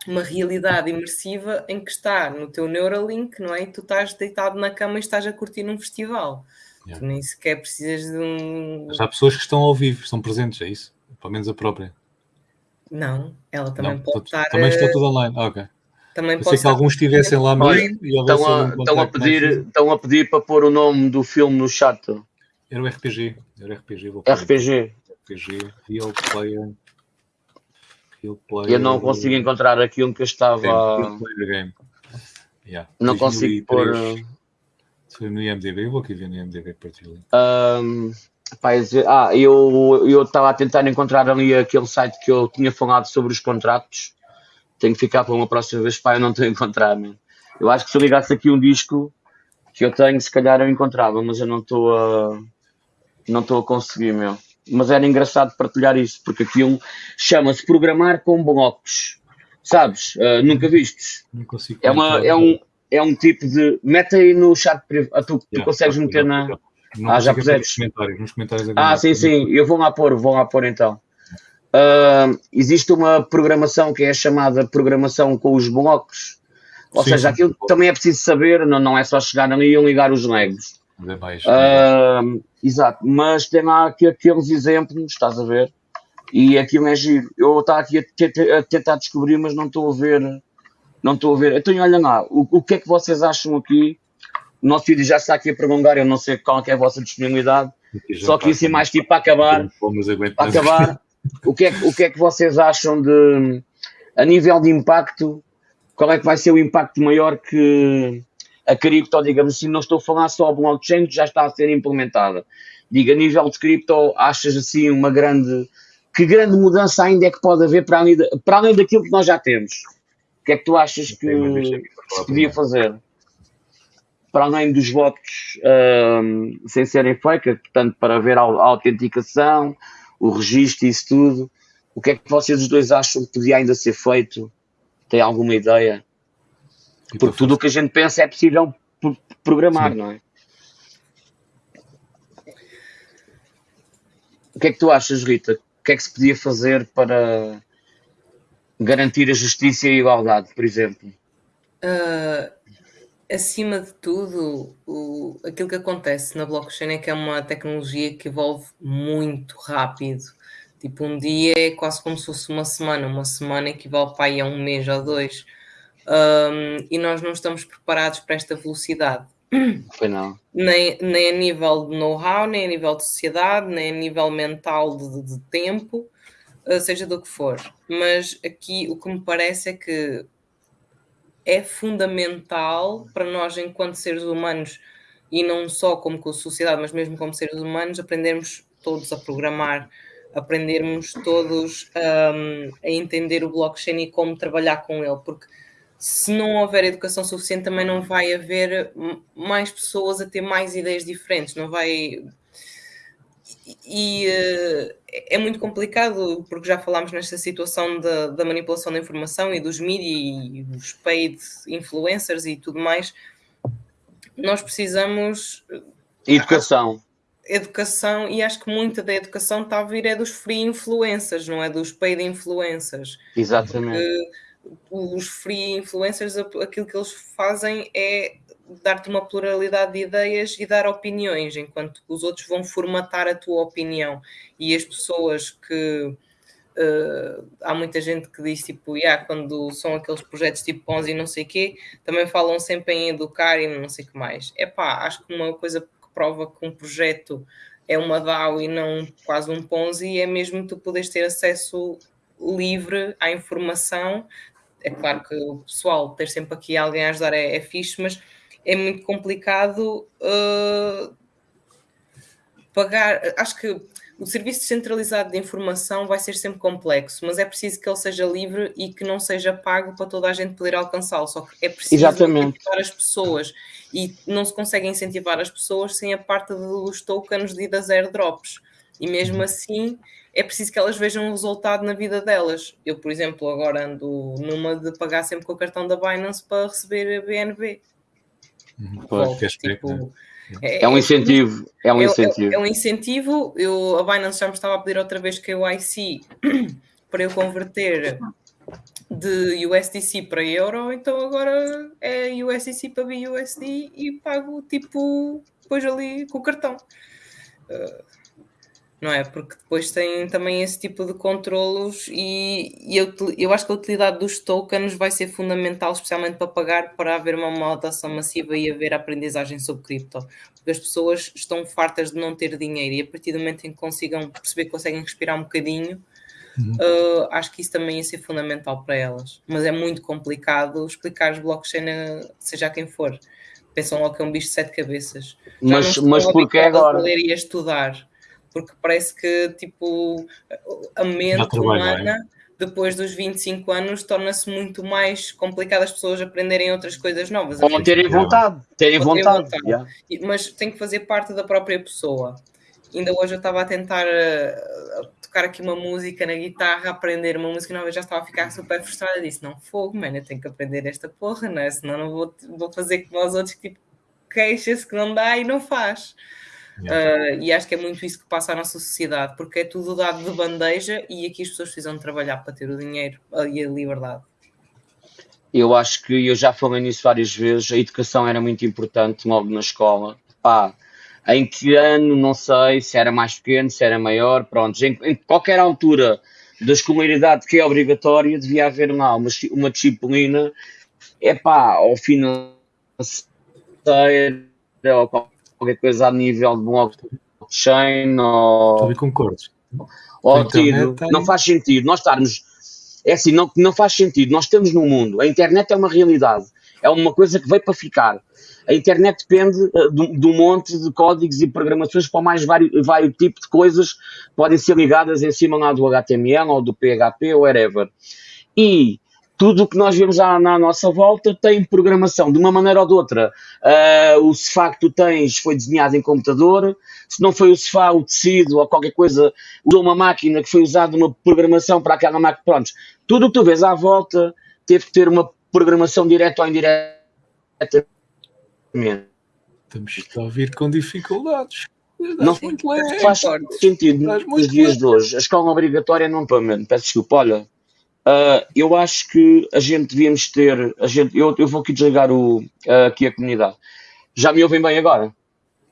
uma realidade imersiva em que está no teu Neuralink, não é? E tu estás deitado na cama e estás a curtir num festival. Yeah. Tu nem sequer precisas de um. Mas há pessoas que estão ao vivo, estão presentes, é isso? Pelo menos a própria. Não, ela também não, pode estar. Também está tudo online, ok. Também Pensei que alguns estivessem lá mesmo e estão a, um estão, a pedir, estão a pedir para pôr o nome do filme no chat. Era o RPG. Era RPG. Vou RPG. RPG. Real Player. Real Player. Eu não consigo encontrar aquilo que eu estava. Real Player Game. Yeah. Não consigo pôr. Foi no IMDB, eu vou aqui ver no IMDB partilha. Um, ah, eu estava a tentar encontrar ali aquele site que eu tinha falado sobre os contratos tenho que ficar para uma próxima vez, pá, eu não estou a encontrar, man. Eu acho que se eu ligasse aqui um disco que eu tenho, se calhar eu encontrava, mas eu não estou a. não estou a conseguir, meu. Mas era engraçado partilhar isso, porque aquilo chama-se Programar com Blocos. Sabes? Uh, nunca vistes? Não consigo. É, uma, é, um, é um tipo de. Mete aí no chat privado. Ah, tu, tu yeah, consegues meter na. Não ah, já puseste? Nos comentários, nos comentários ah, sim, sim. Eu vou lá pôr, vou lá pôr então. Uh, existe uma programação que é chamada programação com os blocos, ou sim, seja, aquilo também é preciso saber, não, não é só chegar ali e ligar os legos. Uh, exato, mas tem lá aqui aqueles exemplos, estás a ver? E aquilo é giro. Eu estou aqui a, a, tentar descobrir, mas não estou a ver. Não estou a ver. Então, olha lá, o, o que é que vocês acham aqui o nosso vídeo já está aqui a prolongar, eu não sei qual é a vossa disponibilidade, só que assim mais tipo para acabar, para acabar, o que, é, o que é que vocês acham de, a nível de impacto, qual é que vai ser o impacto maior que a cripto, digamos assim, não estou a falar só a blockchain que já está a ser implementada. Diga, a nível de cripto, achas assim uma grande, que grande mudança ainda é que pode haver para além, de, para além daquilo que nós já temos? O que é que tu achas que se podia fazer? Para além dos votos um, sem serem feitos, portanto, para haver a autenticação, o registro e isso tudo, o que é que vocês os dois acham que podia ainda ser feito? Tem alguma ideia? Porque tudo o que a gente pensa é possível programar, Sim. não é? O que é que tu achas, Rita? O que é que se podia fazer para garantir a justiça e a igualdade, por exemplo? Uh, acima de tudo, o, aquilo que acontece na blockchain é que é uma tecnologia que evolve muito rápido. Tipo, um dia é quase como se fosse uma semana, uma semana equivale para aí a um mês ou dois um, e nós não estamos preparados para esta velocidade. Foi não. Nem, nem a nível de know-how, nem a nível de sociedade, nem a nível mental de, de tempo, uh, seja do que for. Mas aqui o que me parece é que é fundamental para nós, enquanto seres humanos, e não só como com sociedade, mas mesmo como seres humanos, aprendermos todos a programar, aprendermos todos um, a entender o blockchain e como trabalhar com ele, porque se não houver educação suficiente, também não vai haver mais pessoas a ter mais ideias diferentes, não vai. E, uh, é muito complicado, porque já falámos nesta situação da, da manipulação da informação e dos mídias e dos paid influencers e tudo mais. Nós precisamos. Educação. Educação, e acho que muita da educação está a vir é dos free influencers, não é dos paid influencers. Exatamente. Porque, os free influencers, aquilo que eles fazem é dar-te uma pluralidade de ideias e dar opiniões, enquanto os outros vão formatar a tua opinião. E as pessoas que. Uh, há muita gente que diz tipo, yeah, quando são aqueles projetos tipo Ponzi e não sei o quê, também falam sempre em educar e não sei o que mais. É pá, acho que uma coisa que prova que um projeto é uma DAO e não quase um Ponzi é mesmo tu poderes ter acesso livre à informação é claro que o pessoal ter sempre aqui alguém a ajudar é, é fixe, mas é muito complicado uh, pagar. Acho que o serviço descentralizado de informação vai ser sempre complexo, mas é preciso que ele seja livre e que não seja pago para toda a gente poder alcançá-lo. Só que é preciso Exatamente. incentivar as pessoas e não se consegue incentivar as pessoas sem a parte dos tokens e das airdrops. E mesmo assim é preciso que elas vejam um resultado na vida delas. Eu, por exemplo, agora ando numa de pagar sempre com o cartão da Binance para receber a BNB. Pois, tipo, é, é, um incentivo, é um incentivo. É, é, um incentivo. Eu, a Binance já me estava a pedir outra vez que o IC para eu converter de USDC para euro, então agora é USDC para BUSD e pago tipo depois ali com o cartão. Uh, não é? Porque depois tem também esse tipo de controlos e, e eu, eu acho que a utilidade dos tokens vai ser fundamental, especialmente para pagar, para haver uma moderação massiva e haver aprendizagem sobre cripto. Porque as pessoas estão fartas de não ter dinheiro e a partir do momento em que consigam perceber que conseguem respirar um bocadinho, uhum. uh, acho que isso também ia ser fundamental para elas. Mas é muito complicado explicar os blockchain, a, seja a quem for. Pensam logo que é um bicho de sete cabeças. Já mas, mas porque agora? Ler e estudar porque parece que tipo a mente humana depois dos 25 anos torna-se muito mais complicado as pessoas aprenderem outras coisas novas. Ou terem vontade, terem vontade. vontade. Yeah. Mas tem que fazer parte da própria pessoa. Ainda hoje eu estava a tentar uh, tocar aqui uma música na guitarra, aprender uma música nova, eu já estava a ficar super frustrada. Disse: Não, fogo, mano, eu tenho que aprender esta porra, não é? Senão não vou, vou fazer como os outros que tipo, queixa-se que não dá e não faz. Uh, e acho que é muito isso que passa à nossa sociedade, porque é tudo dado de bandeja e aqui as pessoas precisam trabalhar para ter o dinheiro e a liberdade. Eu acho que eu já falei nisso várias vezes, a educação era muito importante logo na escola. Pá, em que ano, não sei, se era mais pequeno, se era maior, pronto, em, em qualquer altura da escolaridade que é obrigatória, devia haver uma, uma, uma disciplina, é pá, ao financeiro, ou qualquer coisa a nível de blockchain ou. Também concordo. Ou tido, tem... não faz sentido nós estarmos. É assim, não, não faz sentido. Nós estamos num mundo. A internet é uma realidade. É uma coisa que veio para ficar. A internet depende uh, de, de, um monte de códigos e programações para mais vários, vários tipos de coisas que podem ser ligadas em cima lá do HTML ou do PHP ou whatever. E tudo o que nós vemos à, na nossa volta tem programação, de uma maneira ou de outra. Uh, o sofá que tu tens foi desenhado em computador, se não foi o sofá, o tecido ou qualquer coisa, usou uma máquina que foi usada uma programação para aquela máquina. Pronto, tudo o que tu vês à volta teve que ter uma programação direta ou indireta. Estamos a ouvir com dificuldades. Não faz sentido nos dias de hoje. A escola obrigatória não, peço desculpa, olha, Uh, eu acho que a gente devíamos ter. A gente, eu, eu vou aqui desligar o, uh, aqui a comunidade. Já me ouvem bem agora?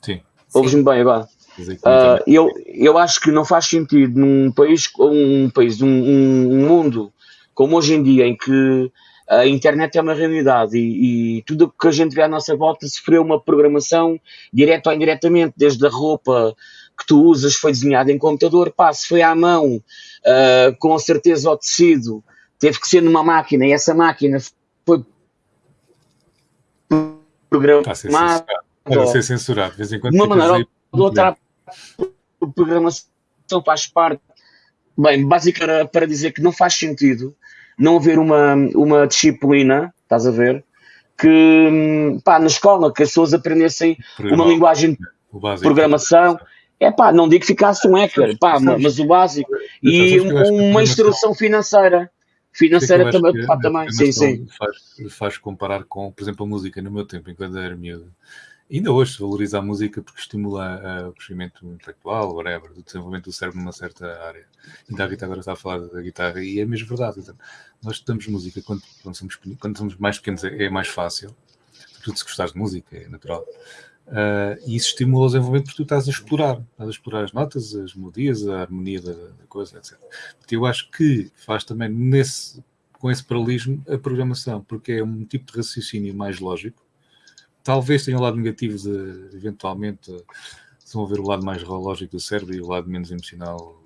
Sim. Ouves-me bem agora? Uh, eu, eu acho que não faz sentido num país, um país, um, um mundo como hoje em dia, em que a internet é uma realidade e, e tudo o que a gente vê à nossa volta sofreu uma programação direta ou indiretamente, desde a roupa que tu usas foi desenhada em computador, pá, se foi à mão, uh, com certeza o tecido teve que ser numa máquina e essa máquina foi programada. Para ser censurado, de vez em quando. De uma maneira ou outra, a programação faz parte. Bem, basicamente para dizer que não faz sentido não haver uma, uma disciplina, estás a ver, que pá, na escola que as pessoas aprendessem uma linguagem de programação é pá, não digo que ficasse um hacker, pá, mas o básico. E uma instrução financeira. Financeira também, pá, também, sim, sim. Faz, faz comparar com, por exemplo, a música no meu tempo, enquanto era miúdo. Ainda hoje se valoriza a música porque estimula uh, o crescimento intelectual, whatever, do desenvolvimento do cérebro numa certa área. Ainda a Rita agora está a falar da guitarra e é mesmo verdade. Então, nós estudamos música quando, quando, somos, quando somos mais pequenos é, é mais fácil, sobretudo se gostares de música, é natural. Uh, e isso estimula o desenvolvimento porque tu estás a explorar, estás a explorar as notas, as melodias, a harmonia da, da coisa, etc. Eu acho que faz também nesse, com esse paralelismo a programação, porque é um tipo de raciocínio mais lógico. Talvez tenha um lado negativo de, eventualmente, desenvolver o lado mais lógico do cérebro e o lado menos emocional,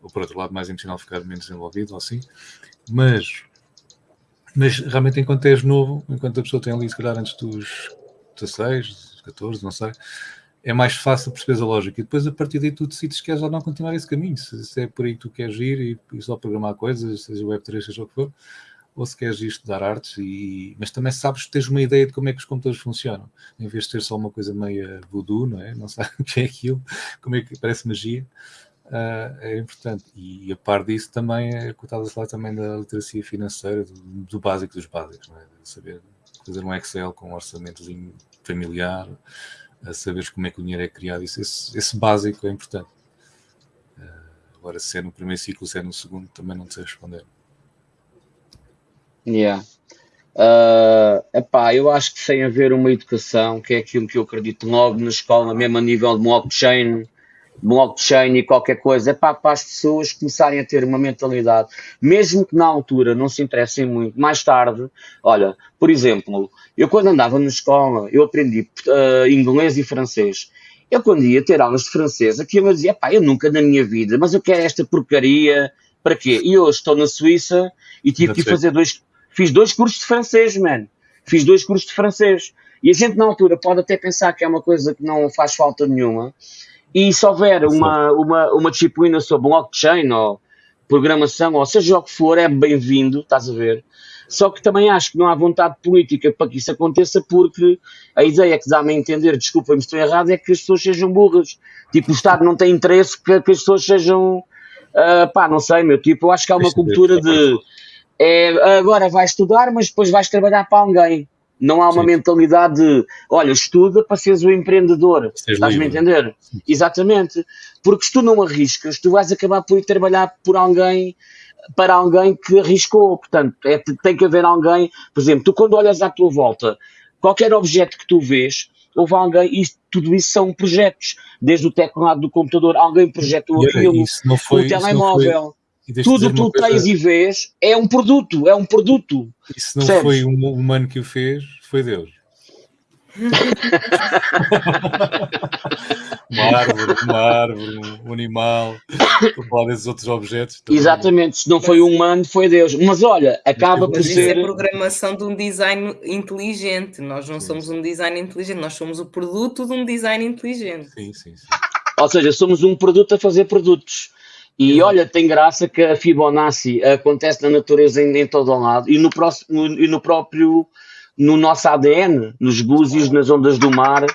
ou por outro lado, mais emocional ficar menos desenvolvido, ou assim. Mas, mas realmente, enquanto és novo, enquanto a pessoa tem ali, se calhar, antes dos 16, 14, não sei, é mais fácil perceber a lógica. E depois, a partir daí, tu decides se queres ou não continuar esse caminho. Se, se é por aí que tu queres ir e, e, só programar coisas, seja Web3, seja o que for, ou se queres ir estudar artes, e, mas também sabes que tens uma ideia de como é que os computadores funcionam, em vez de ter só uma coisa meia voodoo, não é? Não sabe o que é aquilo, como é que parece magia. Uh, é importante. E, e, a par disso também é a falar também da literacia financeira, do, do básico dos básicos, é? saber fazer um Excel com um orçamentozinho familiar, a saberes como é que o dinheiro é criado, isso, esse, esse básico é importante. Uh, agora, se é no primeiro ciclo, se é no segundo, também não sei responder. Yeah. Uh, epá, eu acho que sem haver uma educação, que é aquilo que eu acredito logo na escola, mesmo a nível de blockchain, blockchain e qualquer coisa, é para, para as pessoas começarem a ter uma mentalidade, mesmo que na altura não se interessem muito, mais tarde, olha, por exemplo, eu quando andava na escola, eu aprendi uh, inglês e francês. Eu quando ia ter aulas de francês, aquilo eu dizia, pá, eu nunca na minha vida, mas eu quero esta porcaria, para quê? E hoje estou na Suíça e tive que fazer dois, fiz dois cursos de francês, mano. Fiz dois cursos de francês. E a gente na altura pode até pensar que é uma coisa que não faz falta nenhuma, e se houver uma, uma, uma disciplina sobre blockchain ou programação, ou seja o que for, é bem-vindo, estás a ver? Só que também acho que não há vontade política para que isso aconteça, porque a ideia que dá-me a entender, desculpa-me se estou errado, é que as pessoas sejam burras. Tipo, o Estado não tem interesse que, que as pessoas sejam. Uh, pá, não sei, meu. Tipo, eu acho que há uma cultura de. É, agora vais estudar, mas depois vais trabalhar para alguém. Não há uma Sim. mentalidade de, olha, estuda para seres o empreendedor. Estás-me a entender? Sim. Exatamente. Porque se tu não arriscas, tu vais acabar por ir trabalhar por alguém, para alguém que arriscou. Portanto, é, tem que haver alguém, por exemplo, tu quando olhas à tua volta, qualquer objeto que tu vês, houve alguém, isto, tudo isso são projetos. Desde o teclado do computador, alguém projetou aquilo, o telemóvel tudo o que tu tens e vês é um produto, é um produto. Isso não Percebes? foi um humano que o fez, foi Deus. uma árvore, uma árvore, um animal, desses outros objetos. Também. Exatamente, se não foi um humano, foi Deus. Mas olha, acaba por ser. Isso é programação de um design inteligente. Nós não sim, somos um design inteligente, nós somos o produto de um design inteligente. Sim, sim, sim. Ou seja, somos um produto a fazer produtos. E olha, tem graça que a Fibonacci acontece na natureza em, em todo o lado e no, próximo, e no próprio, no nosso ADN, nos búzios, nas ondas do mar,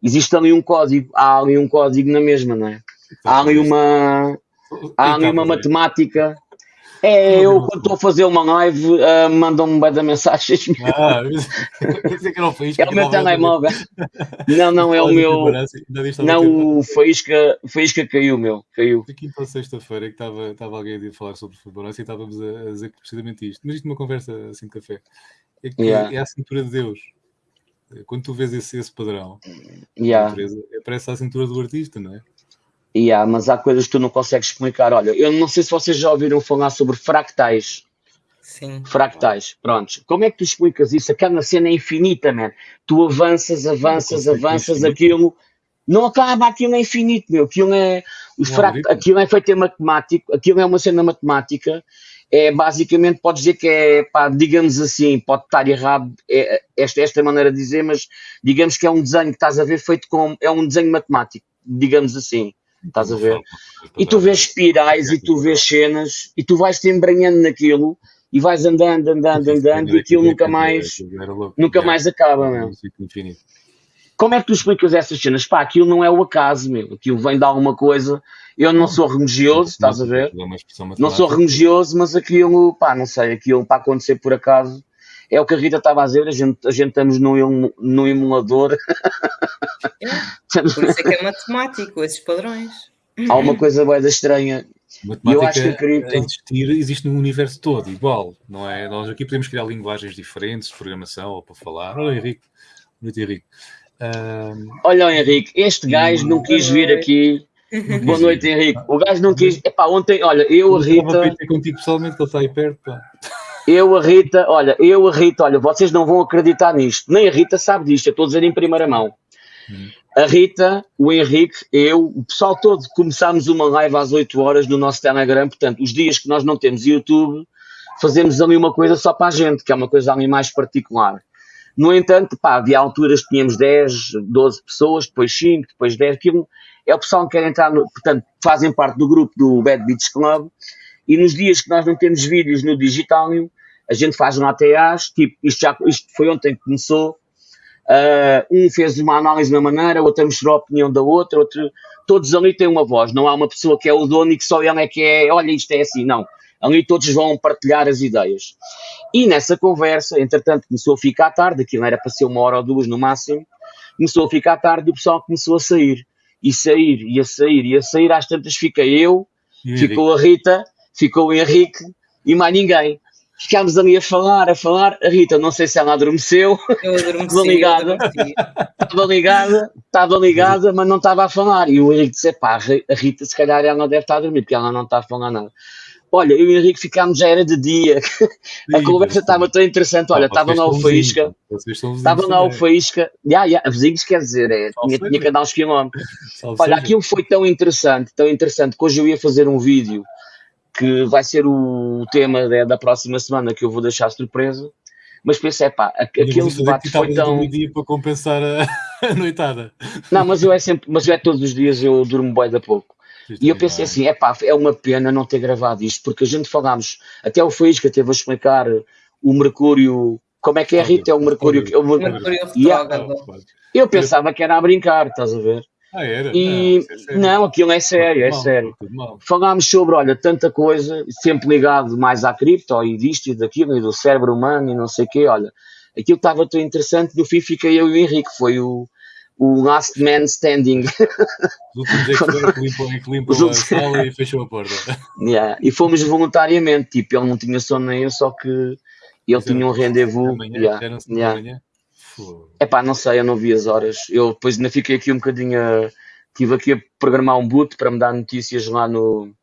existe ali um código, há ali um código na mesma, não é? Há ali uma, há ali uma matemática é, eu quando estou a fazer uma live, uh, mandam-me bem da mensagens. Ah, pensei que era o Faísca. É o meu telemóvel. Não, não, é o meu. Não, o Faísca, Faísca caiu, meu. Caiu. Aqui para sexta-feira que estava, estava alguém a falar sobre Fibonacci e estávamos a, a dizer precisamente isto. Mas isto numa conversa assim de café. É que yeah. é a cintura de Deus. Quando tu vês esse, esse padrão, yeah. é parece a cintura do artista, não é? Yeah, mas há coisas que tu não consegues explicar. Olha, eu não sei se vocês já ouviram falar sobre fractais. Sim. Fractais, prontos. Como é que tu explicas isso? Aquela cena é infinita, man. Tu avanças, avanças, avanças, aquilo. Não acaba, aquilo é infinito, meu. Aquilo é, os fract... aquilo é feito em matemático, aquilo é uma cena matemática. É basicamente, podes dizer que é, pá, digamos assim, pode estar errado é, esta, esta maneira de dizer, mas digamos que é um desenho que estás a ver feito com. É um desenho matemático, digamos assim. Estás a ver? E tu vês espirais e tu vês cenas e tu vais te embranhando naquilo e vais andando, andando, andando e aquilo nunca mais, nunca mais acaba, meu. Como é que tu explicas essas cenas? Pá, aquilo não é o acaso, meu. Aquilo vem de alguma coisa. Eu não sou religioso, estás a ver? Não sou religioso, mas aquilo, pá, não sei, aquilo para acontecer por acaso. É o que a Rita estava a dizer, a gente, a gente estamos num, num emulador. É, por isso é que é matemático, esses padrões. Há uma coisa bem estranha. Matemática eu acho que a cripto... existir existe no universo todo, igual, não é? Nós aqui podemos criar linguagens diferentes de programação ou para falar. Olha, Henrique. Noite, Henrique. Um... Olha, Henrique, este gajo não quis vir aqui. Boa noite, Henrique. O gajo não quis. Epá, ontem, olha, eu, a Rita. Eu contigo pessoalmente, que ele está aí perto. Pá. Eu, a Rita, olha, eu, a Rita, olha, vocês não vão acreditar nisto. Nem a Rita sabe disto, eu estou a dizer em primeira mão. Hum. A Rita, o Henrique, eu, o pessoal todo, começámos uma live às 8 horas no nosso Telegram. Portanto, os dias que nós não temos YouTube, fazemos ali uma coisa só para a gente, que é uma coisa ali mais particular. No entanto, pá, havia alturas que tínhamos 10, 12 pessoas, depois 5, depois 10. Aquilo é o pessoal que quer entrar, no, portanto, fazem parte do grupo do Bad Beats Club e nos dias que nós não temos vídeos no Digitalium, a gente faz um ATAs, tipo, isto, já, isto foi ontem que começou, uh, um fez uma análise na maneira, outro mostrou a opinião da outra, outro, todos ali têm uma voz, não há uma pessoa que é o dono e que só ele é que é, olha, isto é assim, não. Ali todos vão partilhar as ideias. E nessa conversa, entretanto, começou a ficar tarde, aquilo era para ser uma hora ou duas no máximo, começou a ficar tarde e o pessoal começou a sair. E sair, e a sair, e a sair, às tantas fica eu, ficou a Rita, ficou o Henrique e mais ninguém. Ficámos ali a falar, a falar. A Rita, não sei se ela adormeceu. Eu adormeci. estava ligada, estava ligada, estava ligada, mas não estava a falar. E o Henrique disse: pá, a Rita, se calhar ela não deve estar a dormir, porque ela não está a falar nada. Olha, eu e o Henrique ficámos, já era de dia. a conversa estava tão interessante. Olha, estava na Alfaísca. Estava na Alfaísca. Já, já, vizinhos quer dizer, é, tinha, tinha que andar uns quilómetros. Olha, aquilo foi tão interessante, tão interessante, que hoje eu ia fazer um vídeo que vai ser o tema da, da próxima semana que eu vou deixar surpresa. Mas pensei, pá, aquele debate foi tão. dia para compensar a, a noitada. Não, mas eu é sempre, mas eu é todos os dias eu durmo bem da pouco. E eu pensei assim, é pá, é uma pena não ter gravado isto, porque a gente falámos, até o Faísca teve a explicar o Mercúrio, como é que é, Rita? É o Mercúrio. O Mercúrio, Mercúrio yeah. Eu pensava que era a brincar, estás a ver? Ah, era? E não, é não, aquilo é sério, é sério. Falámos sobre, olha, tanta coisa, sempre ligado mais à cripto e disto e daquilo, e do cérebro humano e não sei o quê, olha. Aquilo estava tão interessante, no fim fiquei eu e o Henrique, foi o, o last man standing. Os últimos é que limpam, é que limpam a sala e fechou a porta. Yeah. E fomos voluntariamente, tipo, ele não tinha sono nem eu, só que ele tinha um rendezvous. Amanhã, yeah. yeah. É pá, não sei, eu não vi as horas. Eu depois ainda fiquei aqui um bocadinho. A... Estive aqui a programar um boot para me dar notícias lá no,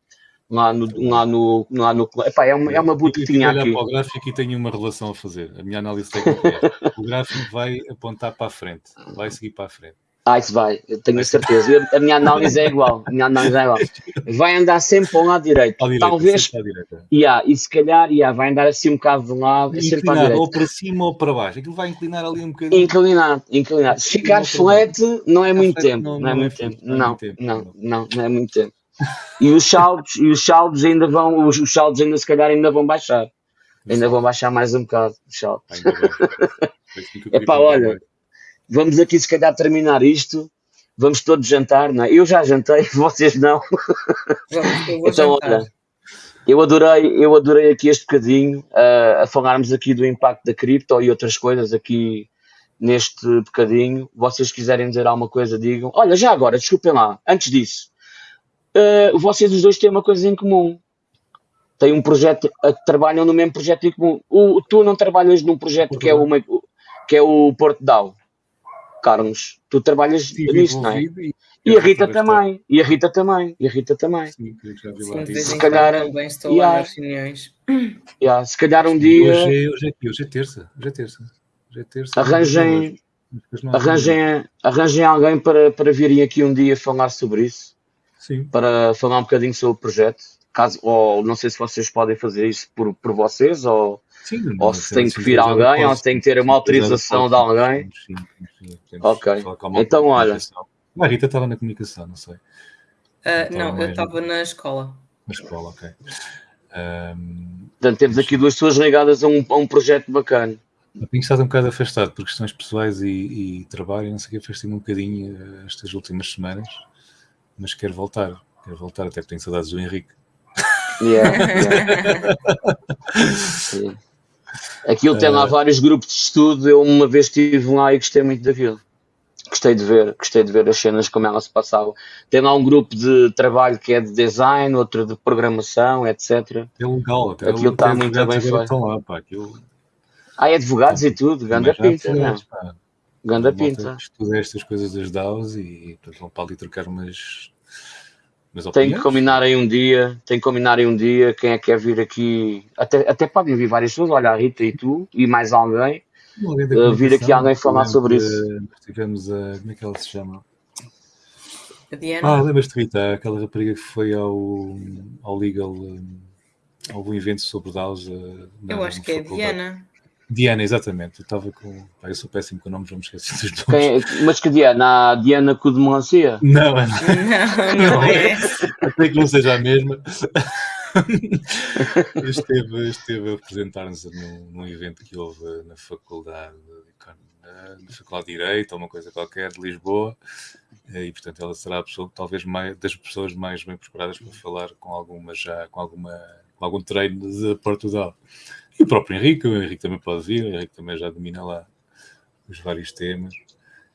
lá no. Lá no, lá no epá, é uma, é uma boot que tinha aqui. para o gráfico e tenho uma relação a fazer. A minha análise técnica é: o gráfico vai apontar para a frente, vai seguir para a frente. Ah, isso vai, eu tenho a certeza. Eu, a minha análise é igual. A minha análise é igual. Vai andar sempre para o lado direito. direita Talvez. Yeah, e se calhar yeah, vai andar assim um bocado de um lado. Inclinado, sempre para ou para cima ou para baixo. Aquilo vai inclinar ali um bocadinho. Inclinado, inclinado. Se ficar flat, não é muito tempo. Não, não, é muito tempo. Não, não, não, não é muito tempo. E os saldos, e os saldos ainda vão, os, os saldos ainda se calhar ainda vão baixar. Ainda vão baixar mais um bocado os saldos. Epá, olha vamos aqui se calhar terminar isto, vamos todos jantar, não é? Eu já jantei, vocês não. então, jantar. olha, eu adorei, eu adorei aqui este bocadinho uh, a falarmos aqui do impacto da cripto e outras coisas aqui neste bocadinho. Vocês quiserem dizer alguma coisa, digam. Olha, já agora, desculpem lá, antes disso, uh, vocês os dois têm uma coisa em comum. Têm um projeto, uh, trabalham no mesmo projeto em comum. O, tu não trabalhas num projeto que é, o, que é o Porto Down. Carlos, tu trabalhas Sim, nisso, não é? E, e a Rita também, e a Rita também, e a Rita também. Sim, já vi lá. Sim, se calhar, também estou yeah, lá nas reuniões. Yeah, se calhar um dia. Hoje é, hoje é, hoje é terça, hoje é terça. Hoje é terça arranjem, arranjem, arranjem alguém para, para virem aqui um dia falar sobre isso. Sim. Para falar um bocadinho sobre o projeto. Caso, ou não sei se vocês podem fazer isso por, por vocês ou Sim, ou se tem que vir alguém, ou se tem que ter uma autorização de alguém. Sim, sim, ok. Então, olha. A Rita estava na comunicação, não sei. Uh, não, eu estava na escola. Na escola, ok. Um, Portanto, temos aqui duas pessoas ligadas a um, a um projeto bacana. Eu tenho estado um bocado afastado por questões pessoais e, e trabalho, não sei o que, afastei-me um bocadinho eh, estas últimas semanas, mas quero voltar, quero voltar, até que tenho saudades do Henrique. Yeah, yeah. Aquilo tem lá uh, vários grupos de estudo. Eu uma vez estive lá e gostei muito daquilo. Gostei de ver, gostei de ver as cenas como elas se passavam. Tem lá um grupo de trabalho que é de design, outro de programação, etc. É legal, até aquilo está muito bem feito. Lá, pá, aquilo... Ah, é advogados e tudo, ganda pinta, não é? Ganda pinta. Estuda estas coisas das DAOs e portanto, vão para ali trocar umas tem que combinar aí um dia, tem que combinar aí um dia quem é que quer vir aqui. Até, até podem vir várias pessoas, olha, a Rita e tu e mais alguém. Uh, vir aqui alguém falar sobre isso. Tivemos a. Como é que ela se chama? A Diana. Ah, lembras-te, Rita? Aquela rapariga que foi ao, ao Legal. Um, algum evento sobre DAOs. Uh, Eu acho que é a Diana. Diana, exatamente. Eu estava com. Pai, eu sou péssimo com nomes, vamos esquecer dos nomes. Quem, mas que Diana? A Diana com de melancia? Não, não, não é. Até que não seja a mesma. esteve, esteve a apresentar-nos num, num, evento que houve na faculdade, na faculdade de Direito, ou uma coisa qualquer, de Lisboa. E, portanto, ela será a pessoa, talvez mais, das pessoas mais bem preparadas para falar com alguma já, com alguma com algum treino de Portugal. E o próprio Henrique, o Henrique também pode vir, o Henrique também já domina lá os vários temas.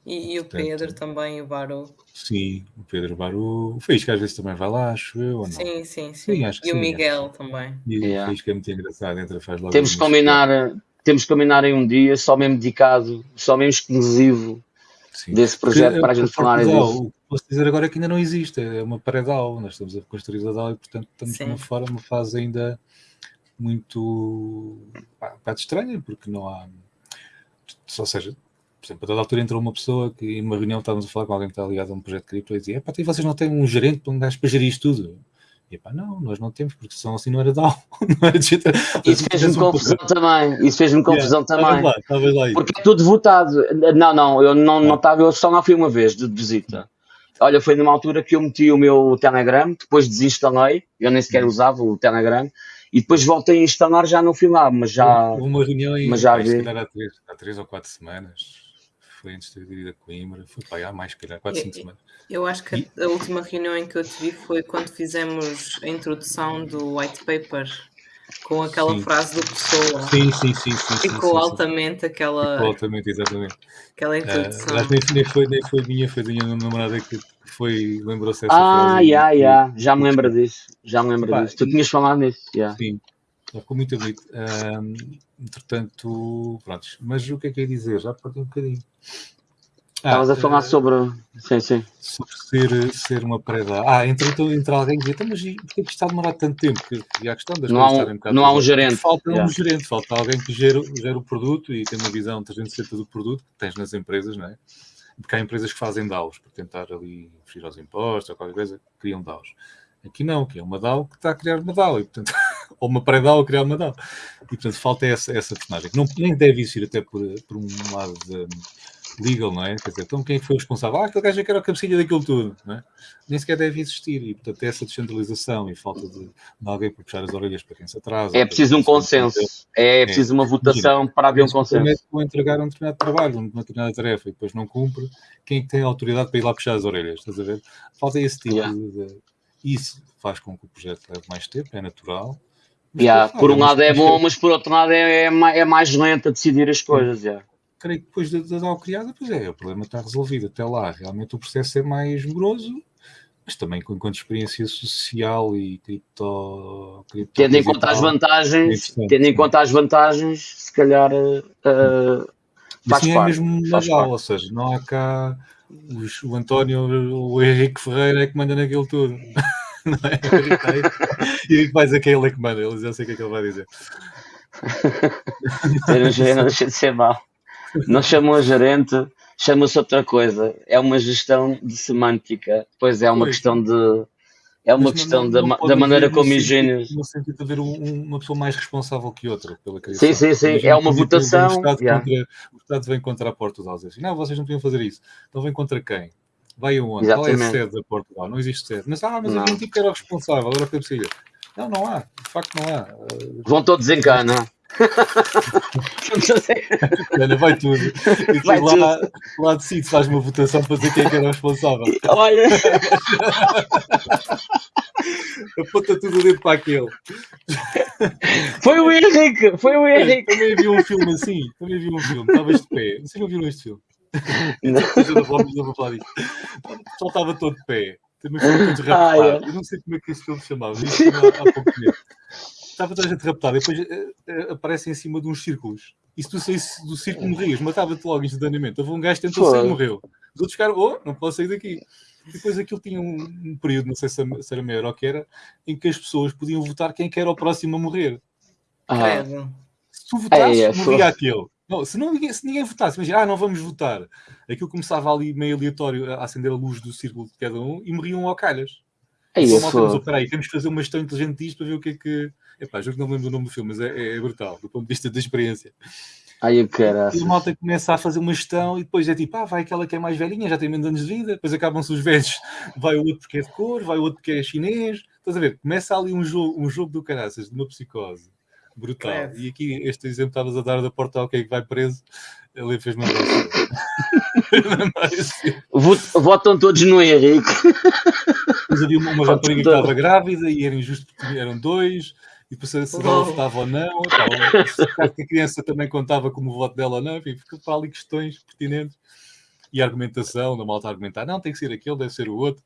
E, e o Portanto, Pedro também, o Baru. Sim, o Pedro Baru. O Faísca às vezes também vai lá, acho eu, ou não? Sim, sim, sim. sim e sim, o Miguel acho. também. E yeah. o Faísca é muito engraçado, entra, faz logo Temos que combinar, temos que combinar em um dia, só mesmo dedicado, só mesmo exclusivo sim. desse projeto para a gente falar disso. O que posso dizer agora é que ainda não existe, é uma pré-DAO, nós estamos a construir a DAO e portanto estamos numa, fora, uma fase ainda muito pá, estranha, porque não há. Ou seja, por exemplo, a dada altura entrou uma pessoa que em uma reunião estávamos a falar com alguém que está ligado a um projeto de cripto e dizia: pá, vocês não têm um gerente para um gajo para gerir isto tudo? E pá, não, nós não temos, porque são assim não era DAO. Não era digital. Isso fez-me confusão um também. Isso fez-me confusão yeah, também. Lá, lá porque é tudo votado. Não, não, eu não, não estava, eu só não fui uma vez de visita. Olha, foi numa altura que eu meti o meu Telegram, depois desinstalei, eu nem sequer usava o Telegram, e depois voltei a instalar já no final, mas já. Houve uma reunião em, mas já vi. Há, três, há três ou quatro semanas. Foi antes de ter ido a Coimbra. Foi para há mais, calhar, quatro, cinco semanas. Eu acho que a, a última reunião em que eu te vi foi quando fizemos a introdução do white paper com aquela sim. frase do Pessoa. Sim, sim, sim. sim Ficou sim, altamente aquela. Ficou altamente, exatamente. Aquela introdução. Uh, nem, nem, foi, nem foi minha, foi da minha namorada que foi, lembrou-se dessa ah, frase. Ah, yeah, já me lembro disso. Já me lembro Pá, disso. Tu tinhas falado nisso. Yeah. Sim, ficou muito bonito. Um, entretanto, pronto. Mas o que é que ia dizer? Já perdi um bocadinho. Estavas a falar uh, sobre. Sim, sim. Sobre ser, ser uma preda. Ah, entre, entre alguém que diz, então, mas por que está a demorar tanto tempo? Que, e a questão das não há um, um Não há um gerente. Falta yeah. um gerente, falta alguém que gera, gera o produto e tem uma visão 360 do produto que tens nas empresas, não é? Porque há empresas que fazem DAOs para tentar ali fugir aos impostos ou qualquer coisa, criam DAOs. Aqui não, que é uma DAO que está a criar uma DAO, e, portanto, ou uma pré-DAO a criar uma DAO. E portanto falta essa, essa personagem, que não, nem deve existir até por, por um lado de, legal, não é? Quer dizer, então quem foi o responsável? Ah, aquele gajo é que era a cabecilha daquilo tudo, não é? Nem sequer deve existir. E, portanto, essa descentralização e falta de, de alguém para puxar as orelhas para quem se atrasa. É preciso um consenso. É, é preciso uma votação Imagina, para haver um consenso. Vou entregar um determinado trabalho, uma determinada tarefa e depois não cumpre, quem é que tem a autoridade para ir lá puxar as orelhas? Estás a ver? Falta esse tipo yeah. de... Isso faz com que o projeto leve mais tempo, é natural. Yeah, por um lado é bom, mas por outro lado é, é, mais, é mais lento a decidir as coisas. Yeah creio que depois da, da DAO criada, pois é, o problema está resolvido. Até lá, realmente o processo é mais moroso, mas também com, enquanto experiência social e cripto. cripto tendo em conta as vantagens, é tendo em conta as vantagens, se calhar. Uh, faz assim parte, é mesmo legal, ou seja, não há cá os, o António, o Henrique Ferreira é que manda naquilo tudo. não é? E faz aquele é que manda, ele já sei o que é que ele vai dizer. não deixa de ser mal não chamam a gerente, chama-se outra coisa. É uma gestão de semântica, pois é uma pois. questão de. É uma Mas questão não, não da, da maneira como higienes. No sentido de haver um, uma pessoa mais responsável que outra pela criação. Sim, sim, sim. É uma votação. O Estado, yeah. contra, o Estado vem contra a Portugal. Diz assim, não, vocês não podiam fazer isso. Então vem contra quem? Vai aonde? Exatamente. Qual é a sede da Portugal? Não existe sede. Mas, ah, mas havia um tipo que era o responsável, agora foi possível. Não, não há. De facto, não há. Vão todos em cana. Ana, vai tudo. E vai lá, tudo. lá decide, faz uma votação para dizer quem é que era o responsável. Olha. Aponta tudo dentro para aquele. Foi o Henrique, foi o Henrique. Também vi um filme assim, também vi um filme, estavas de pé. Não sei se não viram este filme. Não. não vou falar disso. O estava todo de pé. Também foi muito. Ah, é. Eu não sei como é que esse filme se chamava. Isso há pouco tempo estava toda a gente raptada e depois uh, aparece em cima de uns círculos. E se tu saísse do círculo morrias, matava-te logo instantaneamente. Houve um gajo que tentou sair e morreu. Os outros ficaram, oh, não posso sair daqui. E depois aquilo tinha um, um, período, não sei se era meio ou que era, em que as pessoas podiam votar quem que era o próximo a morrer. Ah. Se tu votasses, é, é, morria aquele. Não, se, não, se ninguém votasse, imagina, ah, não vamos votar. Aquilo começava ali meio aleatório a acender a luz do círculo de cada um e morriam ao calhas. É isso. Temos, peraí, temos que fazer uma gestão inteligente disto para ver o que é que, Epá, juro que não me lembro do nome do filme, mas é, é brutal, do ponto de vista da experiência. Ai, eu quero. E a malta começa a fazer uma gestão e depois é tipo, ah, vai aquela que é mais velhinha, já tem menos anos de vida, depois acabam-se os velhos, vai o outro porque é de cor, vai o outro porque é chinês. Estás a ver? Começa ali um jogo, um jogo do caraças, de uma psicose brutal. É. E aqui, este exemplo estavas a dar da porta ao que vai preso, ele fez-me Votam todos no Henrique. Mas havia uma, uma rapariga que estava grávida e era injusto porque eram dois e depois se ela votava ou não, tal, que a criança também contava como o voto dela ou não, enfim, ficou para ali questões pertinentes e argumentação, da malta argumentar, não, tem que ser aquele, deve ser o outro.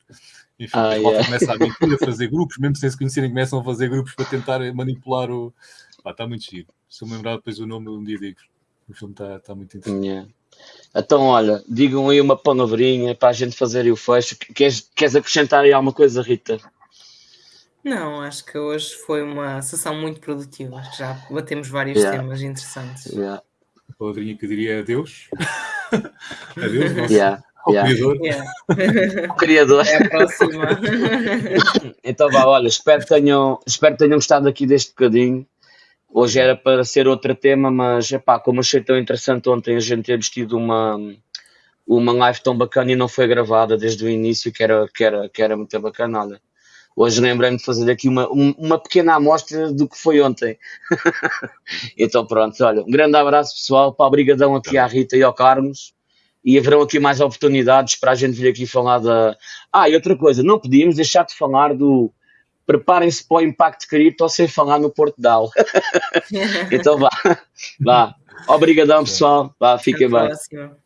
Enfim, ah, a malta yeah. começa a mentir, a fazer grupos, mesmo sem se conhecerem, começam a fazer grupos para tentar manipular o. Pá, está muito giro. Se eu me lembrar depois o nome, um dia digo. O filme está tá muito interessante. Yeah. Então, olha, digam aí uma palavrinha para a gente fazer aí o fecho. Queres, queres acrescentar aí alguma coisa, Rita? Não, acho que hoje foi uma sessão muito produtiva. Acho que já batemos vários yeah. temas interessantes. Yeah. A palavrinha que eu diria é adeus. adeus, nosso yeah. Yeah. criador. Yeah. o criador. É a próxima. então vá, olha, espero que, tenham, espero que tenham gostado aqui deste bocadinho. Hoje era para ser outro tema, mas epá, como achei tão interessante ontem a gente ter tido uma, uma live tão bacana e não foi gravada desde o início, que era, que era, que era muito bacana. Olha. Hoje lembrei-me de fazer aqui uma, uma pequena amostra do que foi ontem. então pronto, olha, um grande abraço pessoal, para obrigadão aqui à Rita e ao Carlos. E haverão aqui mais oportunidades para a gente vir aqui falar da. Ah, e outra coisa, não podíamos deixar de falar do. Preparem-se para o impacto cripto sem falar no Porto Dal. então vá, vá. Obrigadão pessoal, vá, fiquem bem. Próxima.